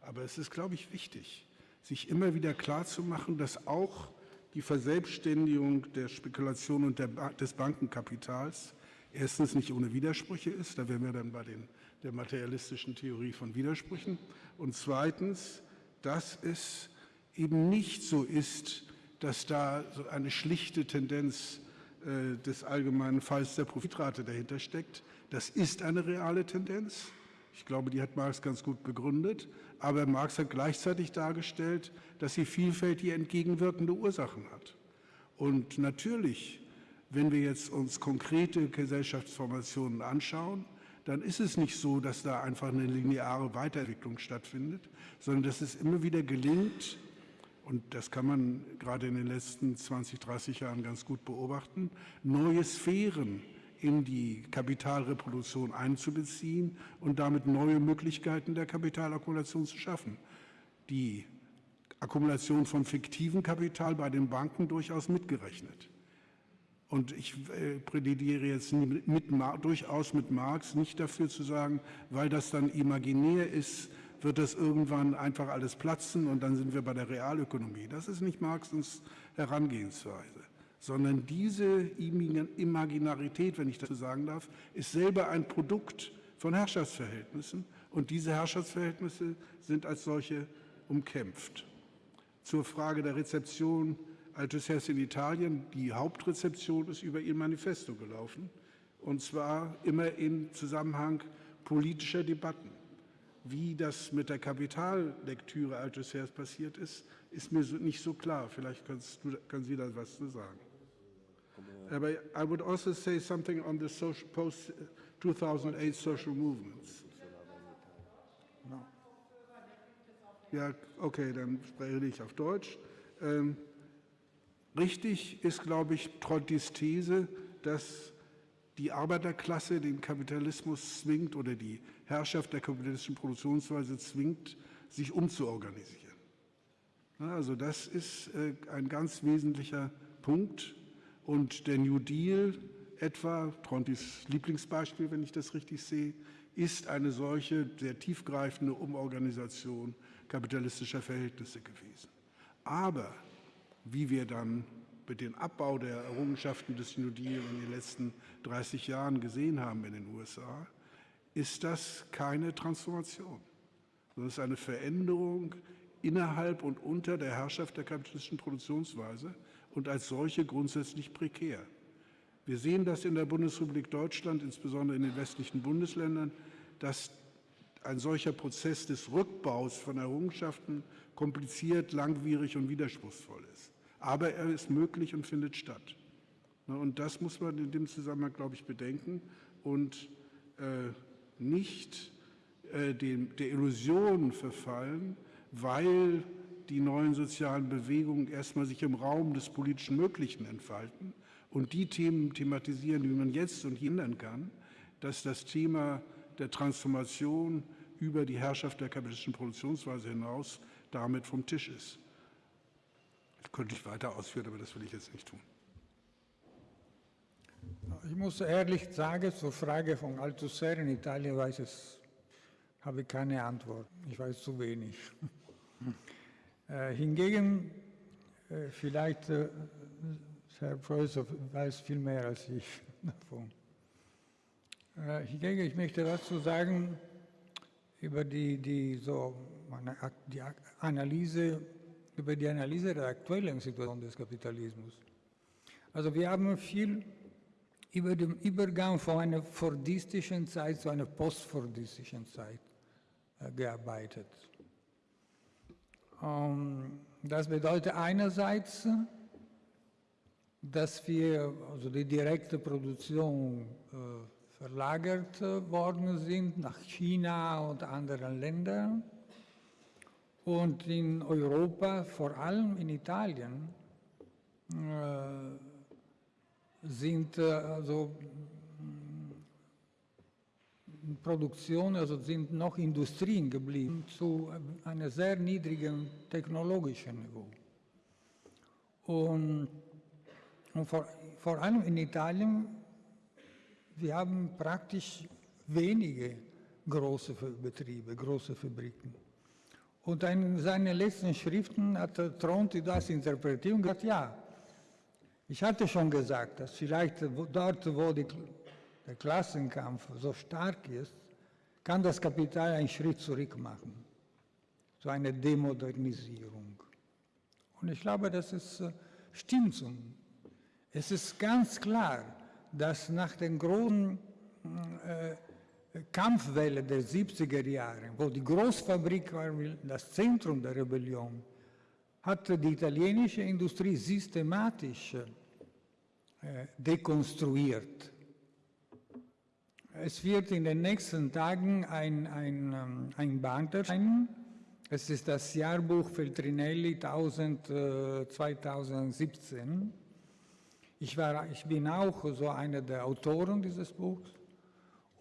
Speaker 2: Aber es ist, glaube ich, wichtig, sich immer wieder klarzumachen, dass auch die Verselbstständigung der Spekulation und der, des Bankenkapitals erstens nicht ohne Widersprüche ist, da wären wir dann bei den, der materialistischen Theorie von Widersprüchen, und zweitens, dass es eben nicht so ist, dass da so eine schlichte Tendenz äh, des allgemeinen Falls der Profitrate dahinter steckt, das ist eine reale Tendenz. Ich glaube, die hat Marx ganz gut begründet. Aber Marx hat gleichzeitig dargestellt, dass sie vielfältige entgegenwirkende Ursachen hat. Und natürlich wenn wir jetzt uns konkrete Gesellschaftsformationen anschauen, dann ist es nicht so, dass da einfach eine lineare Weiterentwicklung stattfindet, sondern dass es immer wieder gelingt, und das kann man gerade in den letzten 20, 30 Jahren ganz gut beobachten, neue Sphären in die Kapitalreproduktion einzubeziehen und damit neue Möglichkeiten der Kapitalakkumulation zu schaffen. Die Akkumulation von fiktivem Kapital bei den Banken durchaus mitgerechnet. Und ich äh, plädiere jetzt mit, mit, durchaus mit Marx nicht dafür zu sagen, weil das dann imaginär ist, wird das irgendwann einfach alles platzen und dann sind wir bei der Realökonomie. Das ist nicht Marxens Herangehensweise, sondern diese Imaginarität, wenn ich dazu sagen darf, ist selber ein Produkt von Herrschaftsverhältnissen und diese Herrschaftsverhältnisse sind als solche umkämpft. Zur Frage der Rezeption Althusser in Italien, die Hauptrezeption ist über ihr Manifesto gelaufen und zwar immer im Zusammenhang politischer Debatten. Wie das mit der Kapitallektüre Althusers passiert ist, ist mir so, nicht so klar. Vielleicht können Sie da was zu sagen. Aber I would also say something on the social, post 2008 social movements. No. Ja, okay, dann spreche ich auf Deutsch. Ähm, richtig ist, glaube ich, Trottis These, dass die Arbeiterklasse den Kapitalismus zwingt oder die Herrschaft der kapitalistischen Produktionsweise zwingt, sich umzuorganisieren. Also das ist äh, ein ganz wesentlicher Punkt. Und der New Deal etwa, Trontis Lieblingsbeispiel, wenn ich das richtig sehe, ist eine solche sehr tiefgreifende Umorganisation kapitalistischer Verhältnisse gewesen. Aber wie wir dann mit dem Abbau der Errungenschaften des New Deal in den letzten 30 Jahren gesehen haben in den USA, ist das keine Transformation, sondern es ist eine Veränderung innerhalb und unter der Herrschaft der kapitalistischen Produktionsweise und als solche grundsätzlich prekär. Wir sehen das in der Bundesrepublik Deutschland, insbesondere in den westlichen Bundesländern, dass ein solcher Prozess des Rückbaus von Errungenschaften kompliziert, langwierig und widerspruchsvoll ist. Aber er ist möglich und findet statt. Und das muss man in dem Zusammenhang, glaube ich, bedenken und äh, nicht äh, dem, der Illusion verfallen, weil die neuen sozialen Bewegungen erstmal sich im Raum des politischen Möglichen entfalten und die Themen thematisieren, die man jetzt und hindern kann, dass das Thema der Transformation über die Herrschaft der kapitalistischen Produktionsweise hinaus damit vom Tisch ist. Das könnte ich weiter ausführen, aber das will ich jetzt nicht tun.
Speaker 3: Ich muss ehrlich sagen, zur Frage von Althusser in Italien weiß ich, habe ich keine Antwort. Ich weiß zu wenig. äh, hingegen, äh, vielleicht äh, Herr Professor weiß viel mehr als ich davon. Hingegen, ich möchte was zu sagen über die, die, so, die Analyse, über die Analyse der aktuellen Situation des Kapitalismus. Also wir haben viel über den Übergang von einer fordistischen Zeit zu einer postfordistischen Zeit gearbeitet. Ähm, das bedeutet einerseits, dass wir, also die direkte Produktion äh, verlagert worden sind nach China und anderen Ländern. Und in Europa, vor allem in Italien, äh, sind äh, also Produktion, also sind noch Industrien geblieben zu einem sehr niedrigen technologischen Niveau. Und, und vor, vor allem in Italien, wir haben praktisch wenige große Betriebe, große Fabriken. Und in seinen letzten Schriften hat Tronti das interpretiert und gesagt, ja, ich hatte schon gesagt, dass vielleicht dort, wo die, der Klassenkampf so stark ist, kann das Kapital einen Schritt zurück machen, so eine Demodernisierung. Und ich glaube, das ist, äh, stimmt so. Es ist ganz klar, dass nach den großen äh, Kampfwelle der 70er Jahre, wo die Großfabrik war das Zentrum der Rebellion, hat die italienische Industrie systematisch äh, dekonstruiert. Es wird in den nächsten Tagen ein, ein, ähm, ein Band erscheinen. Es ist das Jahrbuch Feltrinelli 1000, äh, 2017. Ich, war, ich bin auch so einer der Autoren dieses Buchs.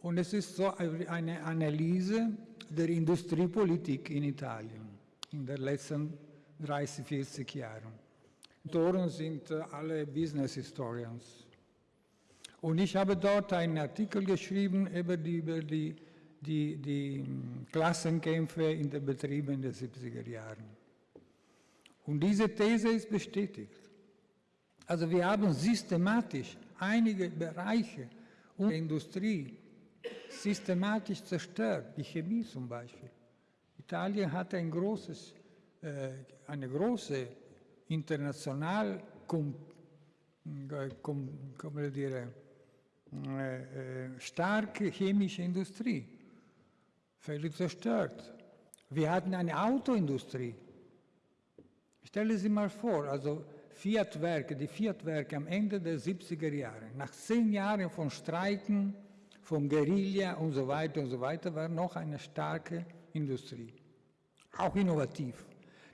Speaker 3: Und es ist so eine Analyse der Industriepolitik in Italien in den letzten 30, 40 Jahren. Autoren sind äh, alle Business Historians. Und ich habe dort einen Artikel geschrieben über die, über die, die, die hm, Klassenkämpfe in den Betrieben der 70er Jahren. Und diese These ist bestätigt. Also wir haben systematisch einige Bereiche unserer Industrie systematisch zerstört, die Chemie zum Beispiel. Italien hat ein großes, äh, eine große international dire, äh, äh, starke chemische Industrie, völlig zerstört. Wir hatten eine Autoindustrie. Stellen Sie mal vor, also Fiat-Werke, die Fiat-Werke am Ende der 70er Jahre, nach zehn Jahren von Streiken, von Guerilla und so weiter und so weiter, war noch eine starke Industrie, auch innovativ.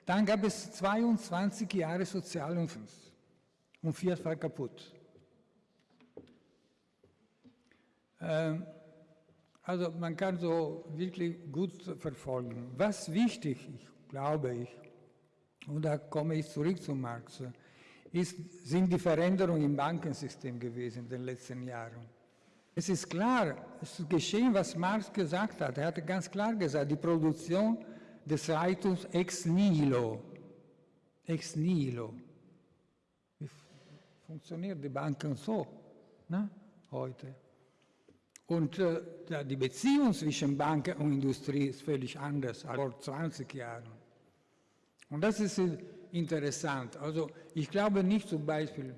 Speaker 3: Dann gab es 22 Jahre Sozialunfans und Fiat war kaputt. Ähm, also man kann so wirklich gut verfolgen. Was wichtig ist, glaube ich, und da komme ich zurück zu Marx, ist, sind die Veränderungen im Bankensystem gewesen in den letzten Jahren. Es ist klar, es ist geschehen, was Marx gesagt hat. Er hat ganz klar gesagt, die Produktion des Reichtums ex nihilo. Ex nihilo. Wie funktionieren die Banken so ne? heute? Und äh, die Beziehung zwischen Banken und Industrie ist völlig anders als vor 20 Jahren. Und das ist interessant. Also ich glaube nicht zum Beispiel,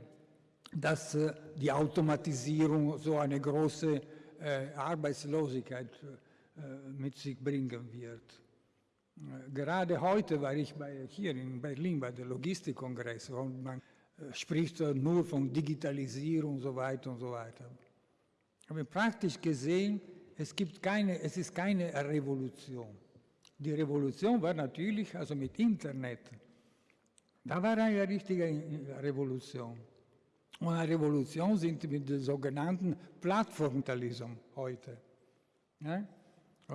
Speaker 3: dass äh, die Automatisierung so eine große äh, Arbeitslosigkeit äh, mit sich bringen wird. Äh, gerade heute war ich bei, hier in Berlin bei der Logistikkongress und man äh, spricht nur von Digitalisierung und so weiter und so weiter. Aber praktisch gesehen, es, gibt keine, es ist keine Revolution. Die Revolution war natürlich also mit Internet. Da war eine richtige Revolution. Und eine Revolution sind mit dem sogenannten Plattformtalismus heute. Ja?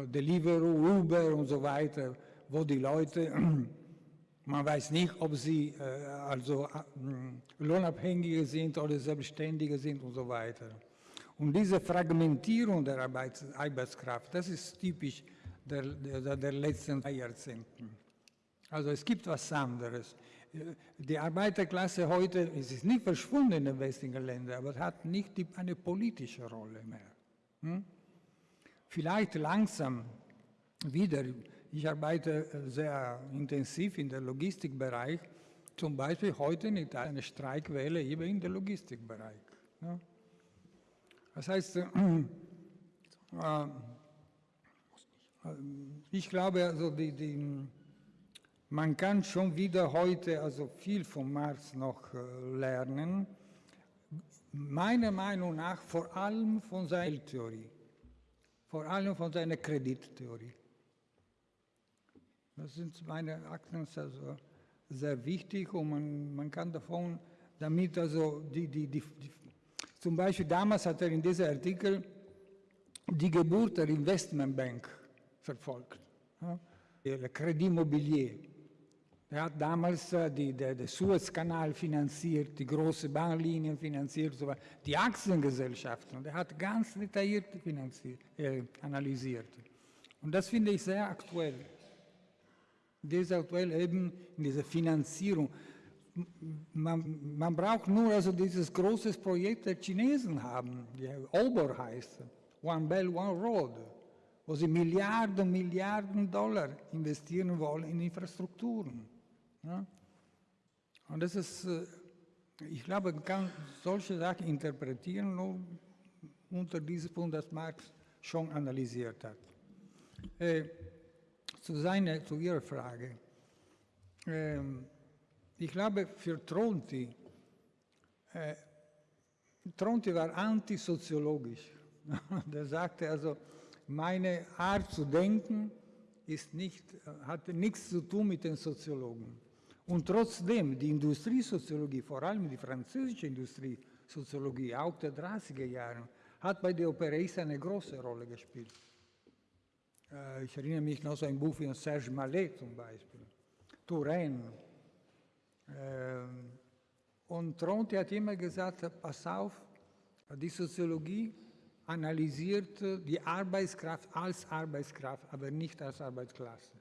Speaker 3: Deliveroo, Uber und so weiter, wo die Leute, man weiß nicht, ob sie äh, also äh, Lohnabhängige sind oder Selbstständige sind und so weiter. Und diese Fragmentierung der Arbeits Arbeitskraft, das ist typisch der, der, der letzten Jahrzehnte. Also es gibt was anderes. Die Arbeiterklasse heute es ist nicht verschwunden in den westlichen Ländern, aber hat nicht eine politische Rolle mehr. Hm? Vielleicht langsam wieder. Ich arbeite sehr intensiv in der Logistikbereich. Zum Beispiel heute in Italien eine Streikwelle eben in der Logistikbereich. Ja? Das heißt, äh, äh, ich glaube, also die, die, man kann schon wieder heute also viel von Marx noch äh, lernen. Meiner Meinung nach vor allem von seiner Theorie, vor allem von seiner Kredittheorie. Das sind meine Akten also sehr wichtig und man, man kann davon damit also die, die, die zum Beispiel damals hat er in diesem Artikel die Geburt der Investmentbank verfolgt, ja, der Credit Immobilier. Er hat damals äh, den Suezkanal finanziert, die großen Bahnlinien finanziert, die Aktiengesellschaften. Und er hat ganz detailliert äh, analysiert. Und das finde ich sehr aktuell. Das ist aktuell eben in dieser Finanzierung man, man, braucht nur also dieses große Projekt der Chinesen haben, die Ober heißt, One Belt, One Road, wo sie Milliarden, Milliarden Dollar investieren wollen in Infrastrukturen. Ja? Und das ist, äh, ich glaube, man kann solche Sachen interpretieren nur unter diesem Punkt, das Marx schon analysiert hat. Äh, zu, seiner, zu Ihrer Frage. Ähm, ich glaube, für Tronti, äh, Tronti war antisoziologisch. Der sagte also, meine Art zu denken ist nicht, hatte nichts zu tun mit den Soziologen. Und trotzdem, die Industriesoziologie, vor allem die französische Industriesoziologie, auch der 30er Jahre, hat bei den Operaisten eine große Rolle gespielt. Äh, ich erinnere mich noch so ein Buch von Serge Mallet zum Beispiel, Touraine. Ähm, und Tronti hat immer gesagt, pass auf, die Soziologie analysiert die Arbeitskraft als Arbeitskraft, aber nicht als Arbeitsklasse,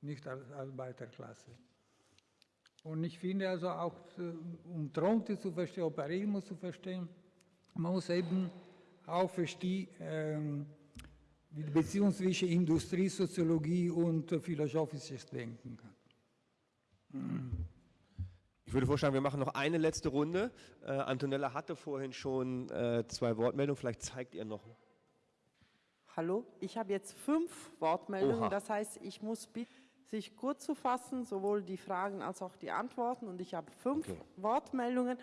Speaker 3: nicht als Arbeiterklasse. Und ich finde also auch, um Tronte zu verstehen, Operaismus zu verstehen, man muss eben auch verstehen, ähm, die Beziehung zwischen Industriesoziologie und philosophisches Denken.
Speaker 1: Ich würde vorschlagen, wir machen noch eine letzte Runde. Äh, Antonella hatte vorhin schon äh, zwei Wortmeldungen, vielleicht zeigt ihr noch.
Speaker 5: Hallo, ich habe jetzt fünf Wortmeldungen,
Speaker 1: Oha.
Speaker 5: das heißt, ich muss bitten, sich kurz zu fassen, sowohl die Fragen als auch die Antworten. Und ich habe fünf
Speaker 1: Okay.
Speaker 5: Wortmeldungen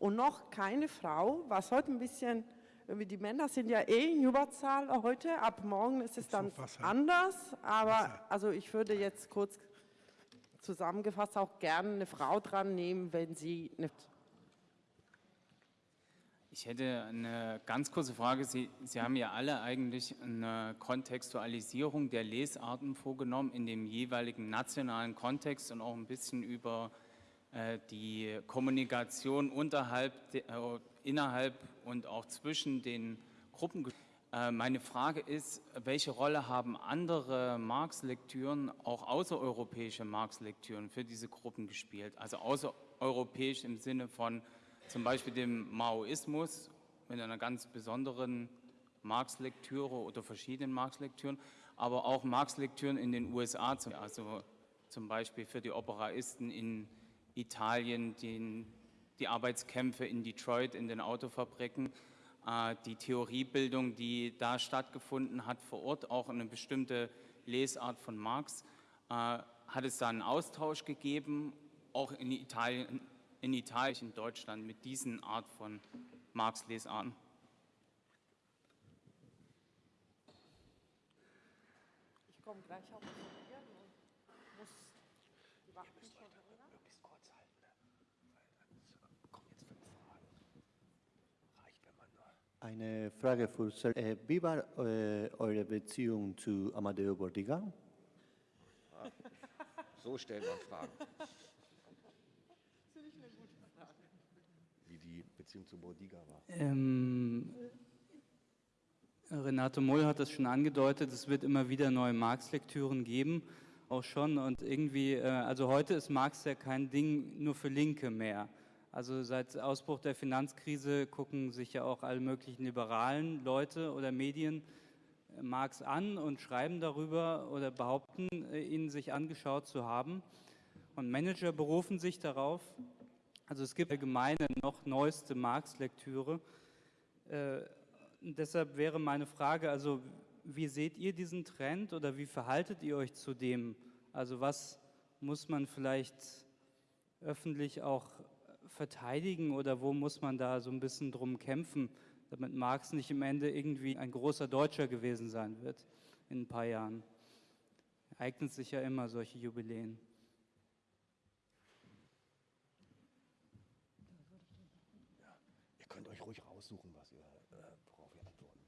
Speaker 5: und noch keine Frau, was heute ein bisschen, irgendwie die Männer sind ja eh in Überzahl heute, ab morgen ist es dann anders, aber also ich würde jetzt kurz zusammengefasst auch gerne eine Frau dran nehmen, wenn sie eine
Speaker 13: Ich hätte eine ganz kurze Frage. Sie, Sie haben ja alle eigentlich eine Kontextualisierung der Lesarten vorgenommen in dem jeweiligen nationalen Kontext und auch ein bisschen über äh, die Kommunikation unterhalb, de, äh, innerhalb und auch zwischen den Gruppen. Äh, meine Frage ist, welche Rolle haben andere Marx-Lektüren, auch außereuropäische Marx-Lektüren für diese Gruppen gespielt? Also außereuropäisch im Sinne von zum Beispiel dem Maoismus mit einer ganz besonderen Marx-Lektüre oder verschiedenen Marx-Lektüren, aber auch Marx-Lektüren in den USA, also zum Beispiel für die Operaisten in Italien, den, die Arbeitskämpfe in Detroit in den Autofabriken, äh, die Theoriebildung, die da stattgefunden hat vor Ort, auch eine bestimmte Lesart von Marx. Äh, hat es da einen Austausch gegeben, auch in Italien, in Italien, in Deutschland mit diesen Art von Marx-Lesarten?
Speaker 5: Ich komme gleich auch zu dir und muss die Wachen schon erinnern.
Speaker 1: Möglichst kurz halten, ne? weil dann kommen jetzt fünf Fragen. Reicht, wenn man nur.
Speaker 14: Eine Frage für Sir. Äh, wie war äh, eure Beziehung zu Amadeo Bordiga?
Speaker 1: So stellt man Fragen. Wie die Beziehung zu Bordiga war.
Speaker 15: Ähm, Renato Moll hat das schon angedeutet, es wird immer wieder neue Marx-Lektüren geben, auch schon. Und irgendwie, äh, also heute ist Marx ja kein Ding nur für Linke mehr. Also seit Ausbruch der Finanzkrise gucken sich ja auch alle möglichen liberalen Leute oder Medien äh, Marx an und schreiben darüber oder behaupten, äh, ihn sich angeschaut zu haben. Und Manager berufen sich darauf. Also es gibt allgemeine noch neueste Marx-Lektüre. Äh, deshalb wäre meine Frage, also wie seht ihr diesen Trend oder wie verhaltet ihr euch zu dem? Also was muss man vielleicht öffentlich auch verteidigen oder wo muss man da so ein bisschen drum kämpfen, damit Marx nicht im Ende irgendwie ein großer Deutscher gewesen sein wird in ein paar Jahren? Eignet sich ja immer solche Jubiläen.
Speaker 1: Ihr könnt euch ruhig raussuchen, was ihr, äh, worauf ihr antworten.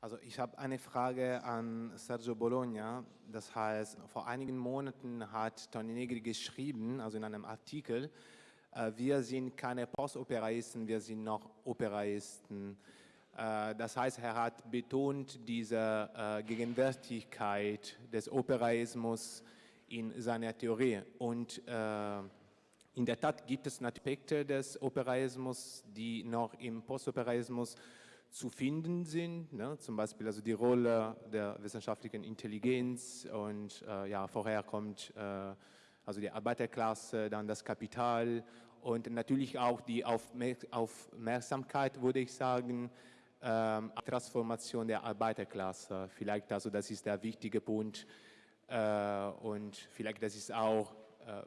Speaker 16: Also ich habe eine Frage an Sergio Bologna. Das heißt, vor einigen Monaten hat Tony Negri geschrieben, also in einem Artikel, wir sind keine Postoperaisten, wir sind noch Operaisten. Äh, Das heißt, er hat betont diese äh, Gegenwärtigkeit des Operaismus in seiner Theorie. Und äh, in der Tat gibt es Aspekte des Operaismus, die noch im Postoperaismus zu finden sind, ne? zum Beispiel also die Rolle der wissenschaftlichen Intelligenz und äh, ja, vorher kommt äh, also die Arbeiterklasse, dann das Kapital und natürlich auch die Aufmer Aufmerksamkeit, würde ich sagen, ähm, Transformation der Arbeiterklasse. Vielleicht also das ist der wichtige Punkt äh, und vielleicht das ist auch äh,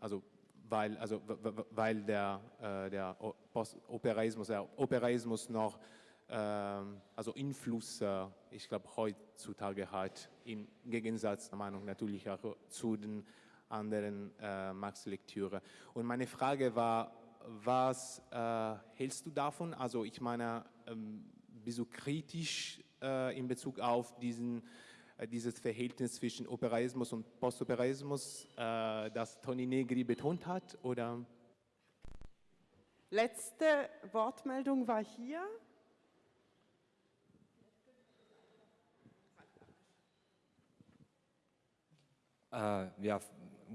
Speaker 16: also weil, also, weil der, äh, der Postoperaismus, der Operaismus noch ähm, also Einfluss, ich glaube, heutzutage hat, im Gegensatz der Meinung natürlich auch zu den anderen äh, Marx-Lektüre. Und meine Frage war, was äh, hältst du davon? Also ich meine, ähm, bist du kritisch äh, in Bezug auf diesen, äh, dieses Verhältnis zwischen Operaismus und Postoperaismus, äh, das Toni Negri betont hat? Oder?
Speaker 5: Letzte Wortmeldung war hier.
Speaker 17: Äh, ja,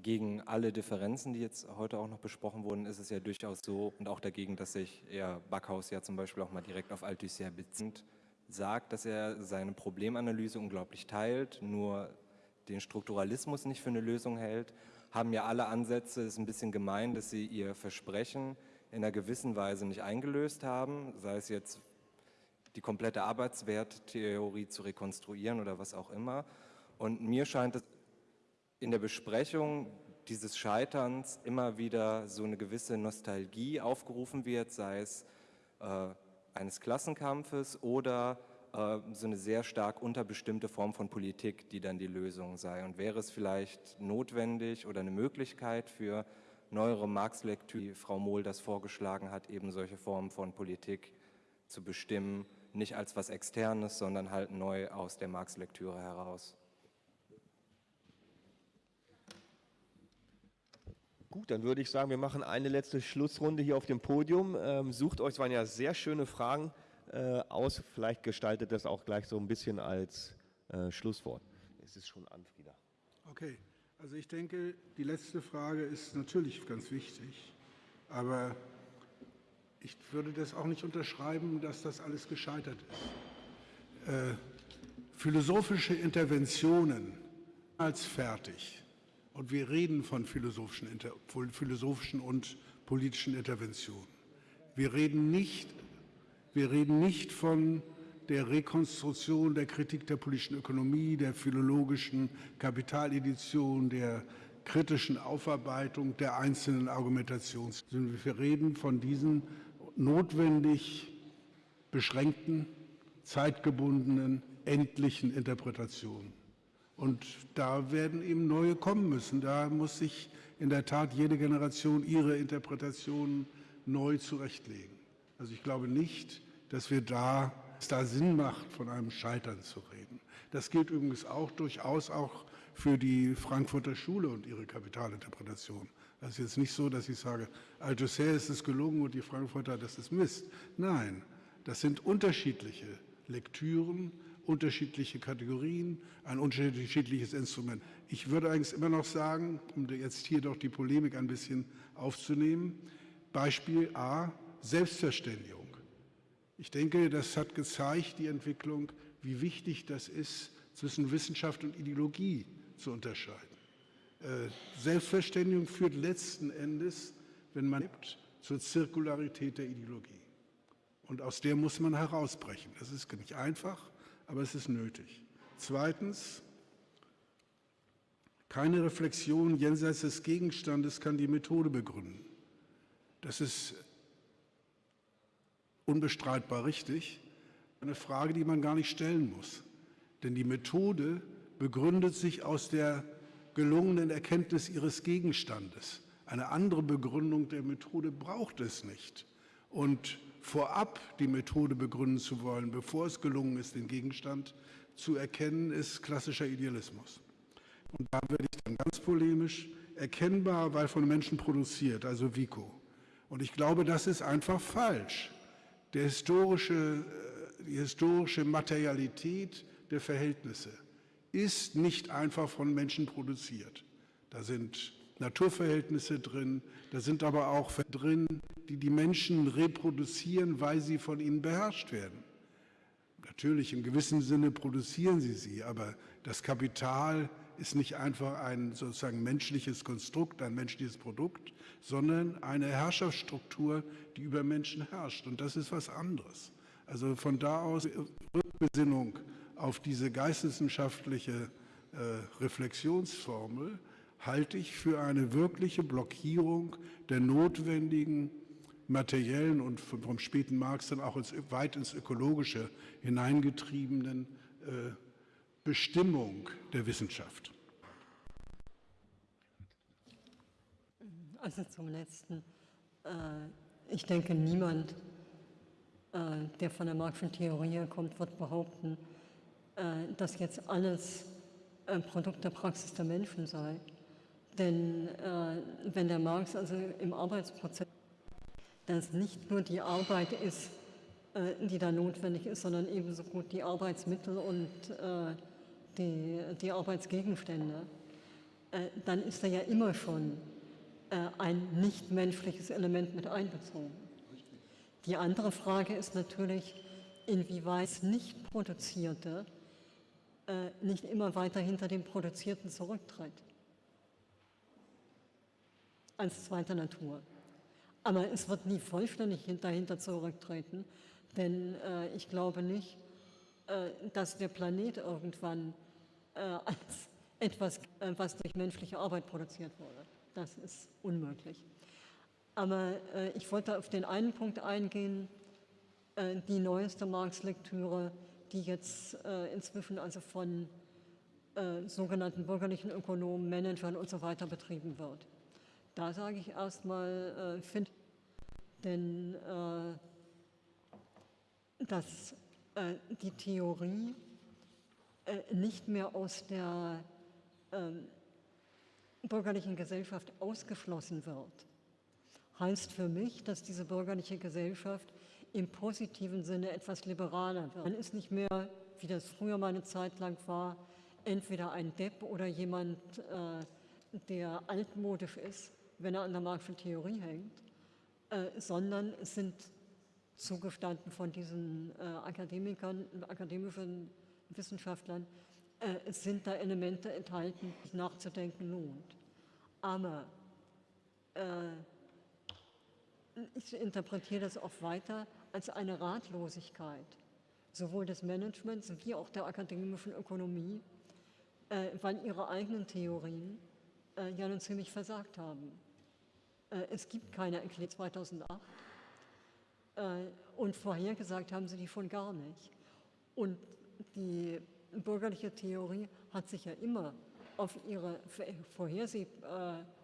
Speaker 17: gegen alle Differenzen, die jetzt heute auch noch besprochen wurden, ist es ja durchaus so und auch dagegen, dass sich ja Backhaus ja zum Beispiel auch mal direkt auf Althusser bezieht, sagt, dass er seine Problemanalyse unglaublich teilt, nur den Strukturalismus nicht für eine Lösung hält, haben ja alle Ansätze, ist ein bisschen gemein, dass sie ihr Versprechen in einer gewissen Weise nicht eingelöst haben, sei es jetzt die komplette Arbeitswerttheorie zu rekonstruieren oder was auch immer. Und mir scheint es in der Besprechung dieses Scheiterns immer wieder so eine gewisse Nostalgie aufgerufen wird, sei es äh, eines Klassenkampfes oder äh, so eine sehr stark unterbestimmte Form von Politik, die dann die Lösung sei. Und wäre es vielleicht notwendig oder eine Möglichkeit für neuere Marx-Lektüre, wie Frau Mohl das vorgeschlagen hat, eben solche Formen von Politik zu bestimmen, nicht als was Externes, sondern halt neu aus der Marx-Lektüre heraus.
Speaker 1: Gut, dann würde ich sagen, wir machen eine letzte Schlussrunde hier auf dem Podium. Ähm, sucht euch, es waren ja sehr schöne Fragen äh, aus. Vielleicht gestaltet das auch gleich so ein bisschen als äh, Schlusswort. Es ist schon an, Frieda.
Speaker 2: Okay, also ich denke, die letzte Frage ist natürlich ganz wichtig, aber ich würde das auch nicht unterschreiben, dass das alles gescheitert ist. Äh, philosophische Interventionen als fertig und wir reden von philosophischen, philosophischen und politischen Interventionen. Wir reden, nicht, wir reden nicht von der Rekonstruktion der Kritik der politischen Ökonomie, der philologischen Kapitaledition, der kritischen Aufarbeitung der einzelnen Argumentationen. Wir reden von diesen notwendig beschränkten, zeitgebundenen, endlichen Interpretationen. Und da werden eben neue kommen müssen. Da muss sich in der Tat jede Generation ihre Interpretationen neu zurechtlegen. Also ich glaube nicht, dass wir da, es da Sinn macht, von einem Scheitern zu reden. Das gilt übrigens auch durchaus auch für die Frankfurter Schule und ihre Kapitalinterpretation. Das ist jetzt nicht so, dass ich sage, Althusser ist es gelungen und die Frankfurter, das ist Mist. Nein, das sind unterschiedliche Lektüren, unterschiedliche Kategorien, ein unterschiedliches Instrument. Ich würde eigentlich immer noch sagen, um jetzt hier doch die Polemik ein bisschen aufzunehmen, Beispiel A, Selbstverständigung. Ich denke, das hat gezeigt, die Entwicklung, wie wichtig das ist, zwischen Wissenschaft und Ideologie zu unterscheiden. Äh, Selbstverständigung führt letzten Endes, wenn man lebt, zur Zirkularität der Ideologie. Und aus der muss man herausbrechen. Das ist nicht einfach, aber es ist nötig. Zweitens, keine Reflexion jenseits des Gegenstandes kann die Methode begründen. Das ist unbestreitbar richtig, eine Frage, die man gar nicht stellen muss. Denn die Methode begründet sich aus der gelungenen Erkenntnis ihres Gegenstandes. Eine andere Begründung der Methode braucht es nicht. Und vorab die Methode begründen zu wollen, bevor es gelungen ist, den Gegenstand zu erkennen, ist klassischer Idealismus. Und da werde ich dann ganz polemisch, erkennbar, weil von Menschen produziert, also Vico. Und ich glaube, das ist einfach falsch. Der historische, äh, die historische Materialität der Verhältnisse ist nicht einfach von Menschen produziert. Da sind Naturverhältnisse drin, da sind aber auch drin, die die Menschen reproduzieren, weil sie von ihnen beherrscht werden. Natürlich, im gewissen Sinne produzieren sie sie, aber das Kapital ist nicht einfach ein sozusagen menschliches Konstrukt, ein menschliches Produkt, sondern eine Herrschaftsstruktur, die über Menschen herrscht. Und das ist was anderes. Also von da aus Rückbesinnung auf diese geisteswissenschaftliche äh, Reflexionsformel halte ich für eine wirkliche Blockierung der notwendigen materiellen und vom späten Marx dann auch ins, weit ins Ökologische hineingetriebenen äh, Bestimmung der Wissenschaft.
Speaker 4: Also zum Letzten. Äh, ich denke, niemand, äh, der von der Marxischen Theorie kommt, wird behaupten, äh, dass jetzt alles ein Produkt der Praxis der Menschen sei. Denn wenn der Marx also im Arbeitsprozess, dass nicht nur die Arbeit ist, die da notwendig ist, sondern ebenso gut die Arbeitsmittel und die, die Arbeitsgegenstände, dann ist er ja immer schon äh, ein nichtmenschliches Element mit einbezogen. Die andere Frage ist natürlich, inwieweit nicht Produzierte äh, nicht immer weiter hinter dem Produzierten zurücktritt. Als zweite Natur. Aber es wird nie vollständig dahinter zurücktreten, denn äh, ich glaube nicht, äh, dass der Planet irgendwann äh, als etwas, äh, was durch menschliche Arbeit produziert wurde. Das ist unmöglich. Aber äh, ich wollte auf den einen Punkt eingehen, äh, die neueste Marx-Lektüre, die jetzt inzwischen also von sogenannten bürgerlichen Ökonomen, Managern und so weiter betrieben wird. Da sage ich erstmal, äh, finde, denn äh, dass die Theorie nicht mehr aus der ähm, bürgerlichen Gesellschaft ausgeschlossen wird, heißt für mich, dass diese bürgerliche Gesellschaft im positiven Sinne etwas liberaler wird. Man ist nicht mehr, wie das früher mal eine Zeit lang war, entweder ein Depp oder jemand, äh, der altmodisch ist, wenn er an der Marxischen Theorie hängt, äh, sondern es sind zugestanden von diesen äh, Akademikern, akademischen Wissenschaftlern, äh, es sind da Elemente enthalten, nachzudenken lohnt. Aber äh, ich interpretiere das auch weiter als eine Ratlosigkeit, sowohl des Managements wie auch der akademischen Ökonomie, äh, weil ihre eigenen Theorien äh, ja nun ziemlich versagt haben. Äh, es gibt keine Erklärung 2008 äh, und vorhergesagt haben sie die schon gar nicht. Und die bürgerliche Theorie hat sich ja immer auf ihre, Vorherseh, äh,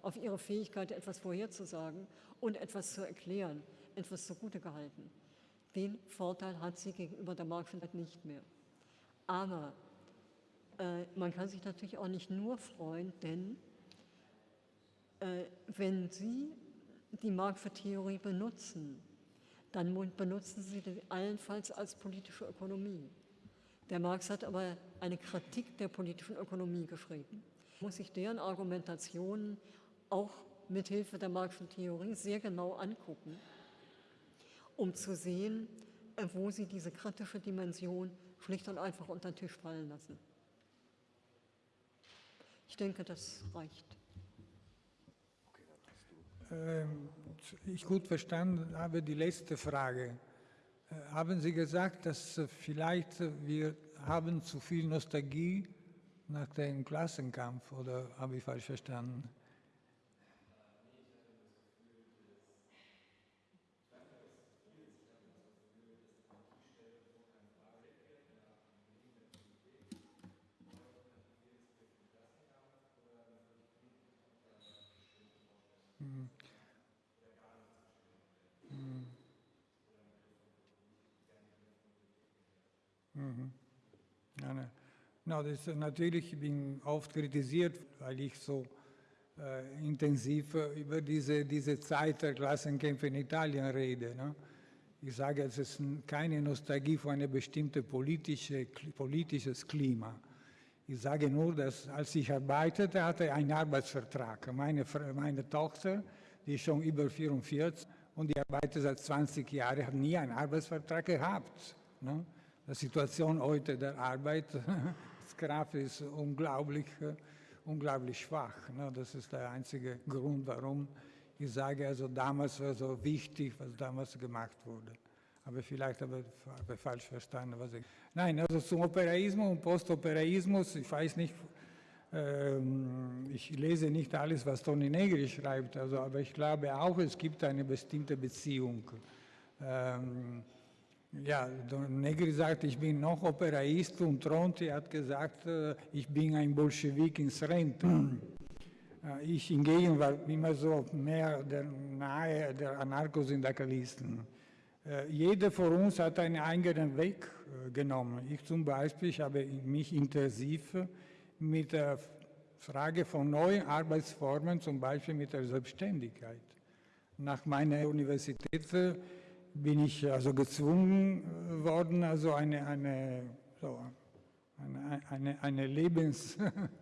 Speaker 4: auf ihre Fähigkeit, etwas vorherzusagen und etwas zu erklären, etwas zugute gehalten. Den Vorteil hat sie gegenüber der Marktwirtschaft nicht mehr. Aber äh, man kann sich natürlich auch nicht nur freuen, denn wenn Sie die Marktwerttheorie benutzen, dann benutzen Sie die allenfalls als politische Ökonomie. Der Marx hat aber eine Kritik der politischen Ökonomie geschrieben. Muss sich deren Argumentationen auch mithilfe der Marxischen Theorie sehr genau angucken, um zu sehen, äh, wo sie diese kritische Dimension schlicht und einfach unter den Tisch fallen lassen. Ich denke, das reicht.
Speaker 3: Ähm, ich gut verstanden habe die letzte Frage. Äh, haben Sie gesagt, dass äh, vielleicht äh, wir haben zu viel Nostalgie nach dem Klassenkampf oder habe ich falsch verstanden? Mhm. Ja, ne. No, das ist natürlich, ich bin oft kritisiert, weil ich so äh, intensiv äh, über diese, diese Zeit der Klassenkämpfe in Italien rede. Ne? Ich sage, es ist keine Nostalgie für ein bestimmtes politische, politisches Klima. Ich sage nur, dass als ich arbeitete, hatte ich einen Arbeitsvertrag. Meine, meine Tochter, die ist schon über 44 und die arbeitet seit 20 Jahren, hat nie einen Arbeitsvertrag gehabt. Ne? Die Situation heute der Arbeitskraft ist unglaublich, unglaublich schwach. Ne? Das ist der einzige Grund, warum ich sage, also damals war so wichtig, was damals gemacht wurde. Aber vielleicht habe ich falsch verstanden, was ich... Nein, also zum Operaismus und Postoperaismus, ich weiß nicht, Ähm, ich lese nicht alles, was Toni Negri schreibt, also, aber ich glaube auch, es gibt eine bestimmte Beziehung. Ähm, ja, Negri sagt, ich bin noch Operaist und Tronti hat gesagt, äh, ich bin ein Bolschewik ins Rente. Äh, ich hingegen war immer so mehr der nahe der Anarchosyndikalisten. Äh, jeder von uns hat einen eigenen Weg genommen. Ich zum Beispiel ich habe mich intensiv mit der Frage von neuen Arbeitsformen, zum Beispiel mit der Selbstständigkeit. Nach meiner Universität bin ich also gezwungen äh, worden, also eine, eine, so, eine, eine, eine Lebens,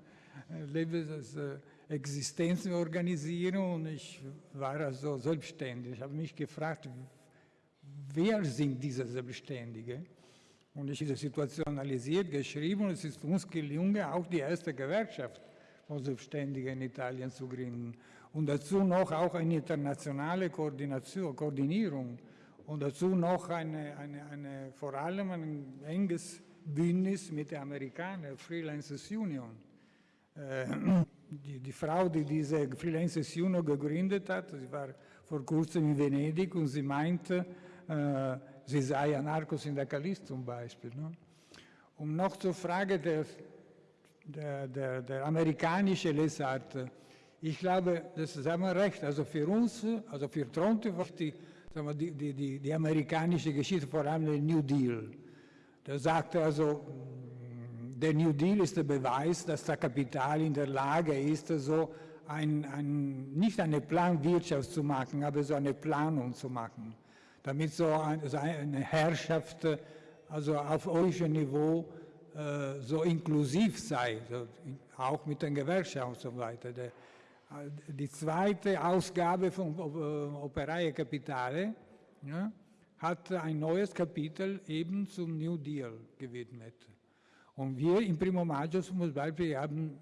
Speaker 3: Lebensexistenz zu organisieren und ich war also selbstständig. Ich habe mich gefragt, wer sind diese Selbstständigen? Und ich habe die Situation analysiert, geschrieben und es ist uns gelungen, auch die erste Gewerkschaft von Selbstständigen in Italien zu gründen. Und dazu noch auch eine internationale Koordination, Koordinierung und dazu noch eine, eine, eine, vor allem ein enges Bündnis mit den Amerikanern, Freelancers Union. Äh, die, die, Frau, die diese Freelancers Union gegründet hat, sie war vor kurzem in Venedig und sie meinte, äh, sie sei Anarchosyndikalist zum Beispiel. Ne? Um noch zur Frage der, der, der, der amerikanischen Lesart. Ich glaube, das haben wir recht. Also für uns, also für Tronte, die, die, die, die, die amerikanische Geschichte, vor allem der New Deal. Da sagte also, der New Deal ist der Beweis, dass das Kapital in der Lage ist, so ein, ein, nicht eine Planwirtschaft zu machen, aber so eine Planung zu machen damit so eine Herrschaft also auf eurem Niveau äh, so inklusiv sei, auch mit den Gewerkschaften und so weiter. Die zweite Ausgabe von Operaie Capitale ja, hat ein neues Kapitel eben zum New Deal gewidmet. Und wir im Primo Maggio zum Beispiel haben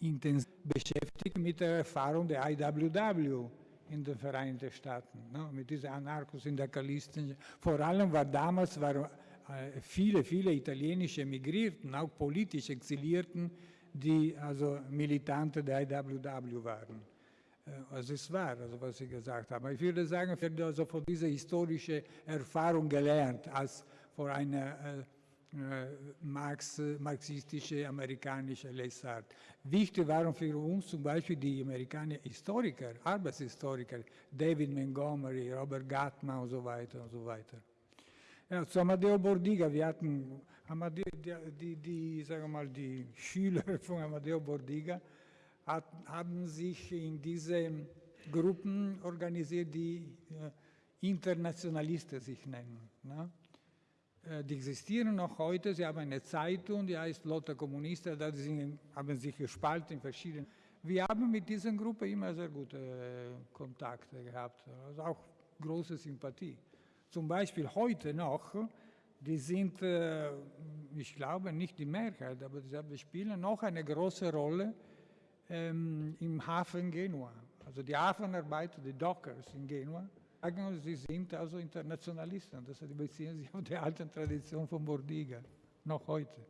Speaker 3: intensiv beschäftigt mit der Erfahrung der IWW in den Vereinigten Staaten, ne, mit diesen Anarchosyndikalisten. Vor allem war damals waren äh, viele, viele italienische Emigrierten, auch politisch Exilierten, die also Militante der IWW waren. Äh, also es war, also was Sie gesagt haben. Ich würde sagen, wir haben also von dieser historischen Erfahrung gelernt, als vor einer äh, äh, Marx, marxistische amerikanische Lesart. Wichtig waren für uns zum Beispiel die amerikanischen Historiker, Arbeitshistoriker, David Montgomery, Robert Gutman und so weiter und so weiter. Ja, zu Amadeo Bordiga, wir hatten Amadeo, die, die, sagen mal, die Schüler von Amadeo Bordiga hat, haben sich in diese Gruppen organisiert, die äh, Internationalisten sich nennen. Ne? Äh, die existieren noch heute. Sie haben eine Zeitung, die heißt Lotta Comunista, da sind, haben sich gespalten in verschiedenen. Wir haben mit dieser Gruppe immer sehr gute äh, Kontakte gehabt, also auch große Sympathie. Zum Beispiel heute noch, die sind, äh, ich glaube nicht die Mehrheit, aber sie spielen noch eine große Rolle ähm, im Hafen Genua. Also die Hafenarbeiter, die Dockers in Genua, sagen, sie sind also Internationalisten. Das beziehen sich auf die alte Tradition von Bordiga, noch heute.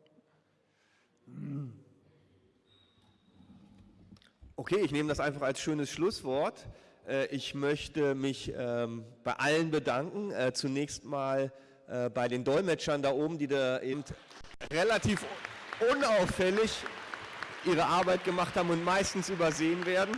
Speaker 1: Okay, ich nehme das einfach als schönes Schlusswort. Äh, ich möchte mich ähm, bei allen bedanken. Äh, zunächst mal äh, bei den Dolmetschern da oben, die da eben relativ unauffällig ihre Arbeit gemacht haben und meistens übersehen werden.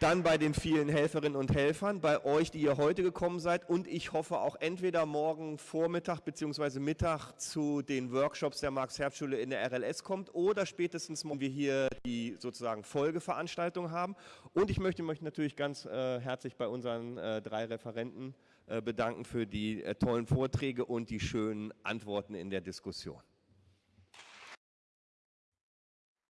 Speaker 1: Dann bei den vielen Helferinnen und Helfern, bei euch, die ihr heute gekommen seid und ich hoffe auch entweder morgen Vormittag bzw. Mittag zu den Workshops der Marx-Herz-Schule in der RLS kommt oder spätestens morgen wir hier die sozusagen Folgeveranstaltung haben. Und ich möchte mich natürlich ganz äh, herzlich bei unseren äh, drei Referenten bedanken für die äh, tollen Vorträge und die schönen Antworten in der Diskussion.